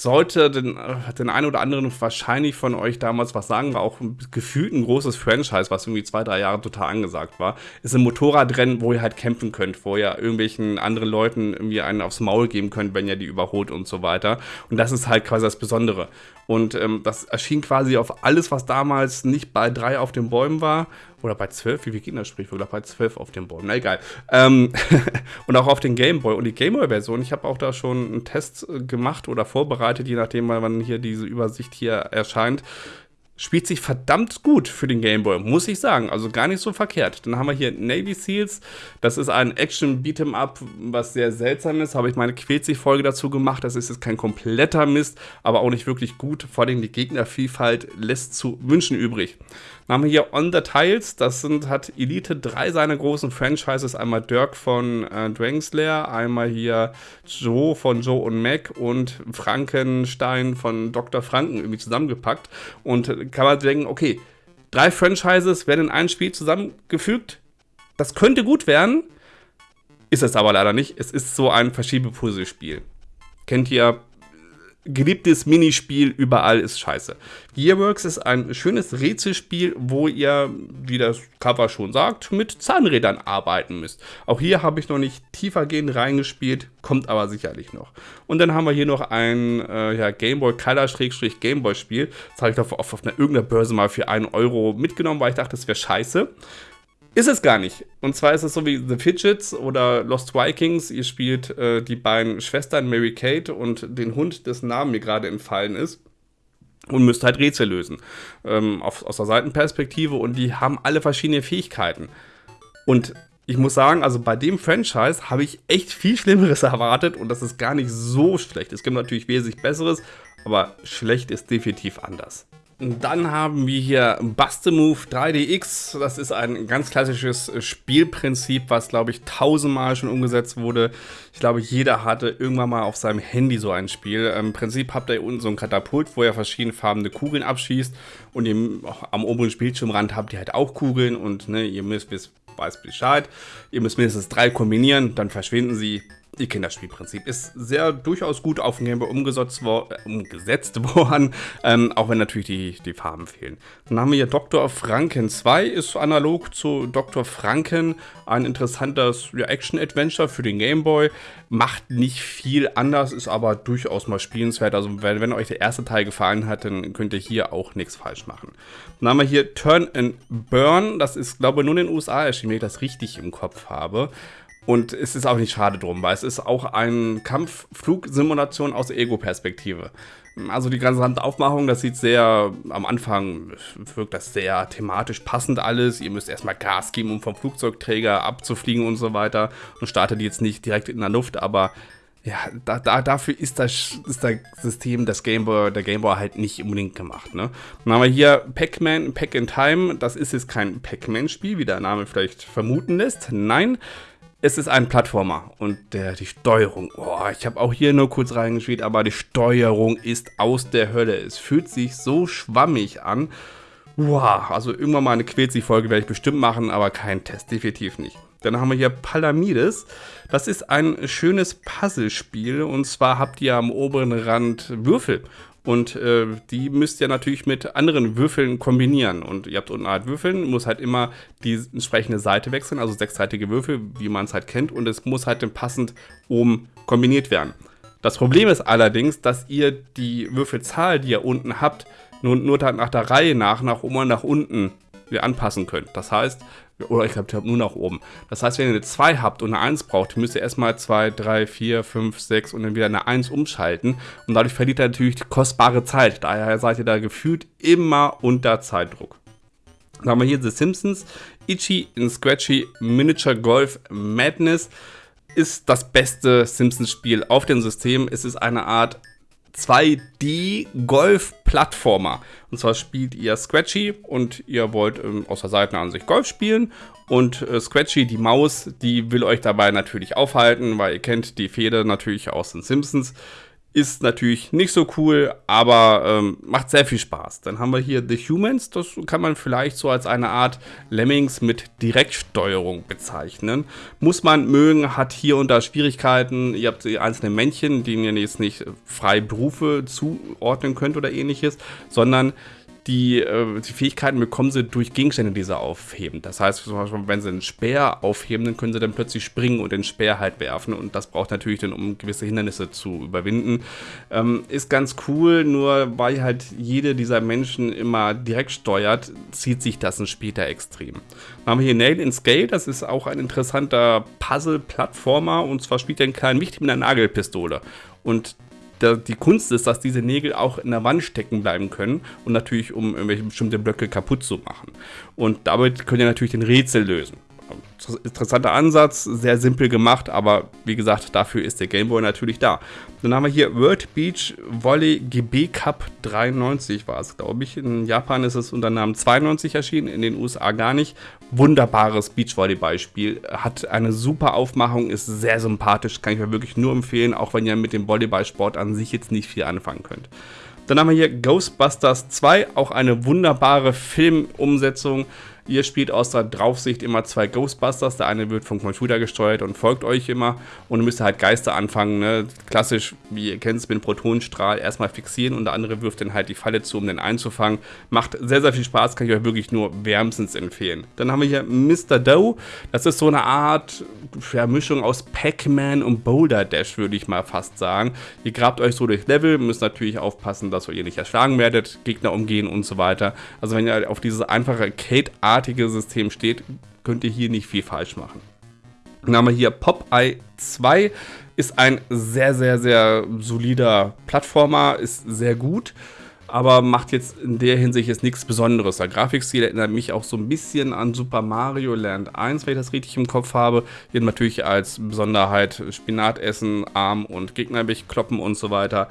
sollte den, äh, den einen oder anderen wahrscheinlich von euch damals was sagen, war auch gefühlt ein großes Franchise, was irgendwie zwei, drei Jahre total angesagt war. Ist ein Motorradrennen, wo ihr halt campen könnt, wo ihr irgendwelchen anderen Leuten irgendwie einen aufs Maul geben könnt, wenn ihr die überholt und so weiter. Und das ist halt quasi das Besondere. Und ähm, das erschien quasi auf alles, was damals nicht bei drei auf den Bäumen war Oder bei 12, wie viel Gegner-Sprichwörter? Bei 12 auf dem Board. Na egal. Ähm, und auch auf den Gameboy. Und die Gameboy-Version, ich habe auch da schon einen Test äh, gemacht oder vorbereitet, je nachdem, wann hier diese Übersicht hier erscheint spielt sich verdammt gut für den Game Boy, muss ich sagen. Also gar nicht so verkehrt. Dann haben wir hier Navy Seals. Das ist ein Action Beat'em Up, was sehr seltsam ist. Habe ich meine Quält sich Folge dazu gemacht. Das ist jetzt kein kompletter Mist, aber auch nicht wirklich gut. Vor allem die Gegnervielfalt lässt zu wünschen übrig. Dann haben wir hier On the Tiles, das sind, hat Elite drei seiner großen Franchises, einmal Dirk von äh, Dragonslayer, einmal hier Joe von Joe und Mac und Frankenstein von Dr. Franken irgendwie zusammengepackt und kann man denken, okay, drei Franchises werden in ein Spiel zusammengefügt, das könnte gut werden, ist es aber leider nicht, es ist so ein Verschiebepuzzlespiel. Kennt ihr geliebtes Minispiel überall ist scheiße. Gearworks ist ein schönes Rätselspiel, wo ihr, wie das Cover schon sagt, mit Zahnrädern arbeiten müsst. Auch hier habe ich noch nicht tiefergehend reingespielt, kommt aber sicherlich noch. Und dann haben wir hier noch ein äh, ja, Gameboy Color-Gameboy Spiel. Das habe ich auf, auf, auf einer irgendeiner Börse mal für 1 Euro mitgenommen, weil ich dachte, das wäre scheiße. Ist es gar nicht. Und zwar ist es so wie The Fidgets oder Lost Vikings. Ihr spielt äh, die beiden Schwestern Mary Kate und den Hund, dessen Namen mir gerade entfallen ist. Und müsst halt Rätsel lösen. Ähm, auf, aus der Seitenperspektive. Und die haben alle verschiedene Fähigkeiten. Und ich muss sagen, also bei dem Franchise habe ich echt viel Schlimmeres erwartet. Und das ist gar nicht so schlecht. Es gibt natürlich wesentlich Besseres. Aber schlecht ist definitiv anders. Dann haben wir hier Bustemove 3DX. Das ist ein ganz klassisches Spielprinzip, was, glaube ich, tausendmal schon umgesetzt wurde. Ich glaube, jeder hatte irgendwann mal auf seinem Handy so ein Spiel. Im Prinzip habt ihr unten so ein Katapult, wo ihr verschiedene farbene Kugeln abschießt. Und ihr, am oberen Bildschirmrand habt ihr halt auch Kugeln. Und ne, ihr müsst, wisst, weiß Bescheid. Ihr müsst mindestens drei kombinieren, dann verschwinden sie. Ihr kennt das Spielprinzip. Ist sehr durchaus gut auf dem Gameboy umgesetzt, wo, äh, umgesetzt worden, ähm, auch wenn natürlich die, die Farben fehlen. Dann haben wir hier Dr. Franken 2, ist analog zu Dr. Franken ein interessantes ja, Action-Adventure für den Gameboy. Macht nicht viel anders, ist aber durchaus mal spielenswert. Also wenn, wenn euch der erste Teil gefallen hat, dann könnt ihr hier auch nichts falsch machen. Dann haben wir hier Turn and Burn. Das ist, glaube ich, nur in den USA erschienen, wenn ich das richtig im Kopf habe. Und es ist auch nicht schade drum, weil es ist auch eine Kampfflugsimulation aus Ego-Perspektive. Also die ganze Aufmachung, das sieht sehr, am Anfang wirkt das sehr thematisch passend alles. Ihr müsst erstmal Gas geben, um vom Flugzeugträger abzufliegen und so weiter. Und startet jetzt nicht direkt in der Luft, aber ja, da, da, dafür ist das, ist das System des Gameboy, der Gameboy halt nicht unbedingt gemacht. Ne? Dann haben wir hier Pac-Man, Pac in Time. Das ist jetzt kein Pac-Man-Spiel, wie der Name vielleicht vermuten lässt. Nein, es ist ein Plattformer und der, die Steuerung, oh, ich habe auch hier nur kurz reingespielt, aber die Steuerung ist aus der Hölle. Es fühlt sich so schwammig an. Wow, also irgendwann mal eine Quälzig-Folge werde ich bestimmt machen, aber kein Test, definitiv nicht. Dann haben wir hier Palamides. Das ist ein schönes Puzzlespiel und zwar habt ihr am oberen Rand Würfel und äh, die müsst ihr natürlich mit anderen Würfeln kombinieren. Und ihr habt unten halt Würfeln, muss halt immer die entsprechende Seite wechseln, also sechsseitige Würfel, wie man es halt kennt. Und es muss halt dann passend oben kombiniert werden. Das Problem ist allerdings, dass ihr die Würfelzahl, die ihr unten habt, nur, nur nach der Reihe nach, nach oben und nach unten anpassen könnt. Das heißt, oder ich glaube, nur nach oben. Das heißt, wenn ihr eine 2 habt und eine 1 braucht, müsst ihr erstmal 2, 3, 4, 5, 6 und dann wieder eine 1 umschalten. Und dadurch verliert ihr natürlich kostbare Zeit. Daher seid ihr da gefühlt immer unter Zeitdruck. Dann haben wir hier The Simpsons. Itchy in Scratchy Miniature Golf Madness ist das beste Simpsons-Spiel auf dem System. Es ist eine Art 2D-Golf-Plattformer. Und zwar spielt ihr Scratchy und ihr wollt ähm, aus der Seitenansicht Golf spielen. Und äh, Scratchy, die Maus, die will euch dabei natürlich aufhalten, weil ihr kennt die Feder natürlich aus den Simpsons. Ist natürlich nicht so cool, aber ähm, macht sehr viel Spaß. Dann haben wir hier The Humans. Das kann man vielleicht so als eine Art Lemmings mit Direktsteuerung bezeichnen. Muss man mögen, hat hier und da Schwierigkeiten. Ihr habt die einzelnen Männchen, denen ihr jetzt nicht frei Berufe zuordnen könnt oder ähnliches, sondern die, äh, die Fähigkeiten bekommen sie durch Gegenstände, die sie aufheben. Das heißt, zum Beispiel, wenn sie einen Speer aufheben, dann können sie dann plötzlich springen und den Speer halt werfen. Und das braucht natürlich dann, um gewisse Hindernisse zu überwinden. Ähm, ist ganz cool, nur weil halt jede dieser Menschen immer direkt steuert, zieht sich das dann später extrem. Dann haben wir hier Nail in Scale, das ist auch ein interessanter Puzzle-Plattformer. Und zwar spielt er einen kleinen Wicht mit einer Nagelpistole. Und die Kunst ist, dass diese Nägel auch in der Wand stecken bleiben können und natürlich, um irgendwelche bestimmte Blöcke kaputt zu machen. Und damit könnt ihr natürlich den Rätsel lösen interessanter Ansatz, sehr simpel gemacht, aber wie gesagt, dafür ist der Gameboy natürlich da. Dann haben wir hier World Beach Volley GB Cup 93 war es, glaube ich. In Japan ist es unter Namen 92 erschienen, in den USA gar nicht. Wunderbares Beachvolleyball-Spiel, hat eine super Aufmachung, ist sehr sympathisch, kann ich mir wirklich nur empfehlen, auch wenn ihr mit dem Volleyballsport an sich jetzt nicht viel anfangen könnt. Dann haben wir hier Ghostbusters 2, auch eine wunderbare Filmumsetzung. Ihr spielt aus der Draufsicht immer zwei Ghostbusters. Der eine wird vom Computer gesteuert und folgt euch immer. Und ihr müsst halt Geister anfangen. Ne? Klassisch, wie ihr kennt es mit dem Protonenstrahl, erstmal fixieren und der andere wirft dann halt die Falle zu, um den einzufangen. Macht sehr, sehr viel Spaß, kann ich euch wirklich nur wärmstens empfehlen. Dann haben wir hier Mr. Doe. Das ist so eine Art ja, Mischung aus Pac-Man und Boulder Dash, würde ich mal fast sagen. Ihr grabt euch so durch Level, müsst natürlich aufpassen, dass ihr nicht erschlagen werdet, Gegner umgehen und so weiter. Also wenn ihr auf diese einfache Kate-Art artige System steht, könnt ihr hier nicht viel falsch machen. Dann haben wir hier Popeye 2, ist ein sehr, sehr, sehr solider Plattformer, ist sehr gut, aber macht jetzt in der Hinsicht jetzt nichts Besonderes. Der Grafikstil erinnert mich auch so ein bisschen an Super Mario Land 1, wenn ich das richtig im Kopf habe. Hier natürlich als Besonderheit Spinat essen, Arm und Gegner wegkloppen und so weiter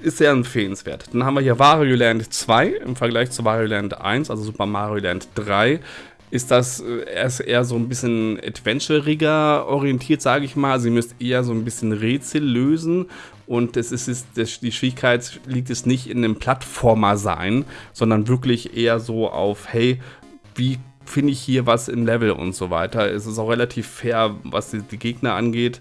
ist sehr empfehlenswert. Dann haben wir hier Wario Land 2 im Vergleich zu Wario Land 1, also Super Mario Land 3 ist das äh, erst eher so ein bisschen adventuriger orientiert, sage ich mal. Also ihr müsst eher so ein bisschen Rätsel lösen und es ist, das, die Schwierigkeit liegt es nicht in einem Plattformer sein, sondern wirklich eher so auf, hey, wie finde ich hier was im Level und so weiter. Es ist auch relativ fair, was die, die Gegner angeht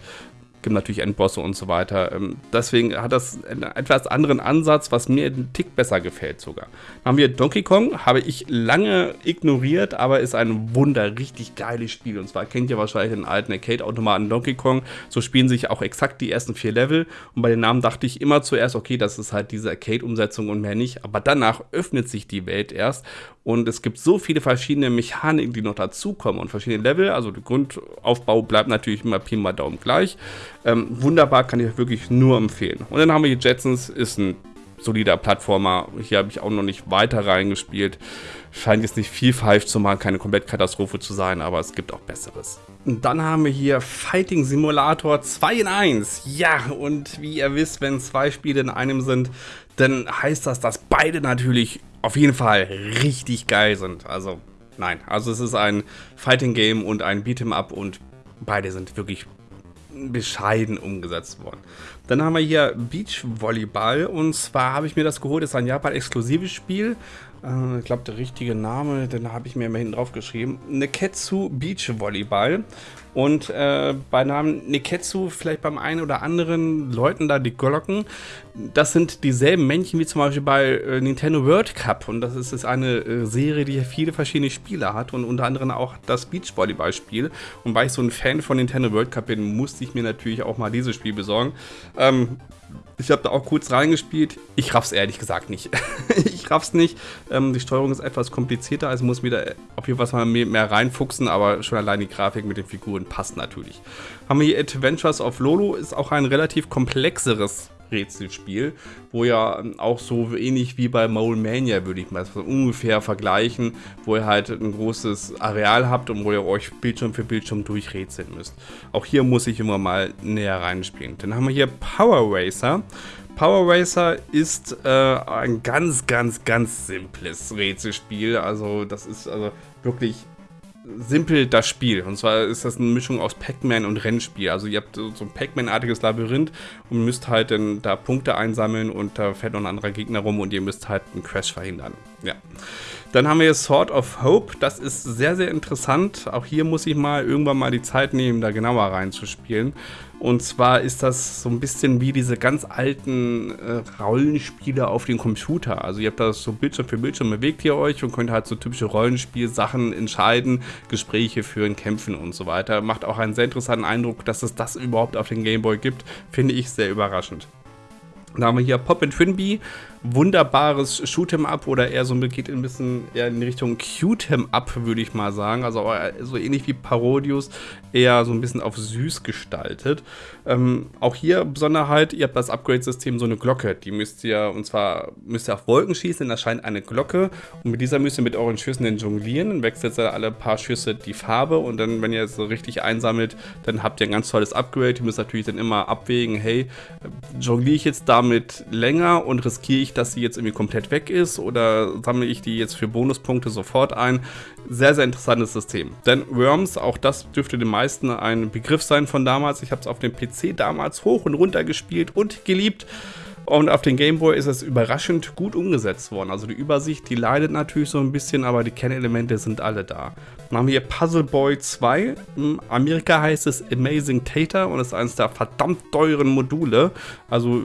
gibt natürlich Endbosse und so weiter. Ähm, deswegen hat das einen etwas anderen Ansatz, was mir einen Tick besser gefällt sogar. Dann haben wir Donkey Kong, habe ich lange ignoriert, aber ist ein wunder, richtig geiles Spiel. Und zwar kennt ihr wahrscheinlich den alten Arcade-Automaten Donkey Kong. So spielen sich auch exakt die ersten vier Level. Und bei den Namen dachte ich immer zuerst, okay, das ist halt diese Arcade-Umsetzung und mehr nicht. Aber danach öffnet sich die Welt erst. Und es gibt so viele verschiedene Mechaniken, die noch dazukommen und verschiedene Level. Also der Grundaufbau bleibt natürlich immer Pi mal Daumen gleich. Ähm, wunderbar, kann ich euch wirklich nur empfehlen. Und dann haben wir hier Jetsons, ist ein solider Plattformer. Hier habe ich auch noch nicht weiter reingespielt. Scheint jetzt nicht viel falsch zu machen, keine Komplettkatastrophe zu sein, aber es gibt auch Besseres. Und dann haben wir hier Fighting Simulator 2 in 1. Ja, und wie ihr wisst, wenn zwei Spiele in einem sind, dann heißt das, dass beide natürlich auf jeden Fall richtig geil sind. Also, nein. Also es ist ein Fighting Game und ein Beat'em Up und beide sind wirklich bescheiden umgesetzt worden. Dann haben wir hier Beach Volleyball und zwar habe ich mir das geholt, das ist ein Japan-exklusives Spiel. Äh, ich glaube, der richtige Name, den habe ich mir immer hinten drauf geschrieben. Neketsu Beach Volleyball. Und äh, bei Namen Neketsu, vielleicht beim einen oder anderen Leuten da die Glocken, das sind dieselben Männchen wie zum Beispiel bei äh, Nintendo World Cup. Und das ist, ist eine äh, Serie, die viele verschiedene Spiele hat und unter anderem auch das Beachvolleyball-Spiel. Und weil ich so ein Fan von Nintendo World Cup bin, musste ich mir natürlich auch mal dieses Spiel besorgen. Ähm, ich habe da auch kurz reingespielt. Ich raff's ehrlich gesagt nicht. ich raff's nicht. Ähm, die Steuerung ist etwas komplizierter, also muss wieder auf jeden Fall mehr, mehr reinfuchsen, aber schon allein die Grafik mit den Figuren passt natürlich. Haben wir hier Adventures of Lolo, ist auch ein relativ komplexeres Rätselspiel, wo ja auch so ähnlich wie bei Mole Mania, würde ich mal so ungefähr vergleichen, wo ihr halt ein großes Areal habt und wo ihr euch Bildschirm für Bildschirm durchrätseln müsst. Auch hier muss ich immer mal näher reinspielen. Dann haben wir hier Power Racer. Power Racer ist äh, ein ganz, ganz, ganz simples Rätselspiel. Also das ist also wirklich simpel das Spiel. Und zwar ist das eine Mischung aus Pac-Man und Rennspiel. Also ihr habt so ein Pac-Man-artiges Labyrinth und müsst halt dann da Punkte einsammeln und da fährt noch ein anderer Gegner rum und ihr müsst halt einen Crash verhindern. Ja. Dann haben wir Sword of Hope. Das ist sehr, sehr interessant. Auch hier muss ich mal irgendwann mal die Zeit nehmen, da genauer reinzuspielen. Und zwar ist das so ein bisschen wie diese ganz alten äh, Rollenspiele auf dem Computer. Also ihr habt das so Bildschirm für Bildschirm, bewegt ihr euch und könnt halt so typische Rollenspielsachen entscheiden, Gespräche führen, kämpfen und so weiter. Macht auch einen sehr interessanten Eindruck, dass es das überhaupt auf dem Gameboy gibt. Finde ich sehr überraschend. Da haben wir hier Pop and Trinby, wunderbares Shoot'em Up oder eher so geht ein bisschen eher in Richtung Cute'em Up, würde ich mal sagen. Also so ähnlich wie Parodius, eher so ein bisschen auf süß gestaltet. Ähm, auch hier Besonderheit, ihr habt das Upgrade-System so eine Glocke. Die müsst ihr, und zwar müsst ihr auf Wolken schießen, da scheint eine Glocke. Und mit dieser müsst ihr mit euren Schüssen dann jonglieren. Dann wechselt ihr alle paar Schüsse die Farbe. Und dann, wenn ihr es so richtig einsammelt, dann habt ihr ein ganz tolles Upgrade. Ihr müsst natürlich dann immer abwägen, hey, jongliere ich jetzt damit länger und riskiere ich, dass sie jetzt irgendwie komplett weg ist oder sammle ich die jetzt für Bonuspunkte sofort ein? Sehr, sehr interessantes System. Denn Worms, auch das dürfte den meisten ein Begriff sein von damals. Ich habe es auf dem PC damals hoch und runter gespielt und geliebt. Und auf den Gameboy ist es überraschend gut umgesetzt worden. Also die Übersicht, die leidet natürlich so ein bisschen, aber die Kernelemente sind alle da. Dann haben wir hier Puzzle Boy 2. In Amerika heißt es Amazing Tater und ist eines der verdammt teuren Module. Also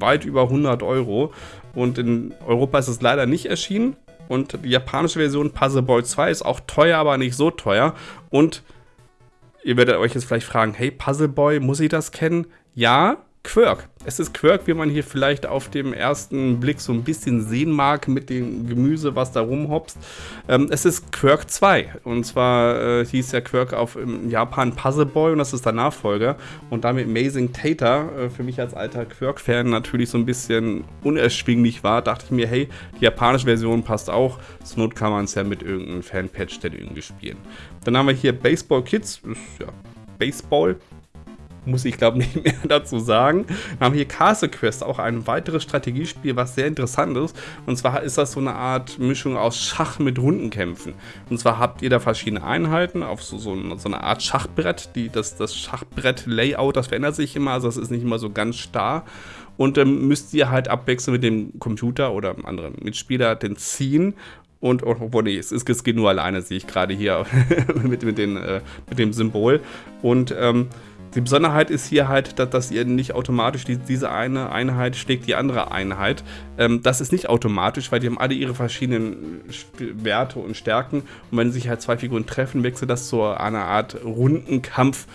weit über 100 Euro. Und in Europa ist es leider nicht erschienen. Und die japanische Version Puzzle Boy 2 ist auch teuer, aber nicht so teuer. Und ihr werdet euch jetzt vielleicht fragen, hey, Puzzle Boy, muss ich das kennen? Ja, Quirk. Es ist Quirk, wie man hier vielleicht auf dem ersten Blick so ein bisschen sehen mag mit dem Gemüse, was da rumhopst. Ähm, es ist Quirk 2. Und zwar äh, hieß ja Quirk auf im Japan Puzzle Boy und das ist der Nachfolger. Und damit Amazing Tater, äh, für mich als alter Quirk-Fan natürlich so ein bisschen unerschwinglich war, dachte ich mir, hey, die japanische Version passt auch. Zur Not kann man es ja mit irgendeinem Fanpatch dann irgendwie spielen. Dann haben wir hier Baseball Kids. Ist ja Baseball muss ich glaube nicht mehr dazu sagen. Wir haben hier Castle Quest, auch ein weiteres Strategiespiel, was sehr interessant ist. Und zwar ist das so eine Art Mischung aus Schach mit Rundenkämpfen. Und zwar habt ihr da verschiedene Einheiten auf so, so, so eine Art Schachbrett. Die, das, das Schachbrett-Layout, das verändert sich immer, also das ist nicht immer so ganz starr. Und dann müsst ihr halt abwechselnd mit dem Computer oder einem anderen Mitspieler den ziehen und obwohl nee, es, es geht nur alleine, sehe ich gerade hier mit, mit, den, äh, mit dem Symbol. Und ähm, die Besonderheit ist hier halt, dass, dass ihr nicht automatisch die, diese eine Einheit schlägt die andere Einheit. Ähm, das ist nicht automatisch, weil die haben alle ihre verschiedenen Werte und Stärken. Und wenn sich halt zwei Figuren treffen, wechselt das zu einer Art runden Kampf,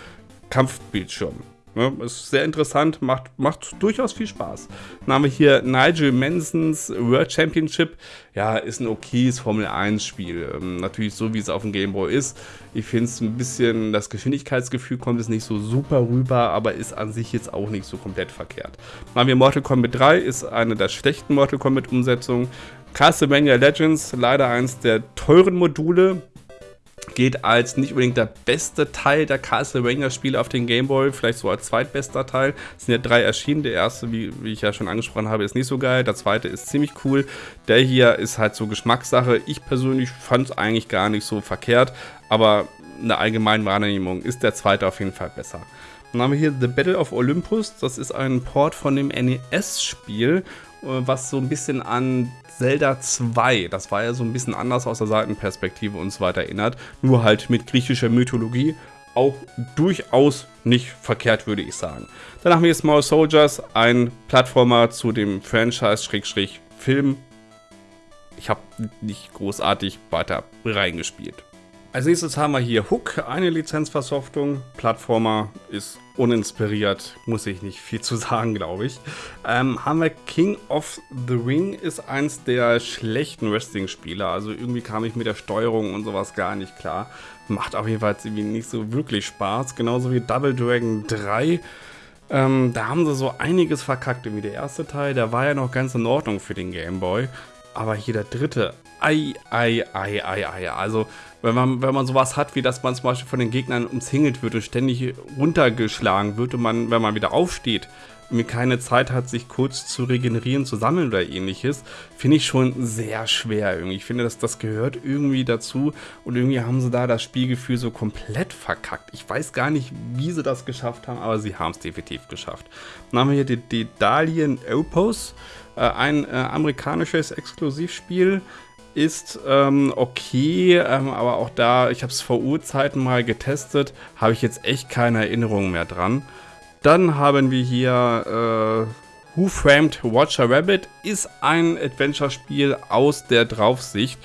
Kampfbildschirm. Ja, ist sehr interessant, macht, macht durchaus viel Spaß. Dann haben wir hier Nigel Mansons World Championship. Ja, ist ein okayes Formel 1 Spiel. Ähm, natürlich so, wie es auf dem Game Boy ist. Ich finde es ein bisschen, das Geschwindigkeitsgefühl kommt es nicht so super rüber, aber ist an sich jetzt auch nicht so komplett verkehrt. Dann haben wir Mortal Kombat 3, ist eine der schlechten Mortal Kombat Umsetzungen. Castlevania Legends, leider eins der teuren Module, geht als nicht unbedingt der beste Teil der Castlevania-Spiele auf den Gameboy, vielleicht so als zweitbester Teil. Es sind ja drei erschienen. Der erste, wie, wie ich ja schon angesprochen habe, ist nicht so geil. Der zweite ist ziemlich cool. Der hier ist halt so Geschmackssache. Ich persönlich fand es eigentlich gar nicht so verkehrt, aber in der allgemeinen Wahrnehmung ist der zweite auf jeden Fall besser. Dann haben wir hier The Battle of Olympus. Das ist ein Port von dem NES-Spiel, was so ein bisschen an Zelda 2, das war ja so ein bisschen anders aus der Seitenperspektive und so weiter erinnert, nur halt mit griechischer Mythologie, auch durchaus nicht verkehrt, würde ich sagen. Dann haben wir Small Soldiers, ein Plattformer zu dem Franchise-Film. Ich habe nicht großartig weiter reingespielt. Als nächstes haben wir hier Hook, eine Lizenzversoftung. Plattformer ist uninspiriert, muss ich nicht viel zu sagen, glaube ich. Ähm, haben wir King of the Ring, ist eins der schlechten Wrestling-Spiele. Also irgendwie kam ich mit der Steuerung und sowas gar nicht klar. Macht auf jeden Fall nicht so wirklich Spaß. Genauso wie Double Dragon 3. Ähm, da haben sie so einiges verkackt. Wie der erste Teil, der war ja noch ganz in Ordnung für den Game Boy. Aber hier der dritte, ei, ei, ei, ei, ei. Also, wenn man, wenn man sowas hat, wie dass man zum Beispiel von den Gegnern umzingelt wird und ständig runtergeschlagen wird und man, wenn man wieder aufsteht, mir keine Zeit hat, sich kurz zu regenerieren, zu sammeln oder ähnliches, finde ich schon sehr schwer irgendwie. Ich finde, dass das gehört irgendwie dazu und irgendwie haben sie da das Spielgefühl so komplett verkackt. Ich weiß gar nicht, wie sie das geschafft haben, aber sie haben es definitiv geschafft. Dann haben wir hier die, die Dalian Opus, äh, ein äh, amerikanisches Exklusivspiel ist ähm, okay, ähm, aber auch da, ich habe es vor Urzeiten mal getestet, habe ich jetzt echt keine Erinnerung mehr dran. Dann haben wir hier äh, Who Framed Watcher Rabbit. Ist ein Adventure-Spiel aus der Draufsicht.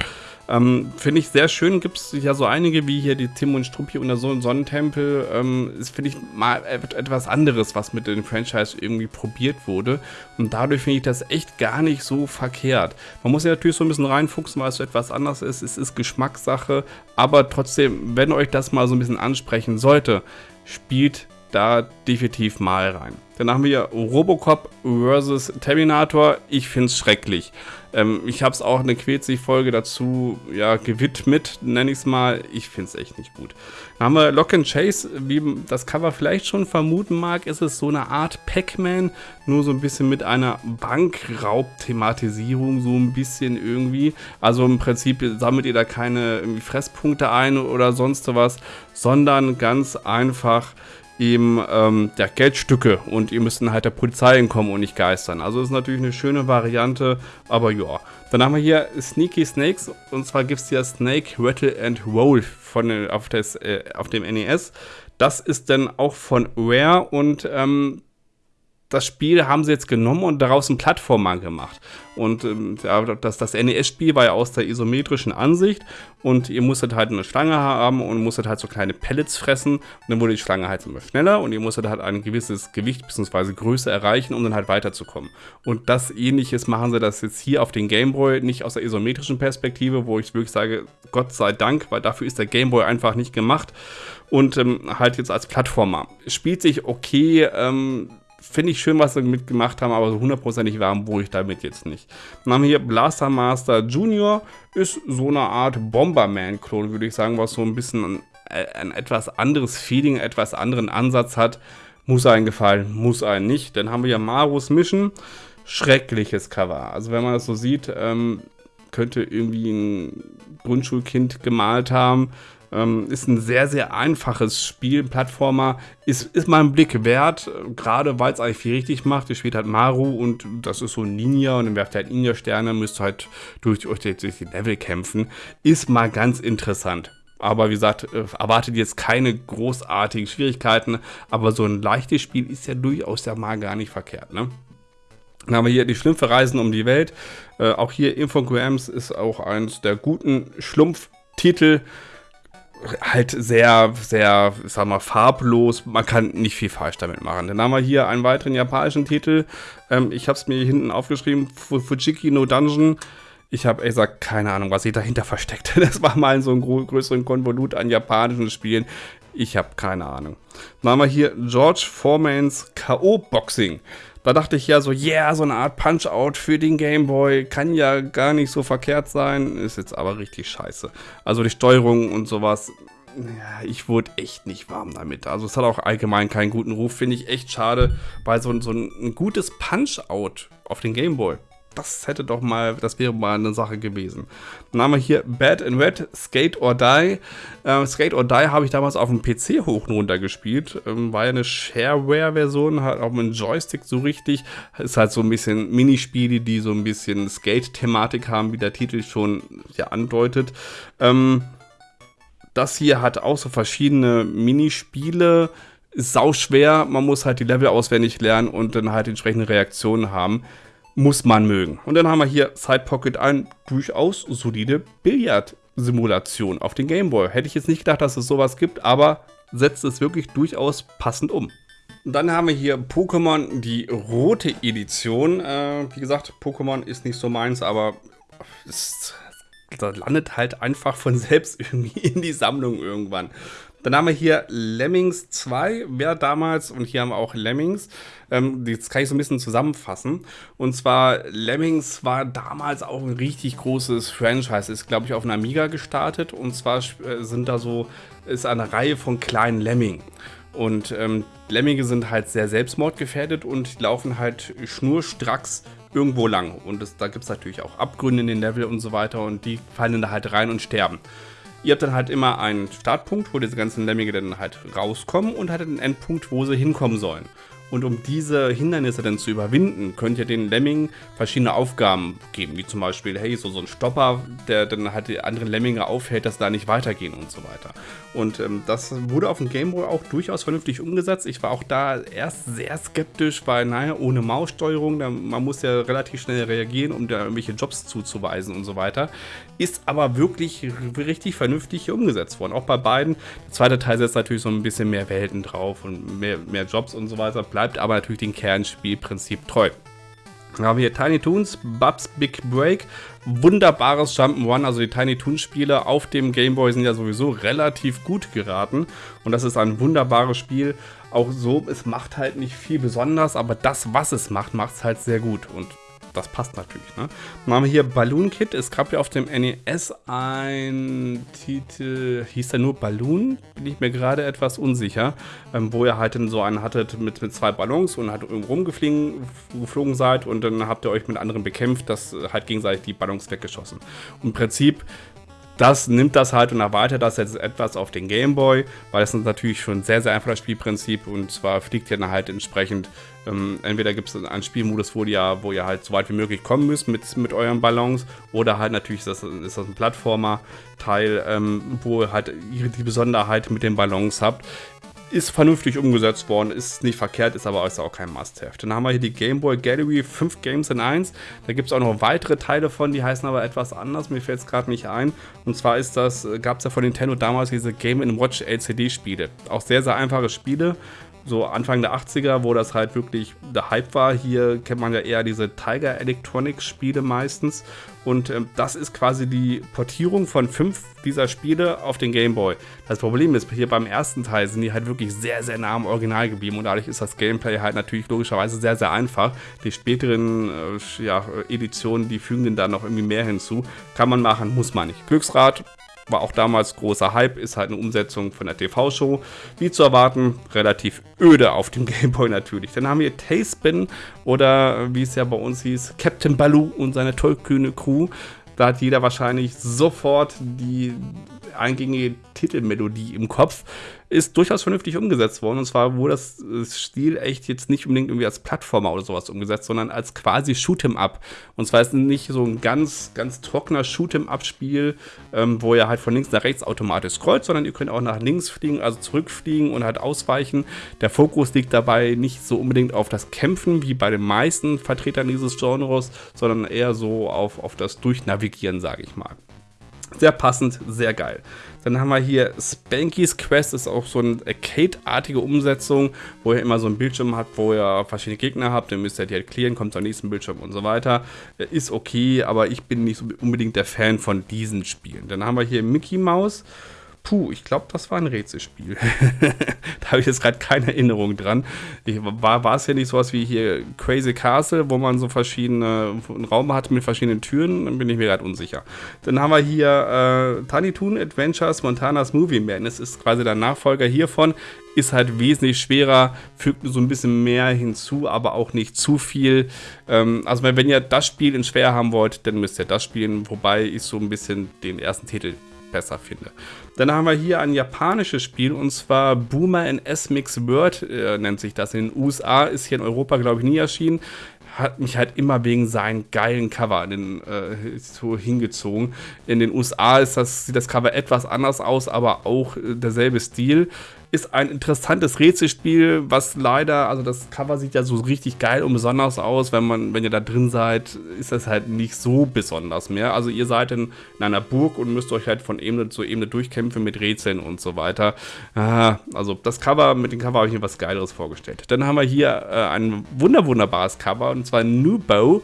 Ähm, Finde ich sehr schön. Gibt es ja so einige wie hier die Tim und Struppi und der Sonnentempel. Ähm, ist, finde ich, mal etwas anderes, was mit dem Franchise irgendwie probiert wurde. Und dadurch finde ich das echt gar nicht so verkehrt. Man muss ja natürlich so ein bisschen reinfuchsen, weil es so etwas anders ist. Es ist Geschmackssache. Aber trotzdem, wenn euch das mal so ein bisschen ansprechen sollte, spielt da definitiv mal rein. Dann haben wir Robocop vs. Terminator. Ich finde es schrecklich. Ähm, ich habe es auch eine Quetzig-Folge dazu ja, gewidmet, nenne ich es mal. Ich finde es echt nicht gut. Dann haben wir Lock and Chase. Wie das Cover vielleicht schon vermuten mag, ist es so eine Art Pac-Man, nur so ein bisschen mit einer Bankraub-Thematisierung, so ein bisschen irgendwie. Also im Prinzip sammelt ihr da keine Fresspunkte ein oder sonst was, sondern ganz einfach eben ähm, ja, Geldstücke und ihr müsst dann halt der Polizei entkommen und nicht geistern. Also ist natürlich eine schöne Variante, aber ja. Dann haben wir hier Sneaky Snakes und zwar gibt es hier Snake, Rattle and Roll von, auf, des, äh, auf dem NES. Das ist dann auch von Rare und ähm, das Spiel haben sie jetzt genommen und daraus einen Plattformer gemacht. Und ähm, das, das NES-Spiel war ja aus der isometrischen Ansicht und ihr musstet halt eine Schlange haben und musstet halt so kleine Pellets fressen und dann wurde die Schlange halt immer schneller und ihr musstet halt ein gewisses Gewicht bzw. Größe erreichen, um dann halt weiterzukommen. Und das ähnliches machen sie das jetzt hier auf den Gameboy, nicht aus der isometrischen Perspektive, wo ich wirklich sage, Gott sei Dank, weil dafür ist der Gameboy einfach nicht gemacht und ähm, halt jetzt als Plattformer. Spielt sich okay, ähm, finde ich schön, was sie mitgemacht haben, aber so hundertprozentig warm wurde ich damit jetzt nicht. Dann haben wir hier Blaster Master Junior, ist so eine Art Bomberman-Klon, würde ich sagen, was so ein bisschen ein, ein, etwas anderes Feeling, etwas anderen Ansatz hat. Muss einen gefallen, muss einen nicht. Dann haben wir hier Marus Mission, schreckliches Cover. Also wenn man das so sieht, ähm, könnte irgendwie ein Grundschulkind gemalt haben. Ähm, ist ein sehr, sehr einfaches Spiel, Plattformer. Ist, ist mal ein Blick wert, gerade weil es eigentlich viel richtig macht. Ihr spielt halt Maru und das ist so ein Ninja und dann werft ihr halt Ninja-Sterne, müsst halt durch, durch, durch die Level kämpfen. Ist mal ganz interessant. Aber wie gesagt, äh, erwartet jetzt keine großartigen Schwierigkeiten. Aber so ein leichtes Spiel ist ja durchaus ja mal gar nicht verkehrt, ne? Dann haben wir hier die Schlümpfe reisen um die Welt. Äh, auch hier Infograms ist auch eins der guten Schlumpftitel halt sehr, sehr, sag mal, farblos. Man kann nicht viel falsch damit machen. Dann haben wir hier einen weiteren japanischen Titel. Ähm, ich habe es mir hinten aufgeschrieben: Fujiki no Dungeon. Ich habe gesagt, keine Ahnung, was sich dahinter versteckt. Das war mal so ein größeren Konvolut an japanischen Spielen. Ich habe keine Ahnung. Dann haben wir hier George Foremans K.O. Boxing. Da dachte ich ja so, yeah, so eine Art Punch-Out für den Gameboy kann ja gar nicht so verkehrt sein. Ist jetzt aber richtig scheiße. Also die Steuerung und sowas, ja, ich wurde echt nicht warm damit. Also es hat auch allgemein keinen guten Ruf, finde ich echt schade, weil so, so ein gutes Punch-Out auf den Gameboy, das hätte doch mal, das wäre mal eine Sache gewesen. Dann haben wir hier Bad and Red, Skate or Die. Ähm, Skate or Die habe ich damals auf dem PC hoch und runter gespielt. Ähm, war ja eine Shareware-Version, hat auch mit einem Joystick so richtig. Ist halt so ein bisschen Minispiele, die so ein bisschen Skate-Thematik haben, wie der Titel schon ja andeutet. Ähm, das hier hat auch so verschiedene Minispiele. Ist sau schwer, man muss halt die Level auswendig lernen und dann halt entsprechende Reaktionen haben muss man mögen. Und dann haben wir hier Side Pocket ein durchaus solide Billard-Simulation auf den Gameboy. Hätte ich jetzt nicht gedacht, dass es sowas gibt, aber setzt es wirklich durchaus passend um. Dann haben wir hier Pokémon, die rote Edition. Äh, wie gesagt, Pokémon ist nicht so meins, aber es, landet halt einfach von selbst irgendwie in die Sammlung irgendwann. Dann haben wir hier Lemmings 2, wer damals, und hier haben wir auch Lemmings, ähm, das kann ich so ein bisschen zusammenfassen. Und zwar, Lemmings war damals auch ein richtig großes Franchise, ist glaube ich auf einer Amiga gestartet und zwar äh, sind da so, ist eine Reihe von kleinen Lemming. Und ähm, Lemminge sind halt sehr selbstmordgefährdet und laufen halt schnurstracks irgendwo lang. Und das, da gibt es natürlich auch Abgründe in den Level und so weiter und die fallen da halt rein und sterben. Ihr habt dann halt immer einen Startpunkt, wo diese ganzen Lemminge dann halt rauskommen und halt einen Endpunkt, wo sie hinkommen sollen. Und um diese Hindernisse dann zu überwinden, könnt ihr den Lemming verschiedene Aufgaben geben, wie zum Beispiel, hey, so, so ein Stopper, der dann halt die anderen Lemminge aufhält, dass da nicht weitergehen und so weiter. Und ähm, das wurde auf dem Gameboy auch durchaus vernünftig umgesetzt. Ich war auch da erst sehr skeptisch, weil, naja, ohne Maussteuerung, da, man muss ja relativ schnell reagieren, um da irgendwelche Jobs zuzuweisen und so weiter. Ist aber wirklich richtig vernünftig hier umgesetzt worden. Auch bei beiden. Der zweite Teil setzt natürlich so ein bisschen mehr Welten drauf und mehr, mehr Jobs und so weiter, bleibt aber natürlich dem Kernspielprinzip treu. Dann haben wir hier Tiny Toons, Bubs Big Break. Wunderbares Jump'n'Run. Also die Tiny Toons Spiele auf dem Game Boy sind ja sowieso relativ gut geraten. Und das ist ein wunderbares Spiel. Auch so, es macht halt nicht viel besonders, aber das, was es macht, macht es halt sehr gut. Und das passt natürlich. Ne? Dann haben wir hier Balloon Kit. Es gab ja auf dem NES ein Titel, hieß der nur Balloon? Bin ich mir gerade etwas unsicher. Ähm, wo ihr halt dann so einen hattet mit, mit zwei Ballons und halt irgendwo rumgeflogen geflogen seid und dann habt ihr euch mit anderen bekämpft, dass halt gegenseitig die Ballons weggeschossen. Und im Prinzip das nimmt das halt und erweitert das jetzt etwas auf den Gameboy, weil es ist natürlich schon sehr, sehr einfaches Spielprinzip und zwar fliegt ihr dann halt entsprechend, ähm, entweder gibt es einen Spielmodus, wo ihr, wo ihr halt so weit wie möglich kommen müsst mit, mit euren Ballons oder halt natürlich ist das, ist das ein Plattformer-Teil, ähm, wo ihr halt die Besonderheit mit den Ballons habt ist vernünftig umgesetzt worden, ist nicht verkehrt, ist aber auch kein Must-Have. Dann haben wir hier die Game Boy Gallery 5 Games in 1. Da gibt es auch noch weitere Teile von, die heißen aber etwas anders, mir fällt es gerade nicht ein. Und zwar das, gab es ja von Nintendo damals diese Game Watch LCD-Spiele. Auch sehr, sehr einfache Spiele, so Anfang der 80er, wo das halt wirklich der Hype war. Hier kennt man ja eher diese Tiger Electronics Spiele meistens. Und ähm, das ist quasi die Portierung von fünf dieser Spiele auf den Game Boy. Das Problem ist, hier beim ersten Teil sind die halt wirklich sehr, sehr nah am Original geblieben. Und dadurch ist das Gameplay halt natürlich logischerweise sehr, sehr einfach. Die späteren äh, ja, Editionen, die fügen den da noch irgendwie mehr hinzu. Kann man machen, muss man nicht. Glücksrad, war auch damals großer Hype, ist halt eine Umsetzung von der TV-Show. Wie zu erwarten, relativ öde auf dem Gameboy natürlich. Dann haben wir Tailspin oder wie es ja bei uns hieß, Captain Baloo und seine tollkühne Crew. Da hat jeder wahrscheinlich sofort die eingängige Titelmelodie im Kopf ist durchaus vernünftig umgesetzt worden. Und zwar wurde das Stil echt jetzt nicht unbedingt irgendwie als Plattformer oder sowas umgesetzt, sondern als quasi Shoot'em-up. Und zwar ist nicht so ein ganz, ganz trockener Shoot'em-up-Spiel, ähm, wo ihr halt von links nach rechts automatisch scrollt, sondern ihr könnt auch nach links fliegen, also zurückfliegen und halt ausweichen. Der Fokus liegt dabei nicht so unbedingt auf das Kämpfen, wie bei den meisten Vertretern dieses Genres, sondern eher so auf, auf das Durchnavigieren, sage ich mal. Sehr passend, sehr geil. Dann haben wir hier Spanky's Quest, ist auch so eine Arcade-artige Umsetzung, wo ihr immer so ein Bildschirm habt, wo ihr verschiedene Gegner habt, dann müsst ihr die halt clearen, kommt zum nächsten Bildschirm und so weiter. Ist okay, aber ich bin nicht unbedingt der Fan von diesen Spielen. Dann haben wir hier Mickey Mouse. Puh, ich glaube, das war ein Rätselspiel. da habe ich jetzt gerade keine Erinnerung dran. Ich, war, war es ja nicht sowas wie hier Crazy Castle, wo man so verschiedene, einen Raum hat mit verschiedenen Türen? Dann bin ich mir gerade unsicher. Dann haben wir hier äh, Tiny Toon Adventures Montanas Movie Man. Das ist quasi der Nachfolger hiervon. Ist halt wesentlich schwerer, fügt so ein bisschen mehr hinzu, aber auch nicht zu viel. Ähm, also wenn ihr das Spiel in schwer haben wollt, dann müsst ihr das spielen. Wobei ich so ein bisschen den ersten Titel besser finde. Dann haben wir hier ein japanisches Spiel und zwar Boomer in S-Mix World äh, nennt sich das. In den USA ist hier in Europa, glaube ich, nie erschienen hat mich halt immer wegen seinen geilen Cover den, äh, so hingezogen. In den USA ist das, sieht das Cover etwas anders aus, aber auch äh, derselbe Stil ist ein interessantes Rätselspiel, was leider, also das Cover sieht ja so richtig geil und besonders aus. Wenn man, wenn ihr da drin seid, ist das halt nicht so besonders mehr. Also ihr seid in, in einer Burg und müsst euch halt von Ebene zu Ebene durchkämpfen mit Rätseln und so weiter. Ah, also das Cover, mit dem Cover habe ich mir was Geileres vorgestellt. Dann haben wir hier äh, ein wunder wunderbares Cover und zwar Nubo.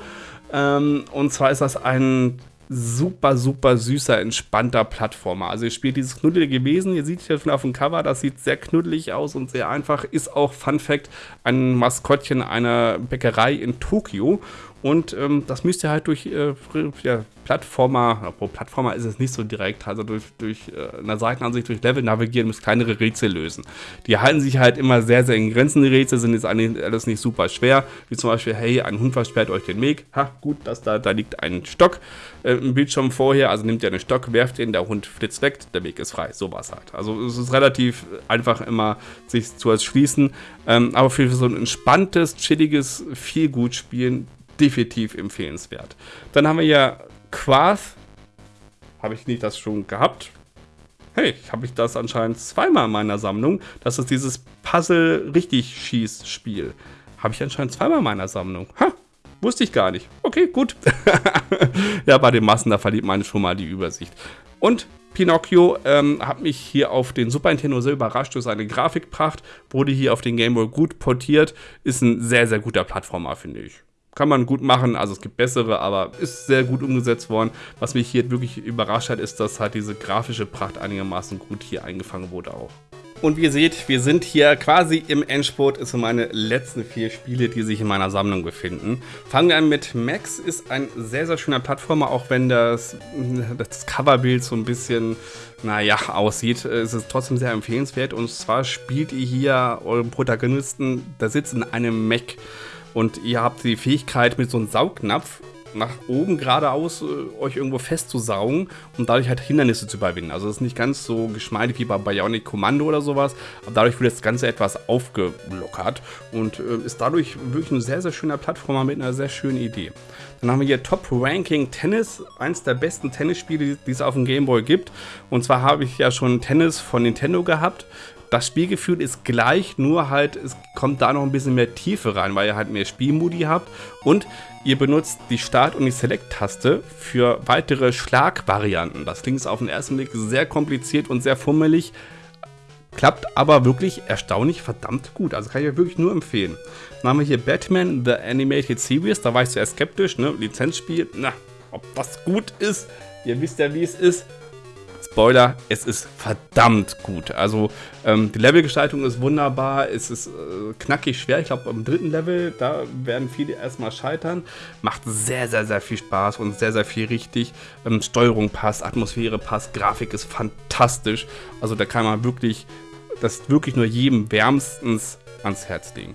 Ähm, und zwar ist das ein super, super süßer, entspannter Plattformer. Also ihr spielt dieses knuddelige Wesen, ihr seht hier schon auf dem Cover, das sieht sehr knuddelig aus und sehr einfach. Ist auch, Fun Fact, ein Maskottchen einer Bäckerei in Tokio. Und ähm, das müsst ihr halt durch äh, ja, Plattformer, obwohl Plattformer ist es nicht so direkt, also durch, durch äh, eine Seitenansicht, durch Level navigieren, müsst kleinere Rätsel lösen. Die halten sich halt immer sehr, sehr in Grenzen, die Rätsel sind jetzt alles nicht super schwer, wie zum Beispiel, hey, ein Hund versperrt euch den Weg, ha, gut, das da, da liegt ein Stock äh, im Bildschirm vorher, also nehmt ihr einen Stock, werft ihn, der Hund flitzt weg, der Weg ist frei, sowas halt. Also es ist relativ einfach immer, sich zu erschließen, ähm, aber für so ein entspanntes, chilliges, viel gut spielen, definitiv empfehlenswert. Dann haben wir ja Quarth. Habe ich nicht das schon gehabt? Hey, habe ich das anscheinend zweimal in meiner Sammlung. Das ist dieses Puzzle-Richtig-Schieß-Spiel. Habe ich anscheinend zweimal in meiner Sammlung. Ha, wusste ich gar nicht. Okay, gut. ja, bei den Massen, da verliert man schon mal die Übersicht. Und Pinocchio ähm, hat mich hier auf den Super Nintendo sehr überrascht durch seine Grafikpracht. Wurde hier auf den Game Boy gut portiert. Ist ein sehr, sehr guter Plattformer, finde ich kann man gut machen, also es gibt bessere, aber ist sehr gut umgesetzt worden. Was mich hier wirklich überrascht hat, ist, dass halt diese grafische Pracht einigermaßen gut hier eingefangen wurde auch. Und wie ihr seht, wir sind hier quasi im Endspurt. Es sind meine letzten vier Spiele, die sich in meiner Sammlung befinden. Fangen wir an mit Max. Ist ein sehr, sehr schöner Plattformer, auch wenn das, das Coverbild so ein bisschen, naja, aussieht. Es ist trotzdem sehr empfehlenswert. Und zwar spielt ihr hier euren Protagonisten, der sitzt in einem Mac. Und ihr habt die Fähigkeit, mit so einem Saugnapf nach oben geradeaus äh, euch irgendwo festzusaugen und dadurch halt Hindernisse zu überwinden. Also das ist nicht ganz so geschmeidig wie bei Bionic Commando oder sowas, aber dadurch wird das Ganze etwas aufgelockert und äh, ist dadurch wirklich ein sehr, sehr schöner Plattformer mit einer sehr schönen Idee. Dann haben wir hier Top Ranking Tennis, eins der besten Tennisspiele, die es auf dem Game Boy gibt. Und zwar habe ich ja schon Tennis von Nintendo gehabt das Spielgefühl ist gleich, nur halt, es kommt da noch ein bisschen mehr Tiefe rein, weil ihr halt mehr Spielmodi habt und ihr benutzt die Start- und die Select-Taste für weitere Schlagvarianten. Das klingt auf den ersten Blick sehr kompliziert und sehr fummelig, klappt aber wirklich erstaunlich verdammt gut. Also kann ich euch wirklich nur empfehlen. Dann haben wir hier Batman The Animated Series, da war ich zuerst skeptisch, ne? Lizenzspiel, na, ob das gut ist, ihr wisst ja wie es ist. Spoiler, es ist verdammt gut. Also ähm, die Levelgestaltung ist wunderbar, es ist äh, knackig schwer. Ich glaube, am dritten Level, da werden viele erstmal scheitern. Macht sehr, sehr, sehr viel Spaß und sehr, sehr viel richtig. Ähm, Steuerung passt, Atmosphäre passt, Grafik ist fantastisch. Also da kann man wirklich, das wirklich nur jedem wärmstens ans Herz legen.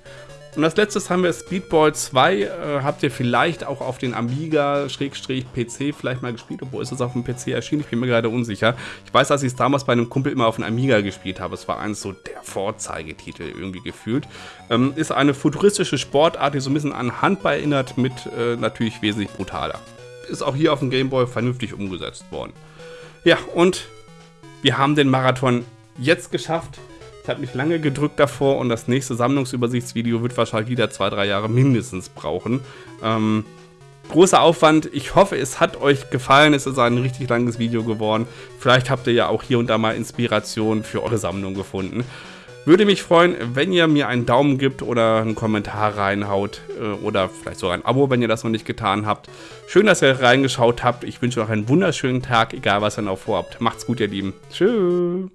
Und als letztes haben wir Speedball 2. Äh, habt ihr vielleicht auch auf den Amiga-PC vielleicht mal gespielt? Obwohl ist es auf dem PC erschienen? Ich bin mir gerade unsicher. Ich weiß, dass ich es damals bei einem Kumpel immer auf dem Amiga gespielt habe. Es war eins so der Vorzeigetitel irgendwie gefühlt. Ähm, ist eine futuristische Sportart, die so ein bisschen an Handball erinnert, mit äh, natürlich wesentlich brutaler. Ist auch hier auf dem Gameboy vernünftig umgesetzt worden. Ja, und wir haben den Marathon jetzt geschafft. Ich habe mich lange gedrückt davor und das nächste Sammlungsübersichtsvideo wird wahrscheinlich wieder zwei, drei Jahre mindestens brauchen. Ähm, großer Aufwand. Ich hoffe, es hat euch gefallen. Es ist ein richtig langes Video geworden. Vielleicht habt ihr ja auch hier und da mal Inspiration für eure Sammlung gefunden. Würde mich freuen, wenn ihr mir einen Daumen gibt oder einen Kommentar reinhaut äh, oder vielleicht sogar ein Abo, wenn ihr das noch nicht getan habt. Schön, dass ihr reingeschaut habt. Ich wünsche euch einen wunderschönen Tag, egal was ihr noch vorhabt. Macht's gut, ihr Lieben. Tschüss.